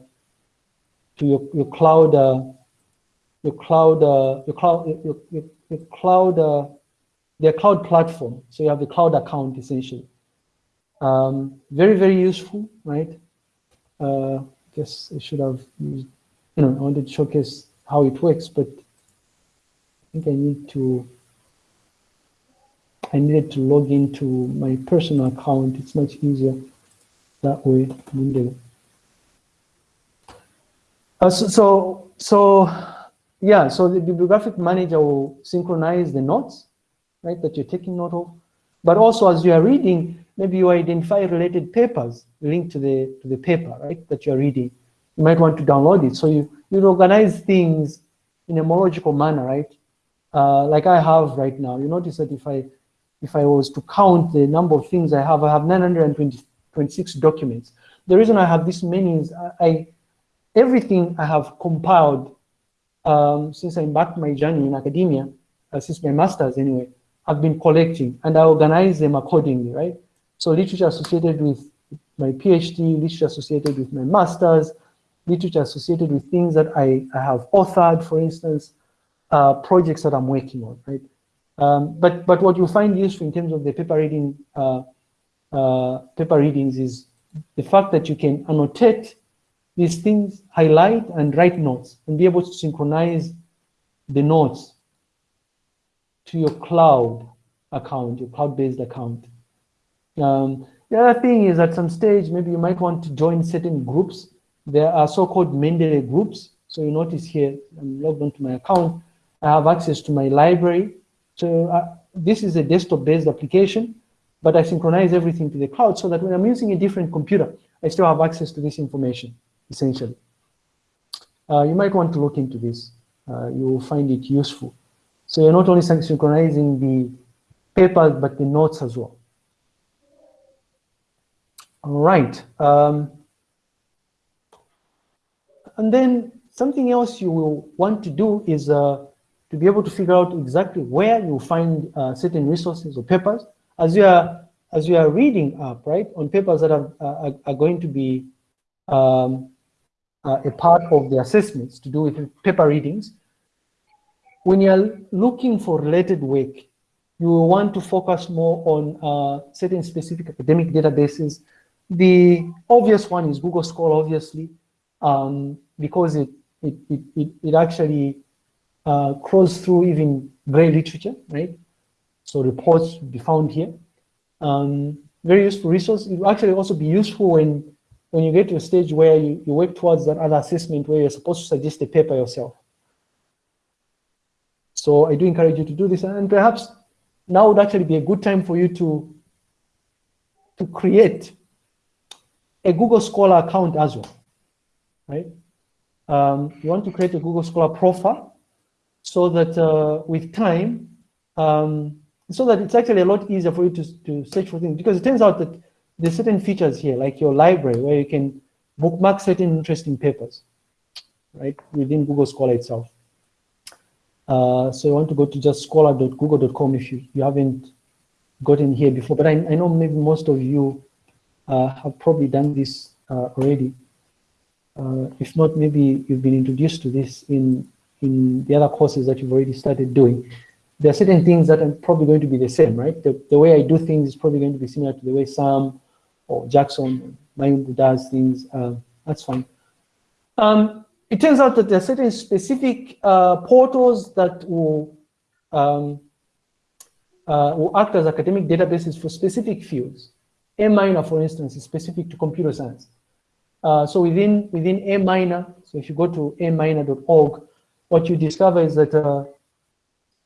to your, your cloud, uh, your cloud, uh, your cloud, your, your, your cloud, uh, their cloud platform. So you have the cloud account essentially. Um, very, very useful, right? Uh, guess I should have used, you know, I wanted to showcase how it works, but I think I need to, I needed to log into my personal account. It's much easier that way. Uh, so, so, so, yeah, so the bibliographic manager will synchronize the notes, right, that you're taking note of. But also as you are reading, maybe you identify related papers linked to the to the paper, right, that you're reading. You might want to download it. So you, you organize things in a more logical manner, right? Uh, like I have right now. You notice that if I if I was to count the number of things I have, I have 926 documents. The reason I have this many is I, I everything I have compiled um, since I embarked my journey in academia, uh, since my master's anyway, I've been collecting and I organize them accordingly, right? So literature associated with my PhD, literature associated with my master's, literature associated with things that I, I have authored, for instance, uh, projects that I'm working on, right? Um, but but what you find useful in terms of the paper reading uh, uh, paper readings is the fact that you can annotate these things, highlight and write notes, and be able to synchronize the notes to your cloud account, your cloud-based account. Um, the other thing is at some stage, maybe you might want to join certain groups. There are so-called Mendeley groups. So you notice here, I'm logged onto my account. I have access to my library. So uh, this is a desktop-based application, but I synchronize everything to the cloud so that when I'm using a different computer, I still have access to this information, essentially. Uh, you might want to look into this. Uh, you will find it useful. So you're not only synchronizing the papers, but the notes as well. All right. Um, and then something else you will want to do is uh, to be able to figure out exactly where you find uh, certain resources or papers as you are as you are reading up, right, on papers that are, uh, are going to be um, uh, a part of the assessments to do with paper readings. When you're looking for related work, you will want to focus more on uh, certain specific academic databases the obvious one is Google Scholar, obviously, um, because it, it, it, it, actually uh, crawls through even gray literature, right? So reports be found here. Um, very useful resource. It will actually also be useful when, when you get to a stage where you, you work towards that other assessment where you're supposed to suggest a paper yourself. So I do encourage you to do this and perhaps now would actually be a good time for you to, to create a Google Scholar account as well, right? Um, you want to create a Google Scholar profile so that uh, with time, um, so that it's actually a lot easier for you to, to search for things because it turns out that there's certain features here, like your library, where you can bookmark certain interesting papers, right, within Google Scholar itself. Uh, so you want to go to just scholar.google.com if you, you haven't gotten here before, but I, I know maybe most of you uh, have probably done this uh, already. Uh, if not, maybe you've been introduced to this in, in the other courses that you've already started doing. There are certain things that are probably going to be the same, right? The, the way I do things is probably going to be similar to the way Sam or Jackson, Mayungu does things. Uh, that's fine. Um, it turns out that there are certain specific uh, portals that will, um, uh, will act as academic databases for specific fields. AMiner, for instance, is specific to computer science. Uh, so within within AMiner, so if you go to aminer.org, what you discover is that uh,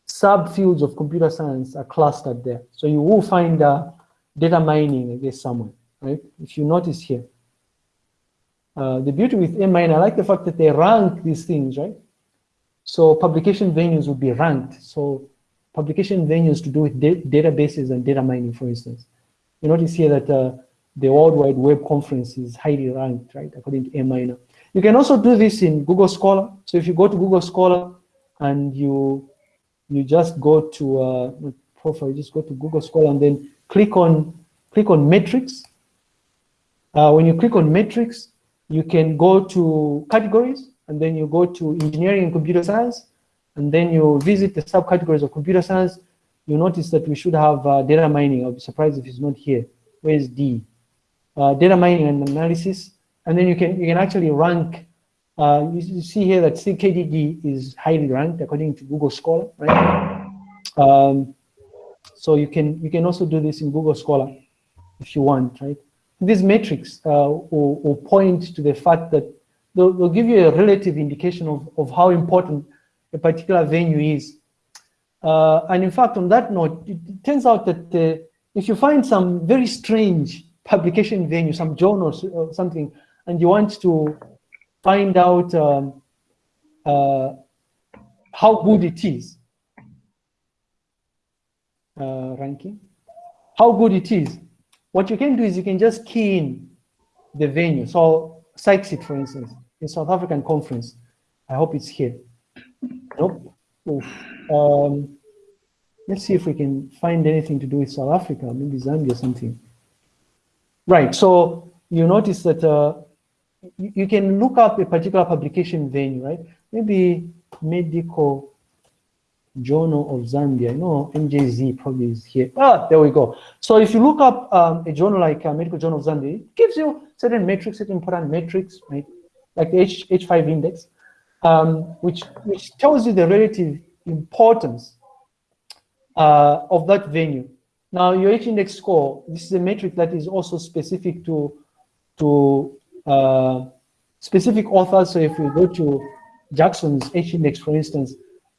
subfields of computer science are clustered there. So you will find uh, data mining, I guess, somewhere, right? If you notice here. Uh, the beauty with AMiner, I like the fact that they rank these things, right? So publication venues would be ranked. So publication venues to do with databases and data mining, for instance. You notice here that uh, the World Wide Web Conference is highly ranked, right, according to AMiner. You can also do this in Google Scholar. So if you go to Google Scholar and you you just go to uh, profile, just go to Google Scholar and then click on click on metrics, Uh, when you click on metrics, you can go to categories, and then you go to engineering and computer science, and then you visit the subcategories of computer science. You notice that we should have uh, data mining. I'll be surprised if it's not here. Where's D? Uh, data mining and analysis, and then you can you can actually rank. Uh, you, you see here that CKDD is highly ranked according to Google Scholar, right? Um, so you can you can also do this in Google Scholar if you want, right? These metrics uh, will, will point to the fact that they'll, they'll give you a relative indication of, of how important a particular venue is. Uh, and in fact, on that note, it, turns out that uh, if you find some very strange publication venue, some journal or something, and you want to find out um, uh, how good it is, uh, ranking, how good it is, what you can do is you can just key in the venue. So SAICSIT, for instance, in South African conference, I hope it's here. Nope. Um, let's see if we can find anything to do with South Africa, maybe Zambia or something. Right, so you notice that uh, you, you can look up a particular publication venue, right? Maybe medical Journal of Zambia. Know MJZ probably is here. Ah, there we go. So if you look up um, a journal like uh, Medical Journal of Zambia, it gives you certain metrics, certain important metrics, right? Like the H, H5 index, um, which, which tells you the relative importance uh, of that venue. Now, your H-index score, this is a metric that is also specific to, to uh, specific authors. So if you go to Jackson's H-index, for instance,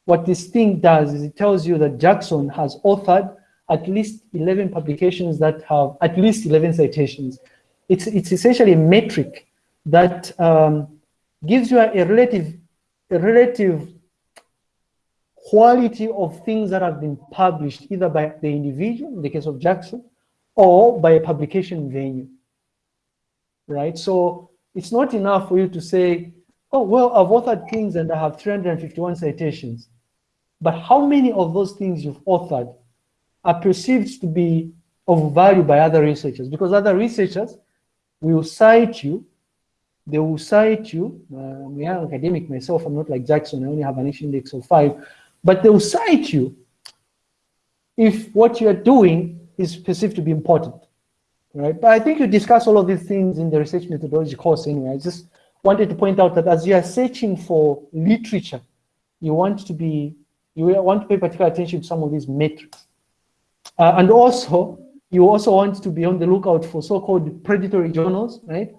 what this thing does is it tells you that Jackson has authored at least 11 publications that have at least 11 citations. It's, it's essentially a metric that um, gives you a, a, relative, a relative quality of things that have been published either by the individual, in the case of Jackson, or by a publication venue, right? So it's not enough for you to say, oh, well, I've authored things and I have 351 citations. But how many of those things you've authored are perceived to be of value by other researchers? Because other researchers will cite you, they will cite you. Uh, we are academic myself, I'm not like Jackson, I only have an index of five, but they will cite you if what you're doing is perceived to be important, right? But I think you discuss all of these things in the research methodology course anyway. I just wanted to point out that as you are searching for literature, you want to be you want to pay particular attention to some of these metrics. Uh, and also, you also want to be on the lookout for so-called predatory journals, right?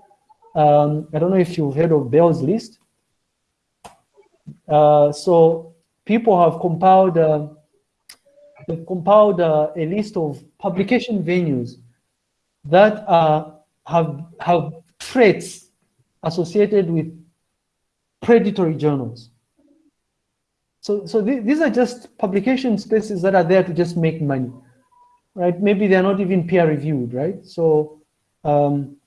Um, I don't know if you've heard of Beall's list. Uh, so people have compiled, uh, they've compiled uh, a list of publication venues that have, have traits associated with predatory journals. So, so th these are just publication spaces that are there to just make money, right? Maybe they're not even peer reviewed, right? So um,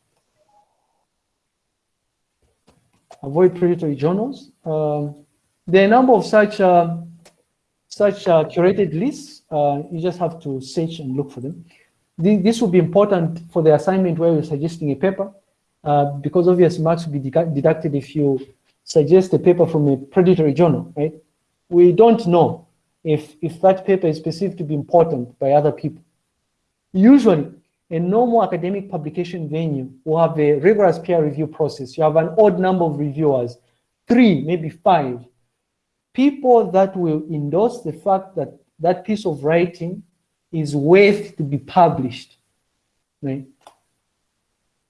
avoid predatory journals. Um, there are a number of such uh, such uh, curated lists. Uh, you just have to search and look for them. this will be important for the assignment where you're suggesting a paper, uh, because obvious marks will be deducted if you suggest a paper from a predatory journal, right? we don't know if, if that paper is perceived to be important by other people. Usually, a normal academic publication venue will have a rigorous peer review process. You have an odd number of reviewers, three, maybe five. People that will endorse the fact that that piece of writing is worth to be published, right?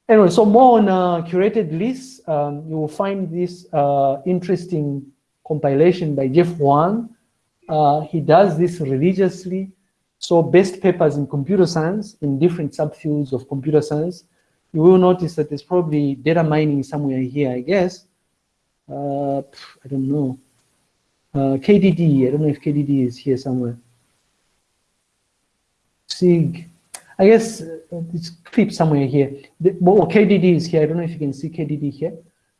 Anyway, so more on uh, curated lists, um, you will find this uh, interesting compilation by Jeff Huang. Uh, he does this religiously. So best papers in computer science, in different subfields of computer science, you will notice that there's probably data mining somewhere here, I guess. Uh, I don't know. Uh, KDD, I don't know if KDD is here somewhere. SIG, I guess uh, it's clip somewhere here. The, well, KDD is here. I don't know if you can see KDD here.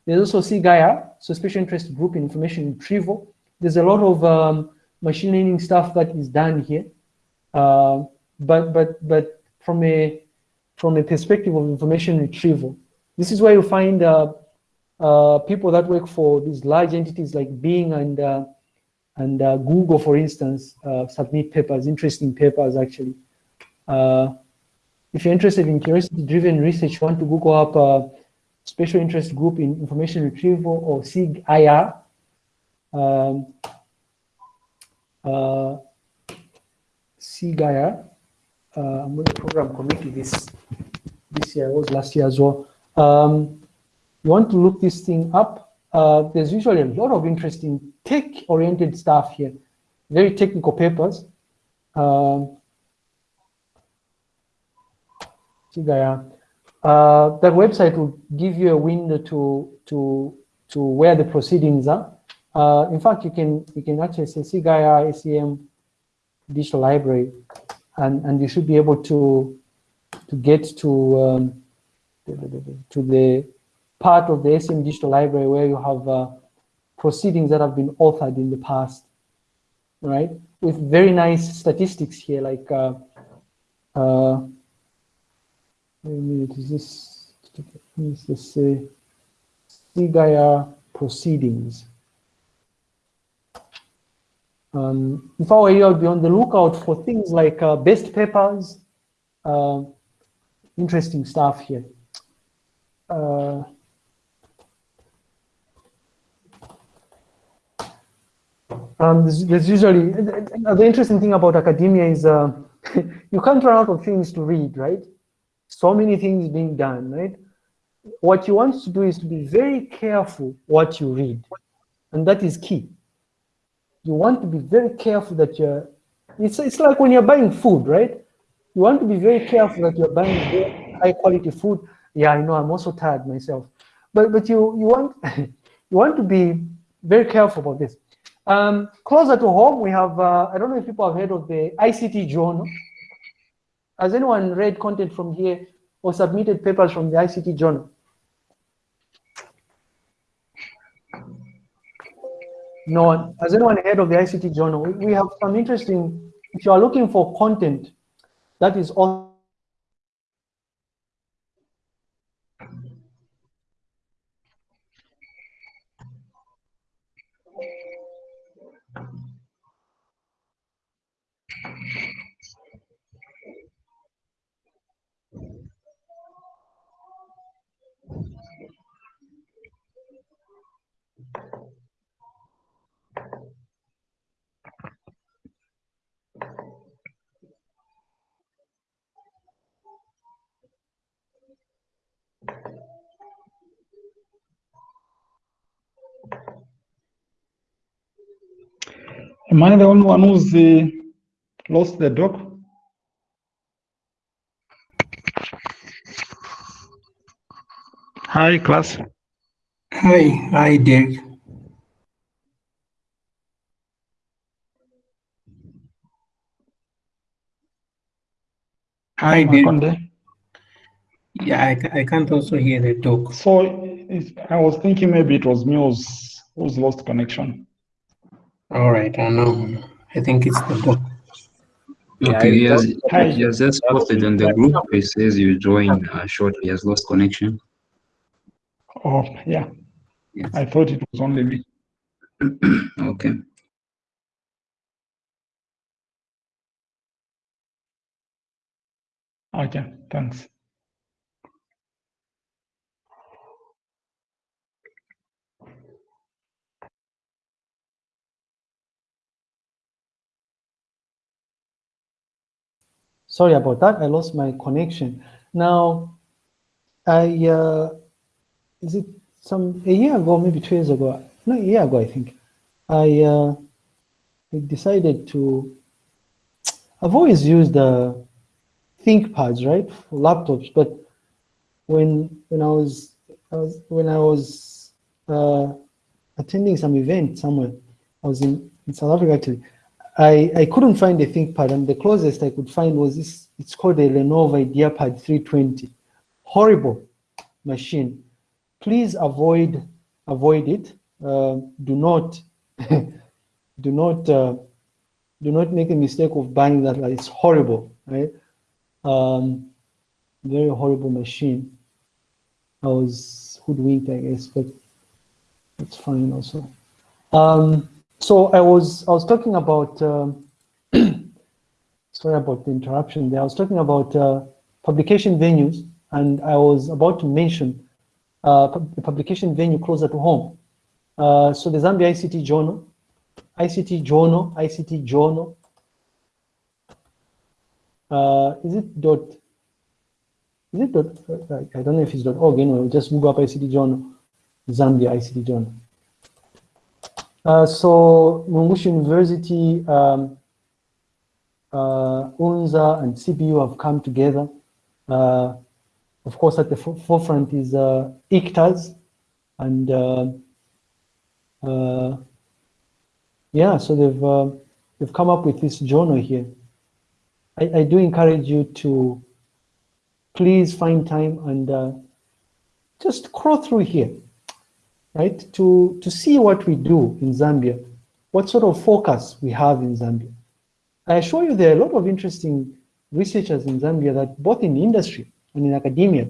There's also SIGIR, so Special Interest Group in Information Retrieval. There's a lot of um, machine learning stuff that is done here. Uh, but but but from a from a perspective of information retrieval, This is where you find uh, uh, people that work for these large entities like Bing and uh, and uh, Google, for instance, submit papers, interesting papers actually. Uh, if you're interested in curiosity-driven research, want to Google up a special interest group in information retrieval or SIG-IR. Um, uh, SIG-IR. Uh, I'm on the program committee this this year, was last year as well. Um, you want to look this thing up. Uh, there's usually a lot of interesting tech-oriented stuff here, very technical papers. Um, SIGIR. Uh, that website will give you a window to to to where the proceedings are. Uh, in fact, you can you can actually say SIGIR ACM Digital Library, and and you should be able to to get to um, to the part of the ACM Digital Library where you have uh, proceedings that have been authored in the past, right? With very nice statistics here, like minute, is this, is this uh, SIGIR proceedings? Um, if I were you, I'd be on the lookout for things like uh, best papers, uh, interesting stuff here. Uh, um, there's, there's usually, the interesting thing about academia is uh, you can't run out of things to read, right? So many things being done, right? What you want to do is to be very careful what you read. And that is key. You want to be very careful that you're, it's, it's like when you're buying food, right? You want to be very careful that you're buying high quality food. Yeah, I know, I'm also tired myself. But, but you, you, want, you want to be very careful about this. Um, closer to home, we have, uh, I don't know if people have heard of the ICT journal. Has anyone read content from here or submitted papers from the ICT journal? No one. Has anyone heard of the ICT journal? We have some interesting, if you are looking for content that is all Am I the only one who's uh, lost the doc? Hi, class. Hi, hi, Derek. Hi, Derek. Yeah, I, I can't also hear the talk. So it's, I was thinking maybe it was me who's, who's lost connection. All right, I know. I think it's the talk. Yeah, Okay, he has, he has just posted on the group. It says you joined uh, shortly. He has lost connection. Oh, yeah. Yes. I thought it was only me. Okay. Okay, thanks. Sorry about that. I lost my connection. Now, I uh, is it some a year ago, maybe two years ago? No, a year ago, I think. I uh, I decided to. I've always used uh, ThinkPads, right, for laptops. But when when I was, I was when I was uh, attending some event somewhere, I was in, in South Africa actually. I, I couldn't find a ThinkPad, and the closest I could find was this. It's called a Lenovo IdeaPad 320. Horrible machine. Please avoid avoid it. Uh, do not do not uh, do not make a mistake of buying that. It's horrible, right? Um, very horrible machine. I was hoodwinked, I guess, but it's fine also. Um, so I was I was talking about um, sorry about the interruption there. I was talking about uh, publication venues, and I was about to mention uh, the publication venue closer to home. Uh, so the Zambia ICT Journal, ICT Journal, ICT Journal. Uh, is it dot? Is it dot? I don't know if it's dot org. Anyway, just Google up ICT Journal, Zambia ICT Journal. Uh, so Mulungushi University, um, uh, UNZA and CBU have come together. Uh, of course, at the forefront is uh, ICTAZ and uh, uh, yeah, so they've uh, they've come up with this journal here. I, I do encourage you to please find time and uh, just crawl through here, right? To to see what we do in Zambia, what sort of focus we have in Zambia. I assure you there are a lot of interesting researchers in Zambia that both in industry and in academia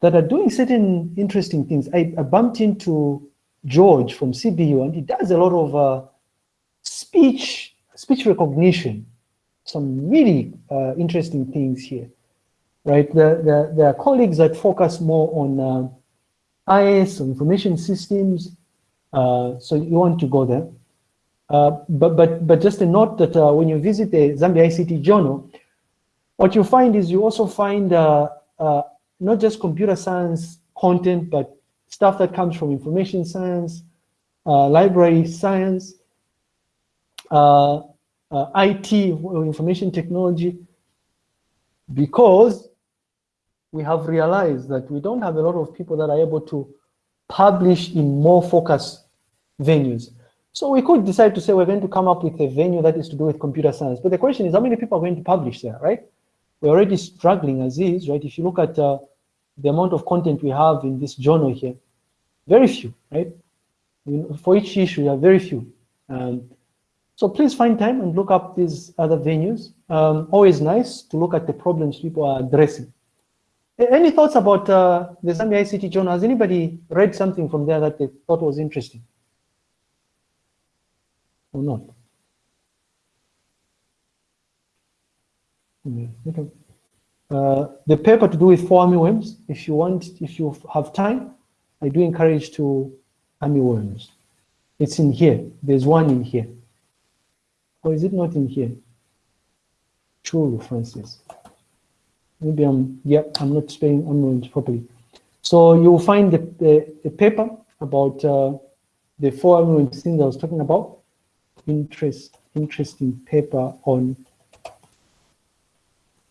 that are doing certain interesting things. I, I bumped into George from CBU, and he does a lot of uh, speech speech recognition. Some really uh, interesting things here, right? There, there, there, are colleagues that focus more on uh, IS, information systems. Uh, so you want to go there. Uh, but, but, but just a note that uh, when you visit the Zambia ICT Journal, what you find is you also find not just computer science content, but stuff that comes from information science, uh, library science, uh, uh, IT, information technology, because we have realized that we don't have a lot of people that are able to publish in more focused venues. So we could decide to say we're going to come up with a venue that is to do with computer science. But the question is how many people are going to publish there, right? We're already struggling as is, right? If you look at uh, the amount of content we have in this journal here, very few, right? For each issue, there are very few. Um, so please find time and look up these other venues. Um, always nice to look at the problems people are addressing. Any thoughts about uh, the Zambia ICT journal? Has anybody read something from there that they thought was interesting? Or not? Okay. Uh, the paper to do with fall armyworms, if you want, if you have time, I do encourage to armyworms. It's in here. There's one in here. Or is it not in here? True, Francis. Maybe I'm, yeah, I'm not spelling armyworms properly. So you'll find the, the, the paper about uh, the fall armyworms things I was talking about. Interest, interesting paper on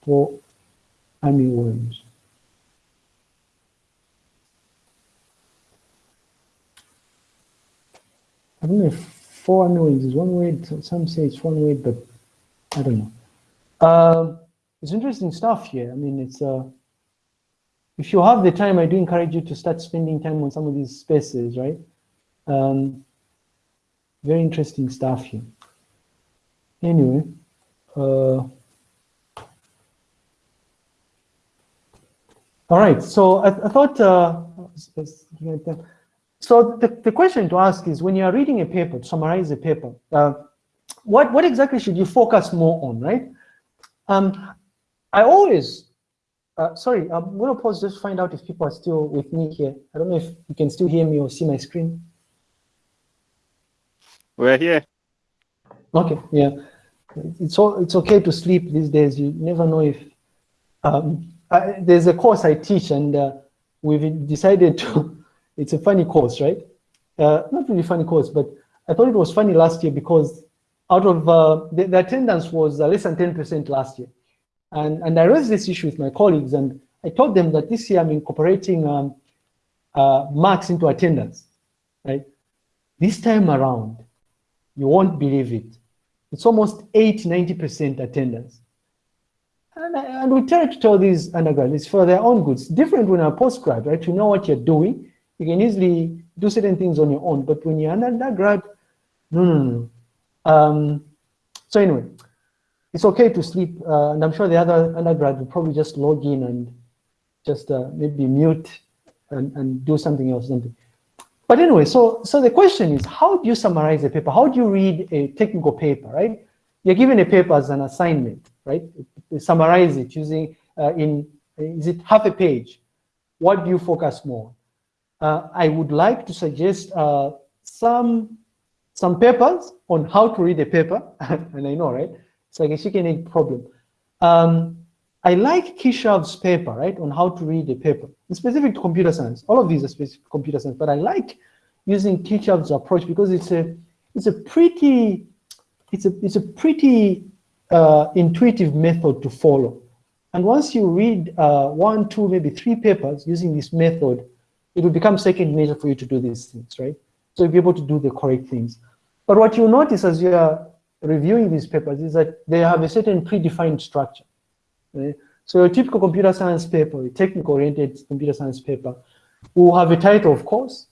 fall armyworms. I don't know if fall armyworms is one word, some say it's one word, but I don't know. Um, it's interesting stuff here. I mean, it's uh, if you have the time, I do encourage you to start spending time on some of these spaces, right? Um, very interesting stuff here. Anyway, uh, All right, so I, I thought, uh, so the, the question to ask is when you are reading a paper, to summarize a paper, uh, what, what exactly should you focus more on, right? Um, I always, uh, sorry, I'm gonna pause just to find out if people are still with me here. I don't know if you can still hear me or see my screen. We're here. Okay, yeah. It's all, it's okay to sleep these days. You never know if um, uh, there's a course I teach and uh, we've decided to, it's a funny course, right? Uh, not really funny course, but I thought it was funny last year because out of, uh, the, the, attendance was less than 10% last year. And, and I raised this issue with my colleagues and I told them that this year I'm incorporating um, uh, marks into attendance, right? This time around, you won't believe it. It's almost 8, 90% attendance. And, and we try to tell these undergraduates for their own goods. Different when you're a postgrad, right? You know what you're doing. You can easily do certain things on your own. But when you're an undergrad, no, no, no. Um, so anyway, it's okay to sleep. Uh, and I'm sure the other undergrad will probably just log in and just uh, maybe mute and, and do something else, something. But anyway, so, so the question is, how do you summarize a paper? How do you read a technical paper, right? You're given a paper as an assignment, right? Summarize it using, uh, in, is it half a page? What do you focus more? Uh, I would like to suggest uh, some, some papers on how to read a paper, and I know, right? It's like a chicken egg problem. Um, I like Keshav's paper, right, on how to read a paper. It's specific to computer science. All of these are specific to computer science, but I like using Keshav's approach because it's a it's a pretty it's a it's a pretty uh, intuitive method to follow. And once you read uh, one, two, maybe three papers using this method, it will become second nature for you to do these things, right? So you'll be able to do the correct things. But what you'll notice as you are reviewing these papers is that they have a certain predefined structure. Right? So a typical computer science paper, a technical-oriented computer science paper, will have a title, of course,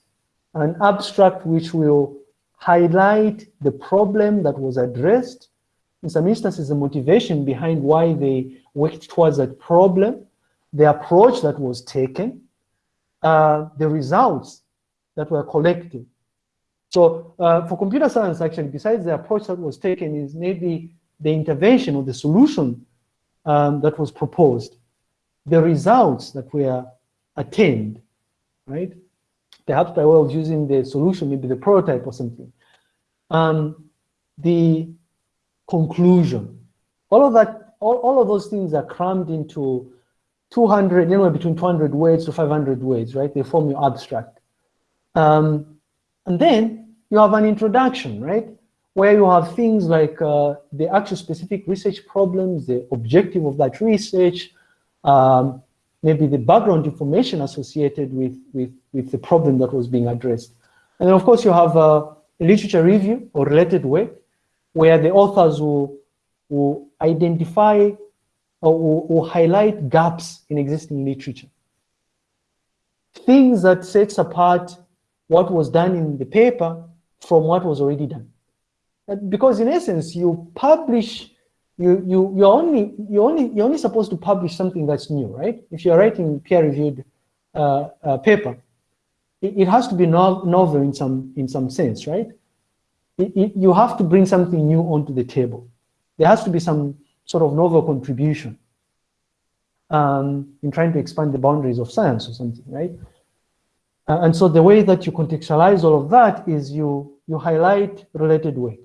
an abstract which will highlight the problem that was addressed. In some instances, the motivation behind why they worked towards that problem, the approach that was taken, uh, the results that were collected. So uh, for computer science, actually, besides the approach that was taken is maybe the intervention or the solution um, that was proposed, the results that were attained, right? Perhaps by of using the solution, maybe the prototype or something. Um, the conclusion, all of that, all, all of those things are crammed into 200, anywhere between 200 words to 500 words, right? They form your abstract. Um, and then you have an introduction, right? Where you have things like uh, the actual specific research problems, the objective of that research, um, maybe the background information associated with, with, with the problem that was being addressed. And then of course you have uh, a literature review or related work where the authors will, will identify or will, will highlight gaps in existing literature. Things that sets apart what was done in the paper from what was already done. Because in essence, you publish, you you you're only you only you're only supposed to publish something that's new, right? If you're writing peer-reviewed uh, uh, paper, it, it, has to be no, novel in some in some sense, right? It, it, you have to bring something new onto the table. There has to be some sort of novel contribution um, in trying to expand the boundaries of science or something, right? Uh, and so the way that you contextualize all of that is you, you highlight related work.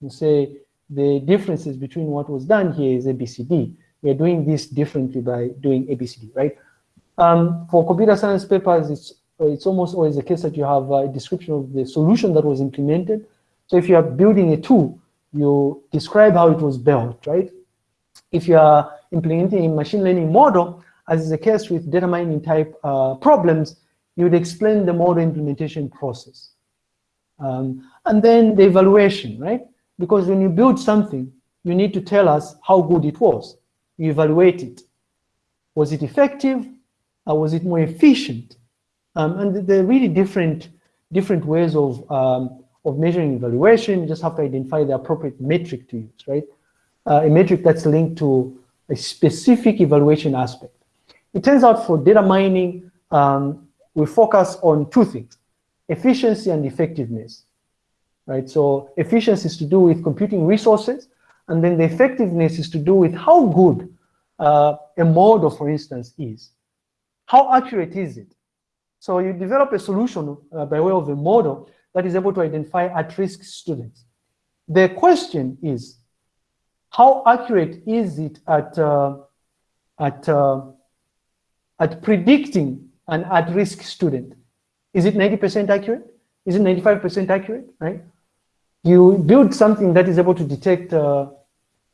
You say the differences between what was done here is ABCD. We're doing this differently by doing ABCD, right? Um, for computer science papers, it's, it's almost always the case that you have a description of the solution that was implemented. So if you are building a tool, you describe how it was built, right? If you are implementing a machine learning model, as is the case with data mining type uh, problems, you would explain the model implementation process. Um, and then the evaluation, right? Because when you build something, you need to tell us how good it was. You evaluate it. Was it effective? Or was it more efficient? Um, and there are really different, different ways of, um, of measuring evaluation. You just have to identify the appropriate metric to use, right? Uh, a metric that's linked to a specific evaluation aspect. It turns out for data mining, um, we focus on two things, efficiency and effectiveness, right? So efficiency is to do with computing resources, and then the effectiveness is to do with how good uh, a model, for instance, is. How accurate is it? So you develop a solution uh, by way of a model that is able to identify at-risk students. The question is, how accurate is it at, uh, at, uh, at predicting an at-risk student. Is it 90% accurate? Is it 95% accurate, right? You build something that is able to detect uh,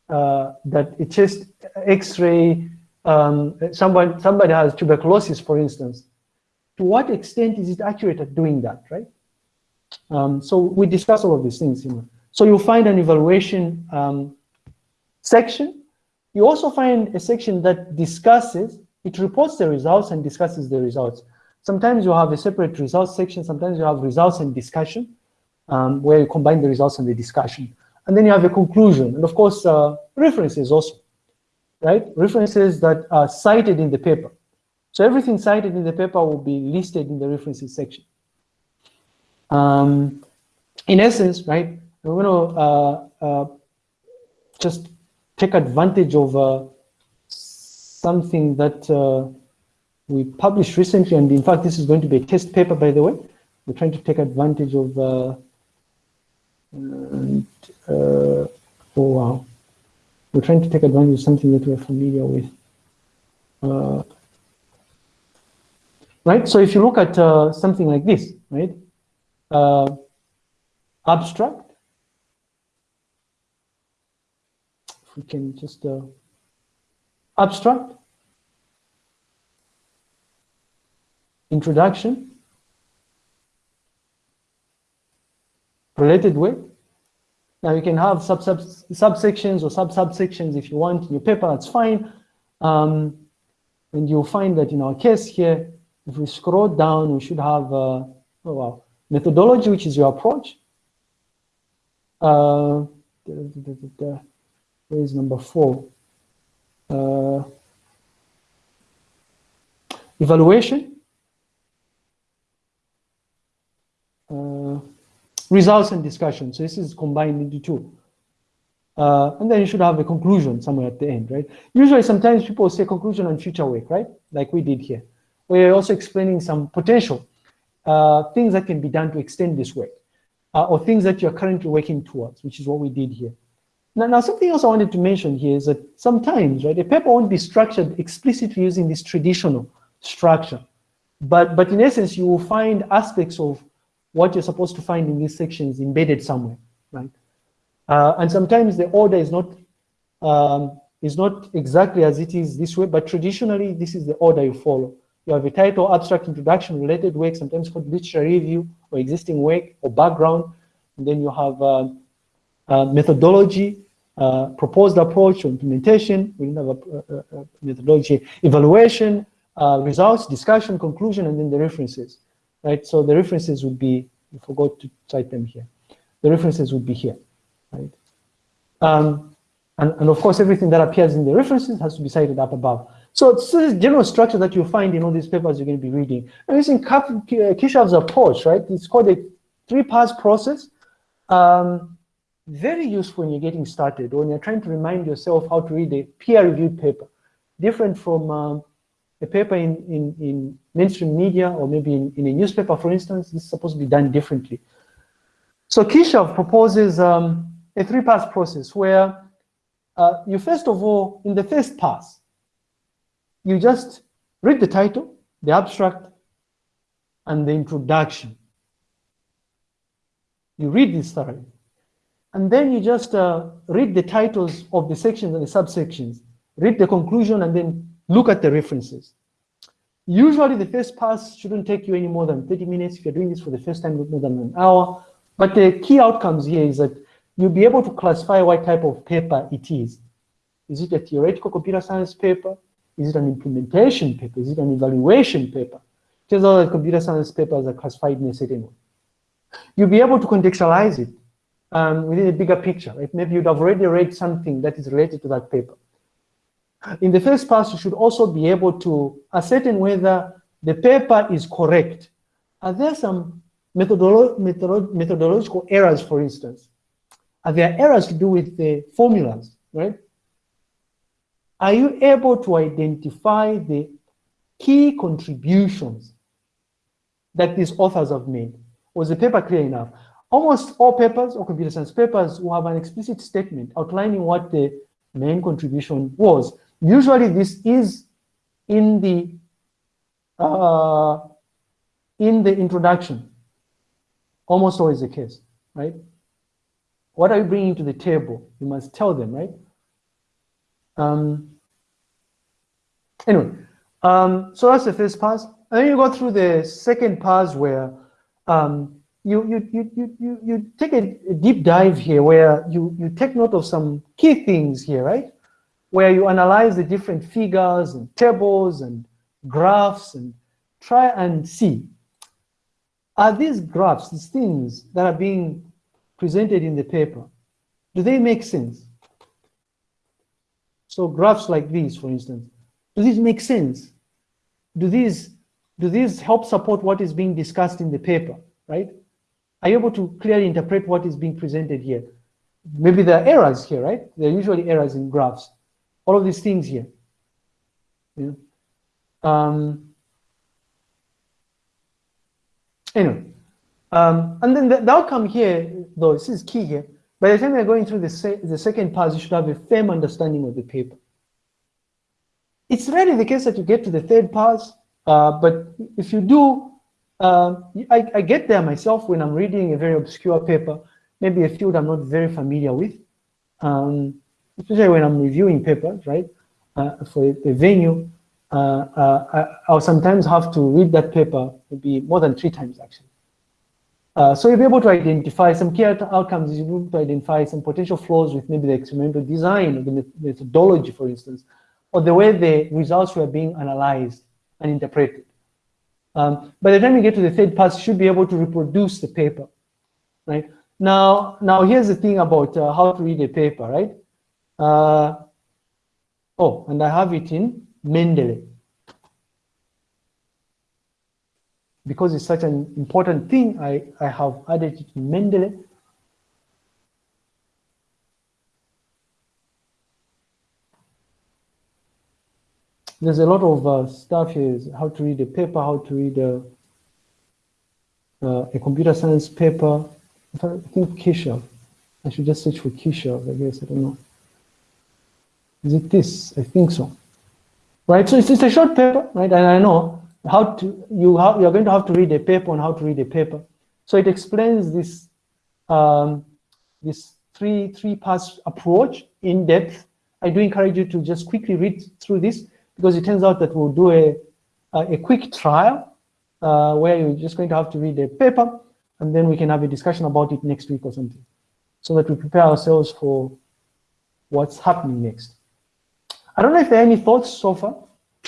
uh, that a chest x-ray, um, someone, somebody has tuberculosis, for instance. To what extent is it accurate at doing that, right? Um, so we discuss all of these things. So you'll find an evaluation um, section. You also find a section that discusses it reports the results and discusses the results. Sometimes you have a separate results section, sometimes you have results and discussion, um, where you combine the results and the discussion. And then you have a conclusion, and of course, uh, references also, right? References that are cited in the paper. So everything cited in the paper will be listed in the references section. Um, in essence, right, we're going to uh, uh, just take advantage of uh, something that uh, we published recently, and in fact, this is going to be a test paper, by the way. We're trying to take advantage of, uh, and, uh, oh wow, we're trying to take advantage of something that we're familiar with. Uh, right, so if you look at uh, something like this, right, uh, abstract, if we can just uh, abstract, introduction, related way. Now you can have sub, sub subsections or sub subsections if you want in your paper, that's fine. Um, and you'll find that in our case here, if we scroll down, we should have, uh, oh wow, methodology, which is your approach. Uh, where is number four? Uh, evaluation. Uh, results and discussion. So this is combined into two. Uh, and then you should have a conclusion somewhere at the end, right? Usually sometimes people say conclusion on future work, right? Like we did here. We're also explaining some potential uh, things that can be done to extend this work uh, or things that you're currently working towards, which is what we did here. Now, now, something else I wanted to mention here is that sometimes, right, a paper won't be structured explicitly using this traditional structure. But, but in essence, you will find aspects of what you're supposed to find in these sections embedded somewhere, right? Uh, and sometimes the order is not um, is not exactly as it is this way, but traditionally this is the order you follow. You have a title, abstract introduction, related work, sometimes called literature review or existing work or background. And then you have uh, methodology, uh, proposed approach implementation. We didn't have a, a, a methodology, evaluation, uh, results, discussion, conclusion, and then the references right? So the references would be, I forgot to cite them here. The references would be here, right? Um, and, and of course, everything that appears in the references has to be cited up above. So it's this general structure that you'll find in all these papers you're going to be reading. And using Keshav's approach, right? It's called a three-pass process. Um, very useful when you're getting started, when you're trying to remind yourself how to read a peer-reviewed paper. Different from um, a paper in, in, in mainstream media or maybe in, in a newspaper, for instance, this is supposed to be done differently. So Keshav proposes um, a three-pass process where uh, you first of all, in the first pass, you just read the title, the abstract, and the introduction. You read this thoroughly. And then you just uh, read the titles of the sections and the subsections, read the conclusion, and then look at the references. Usually the first pass shouldn't take you any more than 30 minutes. If you're doing this for the first time, more than an hour. But the key outcomes here is that you'll be able to classify what type of paper it is. Is it a theoretical computer science paper? Is it an implementation paper? Is it an evaluation paper? Turns out that computer science papers are classified in a certain way. You'll be able to contextualize it um, within a bigger picture. Maybe you'd have already read something that is related to that paper. In the first pass, you should also be able to ascertain whether the paper is correct. Are there some methodolo methodolo methodological errors, for instance? Are there errors to do with the formulas, right? Are you able to identify the key contributions that these authors have made? Was the paper clear enough? Almost all papers or computer science papers will have an explicit statement outlining what the main contribution was. Usually this is in the uh, in the introduction, almost always the case, right? What are you bringing to the table? You must tell them, right? Um, anyway, um, so that's the first pass. And then you go through the second pass where um, you, you, you, you, you, take a, a deep dive here where you, you take note of some key things here, right? where you analyze the different figures and tables and graphs and try and see, are these graphs, these things that are being presented in the paper, do they make sense? So graphs like these, for instance, do these make sense? do these do these help support what is being discussed in the paper, right? Are you able to clearly interpret what is being presented here? Maybe there are errors here, right? There are usually errors in graphs. All of these things here. Yeah. Um, anyway, um, and then the, the, outcome here, though, this is key here. By the time you're going through the, se the second pass, you should have a firm understanding of the paper. It's rarely the case that you get to the third pass, uh, but if you do, uh, I, I, get there myself when I'm reading a very obscure paper, maybe a field I'm not very familiar with, um, especially when I'm reviewing papers, right, uh, for a, venue, uh, uh, I, will sometimes have to read that paper maybe more than three times actually. Uh, so you'll be able to identify some key outcomes, you'll be able to identify some potential flaws with maybe the experimental design or the methodology, for instance, or the way the results were being analyzed and interpreted. Um, by the time you get to the third pass, you should be able to reproduce the paper, right? Now, now here's the thing about uh, how to read a paper, right? Uh, oh, and I have it in Mendeley. Because it's such an important thing, I, I have added it in Mendeley. There's a lot of uh, stuff here, how to read a paper, how to read a, uh, a computer science paper. I think Keshav. I should just search for Keshav, I guess, I don't know. Is it this? I think so. Right, so it's, it's a short paper, right? And I know how to, you have, you're going to have to read a paper on how to read a paper. So it explains this, um, this three, three pass approach in depth. I do encourage you to just quickly read through this because it turns out that we'll do a, a, a quick trial uh, where you're just going to have to read the paper and then we can have a discussion about it next week or something so that we prepare ourselves for what's happening next. I don't know if there are any thoughts so far.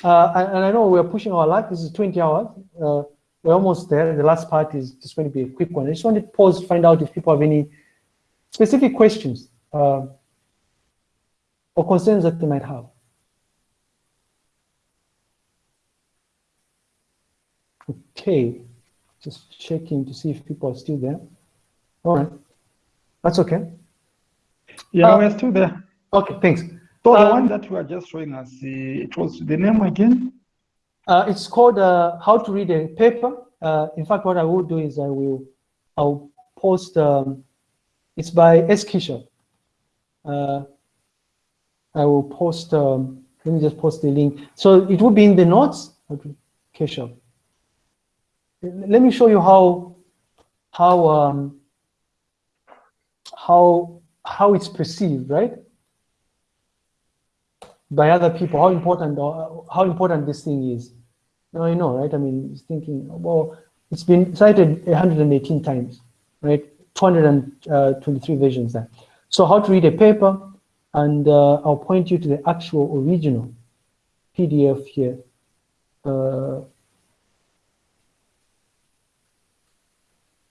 Uh, and, and, I know we're pushing our luck. This is 20 hours. Uh, we're almost there. The last part is just going to be a quick one. I just wanted to pause to find out if people have any specific questions uh, or concerns that they might have. Okay, just checking to see if people are still there. All right, that's okay. Yeah, uh, we're still there. Okay, thanks. So um, the one that you are just showing us, uh, it was the name again? Uh, it's called uh, How to Read a Paper. Uh, in fact, what I will do is I will I'll post. Um, it's by S. Keshav. Uh, I will post. Um, let me just post the link. So it will be in the notes. Okay, Keshav let me show you how how um, how how it's perceived, right? By other people, how important or how important this thing is. Now you know, right? I mean, it's thinking, well, it's been cited 118 times, right? 223 versions there. So how to read a paper, and uh, I'll point you to the actual original PDF here. Uh,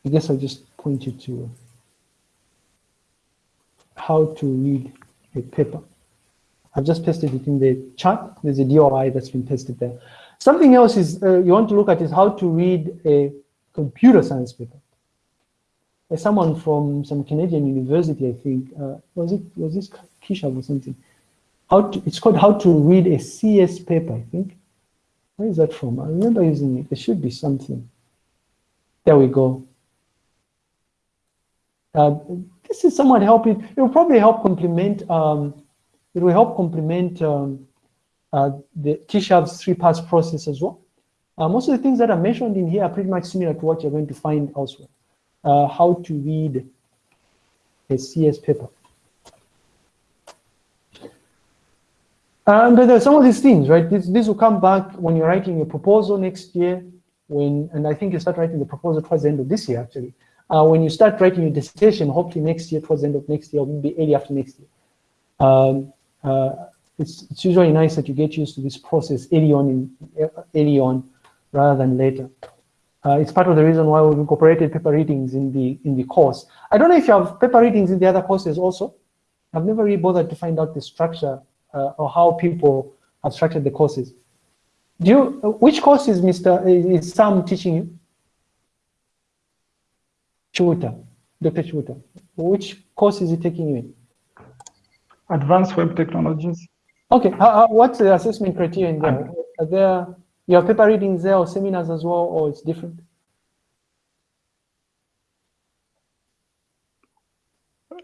I guess I'll just point you to how to read a paper. I've just pasted it in the chat. There's a DOI that's been pasted there. Something else is uh, you want to look at is how to read a computer science paper. There's someone from some Canadian university, I think, uh, was it was this Keshav or something? How to, it's called How to Read a CS paper, I think. Where is that from? I remember using it. There should be something. There we go. Uh, this is somewhat helping. It will probably help complement. Um, it will help complement um, uh, the Keshav's three-pass process as well. Uh, most of the things that are mentioned in here are pretty much similar to what you're going to find elsewhere. Uh, how to read a CS paper. And there are some of these things, right? This, this will come back when you're writing a proposal next year, when, and I think you start writing the proposal towards the end of this year, actually uh, when you start writing your dissertation, hopefully next year, towards the end of next year, or maybe early after next year, um, uh, it's, it's usually nice that you get used to this process early on, in, early on rather than later. Uh, it's part of the reason why we've incorporated paper readings in the in the course. I don't know if you have paper readings in the other courses also. I've never really bothered to find out the structure uh, or how people have structured the courses. Do you, which course is Mr. is Sam teaching you? Chuta, Dr. Chuta. Which course is he taking you in? Advanced web technologies. Okay, what's the assessment criteria in there? Are there, you have paper readings there or seminars as well, or it's different?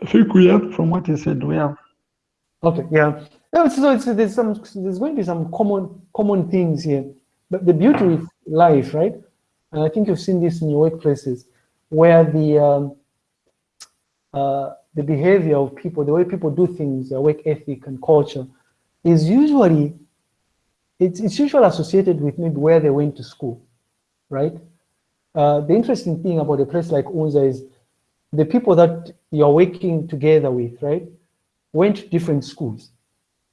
I think we have, from what you said, we have. Okay, yeah. So it's, there's some, there's going to be some common, common things here. But the beauty with life, right? And I think you've seen this in your workplaces, where the um, uh, the behavior of people, the way people do things, their work ethic and culture, is usually it's, it's usually associated with maybe where they went to school, right? Uh, the interesting thing about a place like Unza is the people that you're working together with, right, went to different schools.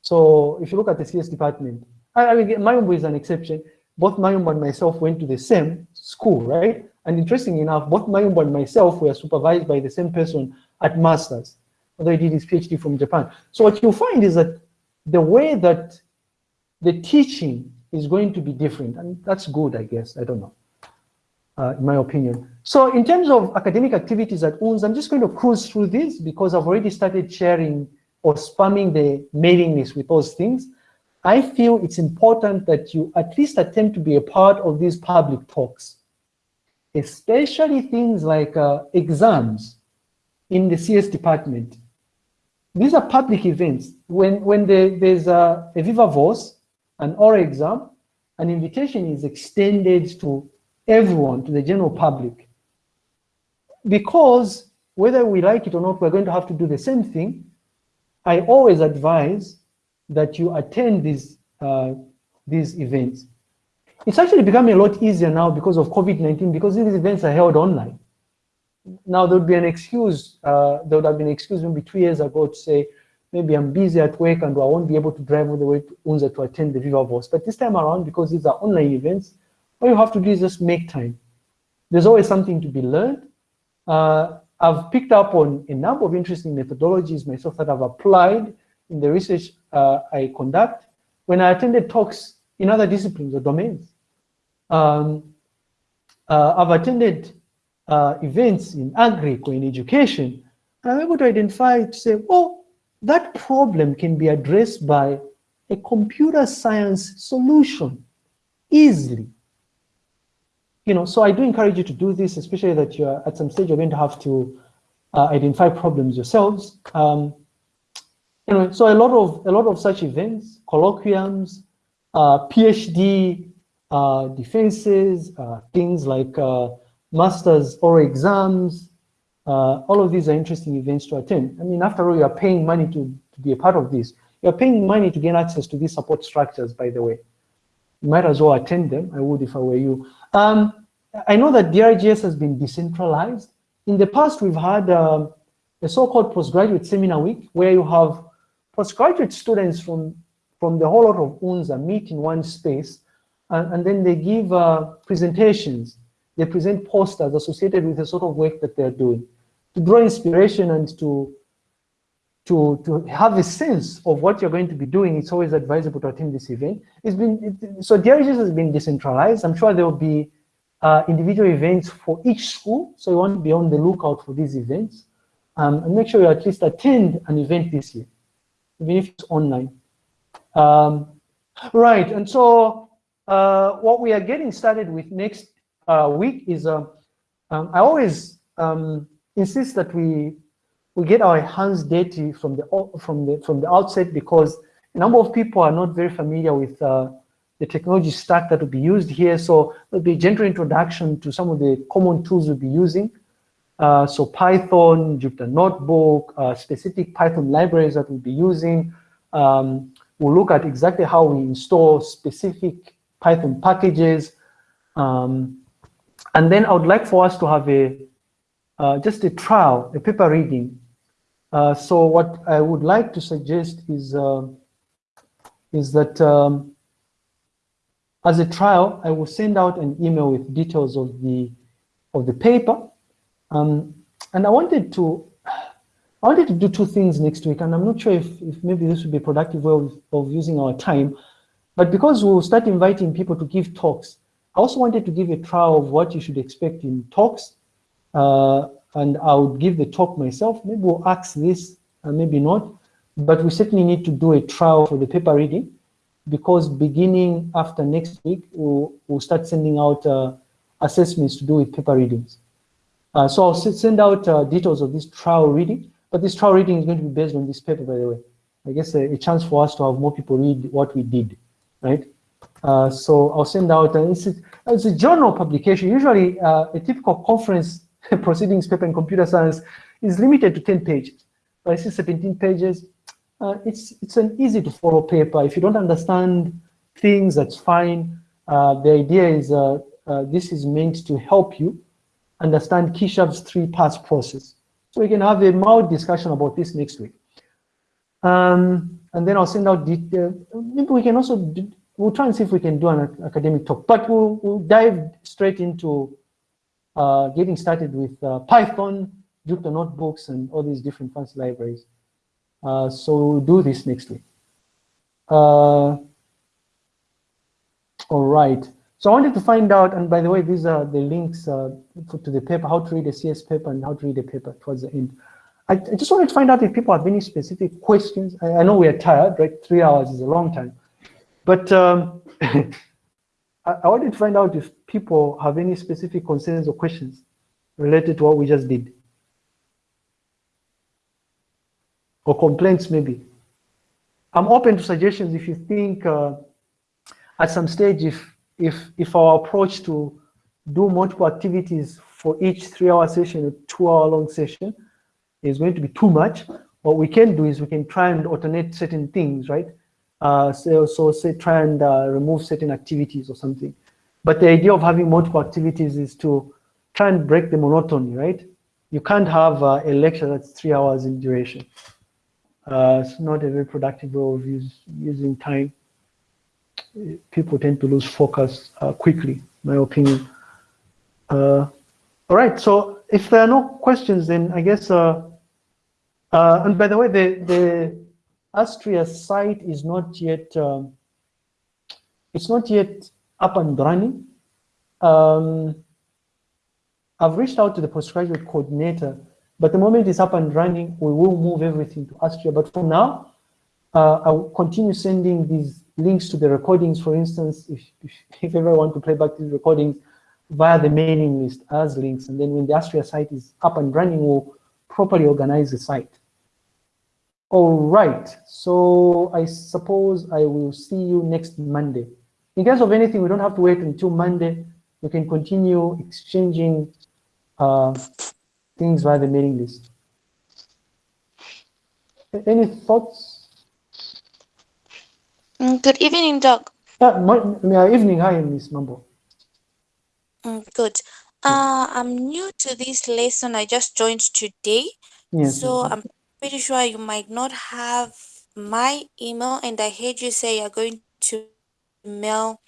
So if you look at the CS department, I, I mean, Mayumbo is an exception. Both Mayumbo and myself went to the same school, right? And interestingly enough, both Mayumbo and myself were supervised by the same person at master's, although he did his PhD from Japan. So what you'll find is that the way that the teaching is going to be different, and that's good, I guess, I don't know, uh, in my opinion. So in terms of academic activities at UNZA, I'm just going to cruise through this because I've already started sharing or spamming the mailing list with those things. I feel it's important that you at least attempt to be a part of these public talks, especially things like uh, exams in the CS department. These are public events. When, when the, there's a, a Viva Voce, an oral exam, an invitation is extended to everyone, to the general public. Because whether we like it or not, we're going to have to do the same thing. I always advise that you attend these, uh, these events. It's actually becoming a lot easier now because of COVID-19 because these events are held online. Now there would be an excuse, uh, there would have been an excuse maybe two years ago to say, maybe I'm busy at work and I won't be able to drive all the way to Unza to attend the Viva Voce. But this time around, because these are online events, all you have to do is just make time. There's always something to be learned. Uh, I've picked up on a number of interesting methodologies myself that I've applied in the research uh, I conduct when I attended talks in other disciplines or domains. Um, uh, I've attended uh, events in agri or in education, and I'm able to identify to say, oh, that problem can be addressed by a computer science solution easily. You know, so I do encourage you to do this, especially that you're at some stage you're going to have to uh, identify problems yourselves. Um, you know, so a lot of a lot of such events, colloquiums, PhD uh, defenses, uh, things like uh, masters oral exams, uh, all of these are interesting events to attend. I mean, after all, you're paying money to, to be a part of this. You're paying money to gain access to these support structures, by the way. You might as well attend them. I would if I were you. Um, I know that DRGS has been decentralized. In the past, we've had um, a so-called postgraduate seminar week where you have postgraduate students from, from the whole lot of UNZA meet in one space and, and then they give uh, presentations. They present posters associated with the sort of work that they're doing to draw inspiration and to, to, to have a sense of what you're going to be doing, it's always advisable to attend this event. It's been, it, so DRGS has been decentralized. I'm sure there will be uh, individual events for each school, so you want to be on the lookout for these events. Um, and make sure you at least attend an event this year, even if it's online. Um, right, and so uh, what we are getting started with next uh, week is, uh, um, I always um, insist that we we get our hands dirty from the from the from the outset because a number of people are not very familiar with uh, the technology stack that will be used here. So there'll be a gentle introduction to some of the common tools we'll be using. Uh, so Python, Jupyter Notebook, uh, specific Python libraries that we'll be using. Um, we'll look at exactly how we install specific Python packages. Um, and then I would like for us to have a uh, just a trial, a paper reading. Uh, so what I would like to suggest is uh, is that um, as a trial, I will send out an email with details of the of the paper. Um, and I wanted to I wanted to do two things next week, and I'm not sure if, if maybe this would be a productive way of, of using our time. But because we'll start inviting people to give talks, I also wanted to give a trial of what you should expect in talks. Uh, and I would give the talk myself. Maybe we'll ask this, and maybe not. But we certainly need to do a trial for the paper reading because beginning after next week, we'll, we'll start sending out uh, assessments to do with paper readings. Uh, so I'll send out uh, details of this trial reading, but this trial reading is going to be based on this paper, by the way. I guess a, a chance for us to have more people read what we did, right? Uh, so I'll send out, uh, it's, a, it's a journal publication. Usually uh, a typical conference proceedings paper in computer science is limited to 10 pages. But I see 17 pages. Uh, it's, it's an easy to follow paper. If you don't understand things, that's fine. Uh, the idea is this is meant to help you understand Keshav's three parts process. So we can have a mild discussion about this next week. Um, and then I'll send out detail. Maybe we can also, do, we'll try and see if we can do an academic talk, but we'll, we'll dive straight into uh, getting started with uh, Python, Jupyter notebooks, and all these different fancy libraries. Uh, so we'll do this next week. Uh, all right. So I wanted to find out, and by the way, these are the links uh, to the paper, how to read a CS paper and how to read a paper towards the end. I, I just wanted to find out if people have any specific questions. I, I, know we are tired, right? Three hours is a long time. But um, I, I wanted to find out if people have any specific concerns or questions related to what we just did. Or complaints, maybe. I'm open to suggestions if you think uh, at some stage if if, if our approach to do multiple activities for each three hour session, a two hour long session is going to be too much, what we can do is we can try and alternate certain things, right? Uh, so, so say try and uh, remove certain activities or something. But the idea of having multiple activities is to try and break the monotony, right? You can't have uh, a lecture that's three hours in duration. Uh, it's not a very productive way of use, using time people tend to lose focus uh, quickly, my opinion. Uh, all right, so if there are no questions, then I guess, uh, uh and by the way, the, the Astria site is not yet, um, it's not yet up and running. Um, I've reached out to the postgraduate coordinator, but the moment it's up and running, we will move everything to Astria. But for now, uh, I'll continue sending these links to the recordings, for instance, if, if, if ever want to play back these recordings via the mailing list as links. And then when the Astria site is up and running, we'll properly organize the site. All right, so I suppose I will see you next Monday. In case of anything, we don't have to wait until Monday. We can continue exchanging uh, things via the mailing list. Any thoughts? Mm, good evening, Doc. Uh, my, evening. Hi, Miss Mambo. Mm, good. Uh, I'm new to this lesson. I just joined today. Yes. So I'm pretty sure you might not have my email. And I heard you say you're going to mail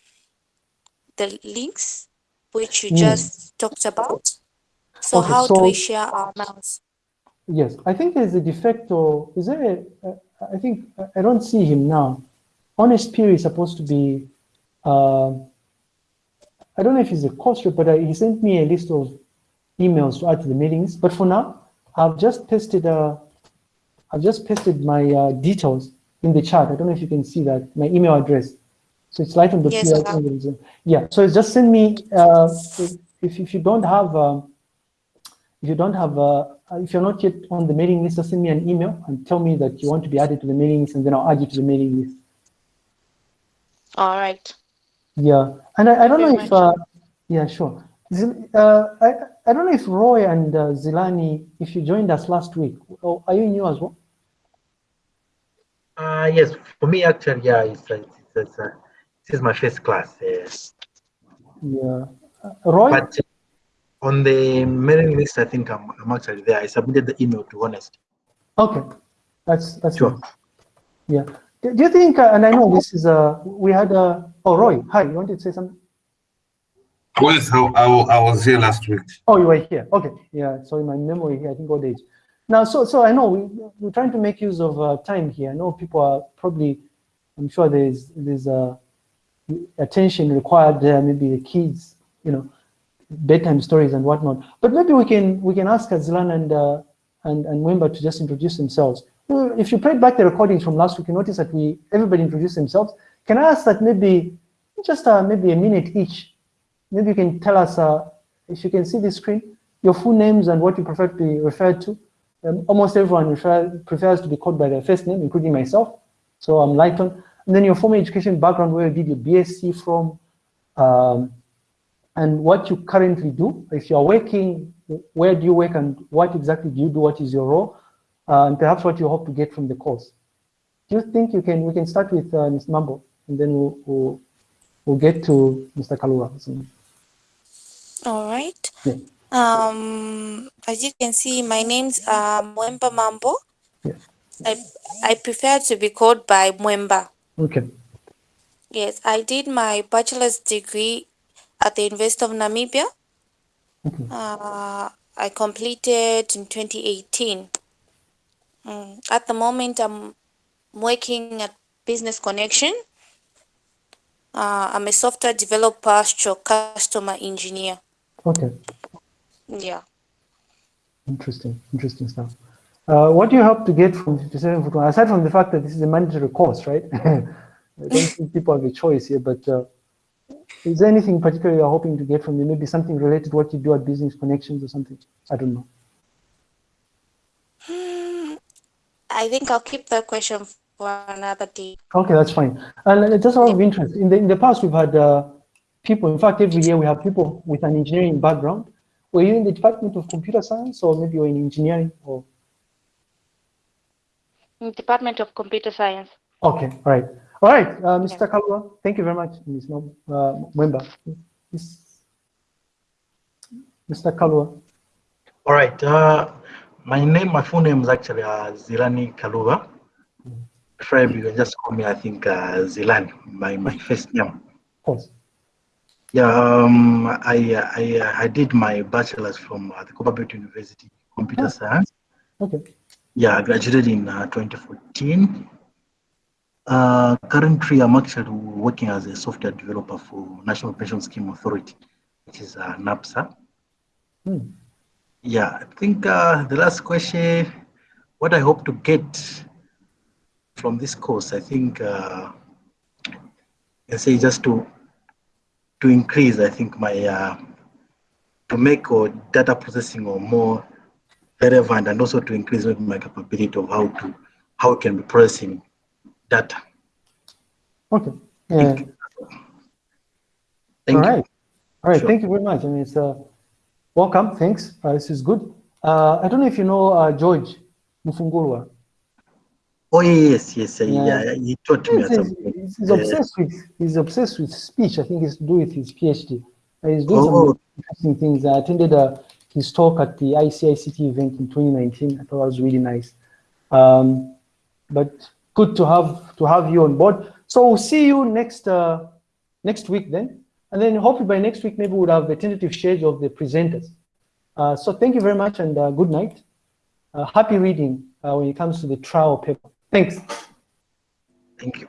the links, which you just talked about. So Okay, how do we share our mails? Yes, I think there's a defect or is there a, uh, I think, I don't see him now. Honest Peer is supposed to be, uh, I don't know if he's a course rep, but uh, he sent me a list of emails to add to the meetings. But for now, I've just pasted, uh, I've just pasted my uh, details in the chat. I don't know if you can see that, my email address. So it's light on the Yes. Yeah, so just send me, uh, if, if you don't have, um, if you don't have, uh, if you're not yet on the mailing list, just send me an email and tell me that you want to be added to the mailing list and then I'll add you to the mailing list. All right. Yeah, and I, I don't know if, uh, yeah, sure. Zil- Uh, I, I don't know if Roy and uh, Zilani, if you joined us last week, oh, are you new as well? Uh, yes, for me actually, yeah, it's, uh, it's, it's, uh, this is my first class. Uh, Yeah. Uh, Roy? but on the mailing list, I think I'm, I'm actually there. I submitted the email to Honest. Okay, that's, that's Sure. nice. Yeah. Do do you think, uh, and I know this is, uh, we had, uh, oh, Roy, hi, you wanted to say something? Yes, I, I, I was here last week. Oh, you were here. Okay. Yeah. so in my memory here, I think old age. Now, so so I know we we're trying to make use of uh, time here. I know people are probably, I'm sure there's there's uh, attention required there, maybe the kids, you know, bedtime stories and whatnot. But maybe we can we can ask Azlan and uh, and and Mwemba to just introduce themselves. Well, If you play back the recordings from last week, you notice that we everybody introduced themselves. Can I ask that maybe just uh, maybe a minute each? Maybe you can tell us uh, if you can see the screen, your full names and what you prefer to be referred to. Um, almost everyone refer, prefers to be called by their first name, including myself. So I'm Lighton. And then your formal education background, where you did your BSc from, um, and what you currently do. If you're working, where do you work and what exactly do you do? What is your role? Uh, and perhaps what you hope to get from the course. Do you think you can, we can start with uh, Ms. Mambo and then we'll, we'll, we'll get to Mr. Kalura. All right. Yeah. Um, as you can see, my name's uh, Mwemba Mambo. Yeah. I, I prefer to be called by Mwemba. Okay. Yes, I did my bachelor's degree at the University of Namibia. Okay. Uh, I completed in 2018. Mm, At the moment, I'm working at Business Connexion. Uh, I'm a software developer, stroke customer engineer. Okay. Yeah. Interesting. Interesting stuff. Uh, what do you hope to get from 57 foot one? Aside from the fact that this is a mandatory course, right? I don't think people have a choice here, but uh, is there anything particular you're hoping to get from you? Maybe something related to what you do at Business Connexions or something? I don't know. I think I'll keep that question for another day. Okay, that's fine. And just out of interest, in the, in the past, we've had uh, people, in fact, every year we have people with an engineering background. Were you in the Department of Computer Science or maybe you're in engineering or? In Department of Computer Science. Okay, all right. All right, uh, Mr. Kalwa, thank you very much, Ms. Nom- uh, Mwemba. Mr. Kalwa, All right. Uh, my name, my full name is actually uh, Zilani Kaluva. Preferably, you can just call me, I think, uh, Zilan, my, my first name. of course. Yeah, um, I, I, I did my bachelor's from uh, the Copperbelt University, Computer Oh. Science. Okay, Yeah, I graduated in uh, 2014. Uh, currently, I'm actually working as a software developer for National Pension Scheme Authority, which is uh, NAPSA. Hmm. Yeah, I think uh, the last question, what I hope to get from this course, I think, uh, I say just to to increase, I think my uh, to make or data processing or more relevant, and also to increase my capability of how to how it can be processing data. okay. Yeah. Thank All you. right. All right, Sure. thank you very much. I mean, it's uh, welcome, thanks. Uh, this is good. Uh, I don't know if you know uh, George Mufungulwa. Oh yes, yes, Yeah. yeah, yeah. He taught me He's, he's, he's- he's obsessed with he's obsessed with speech. I think to do with his PhD. Uh, He's doing Oh. some interesting things. I attended uh, his talk at the ICICT event in 2019. I thought it was really nice. Um, but good to have to have you on board. So we'll see you next uh, next week then, and then hopefully by next week maybe we'll have the tentative schedule of the presenters. Uh, so thank you very much and uh, good night. Uh, happy reading uh, when it comes to the trial paper. Thanks. Thank you.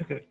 Okay.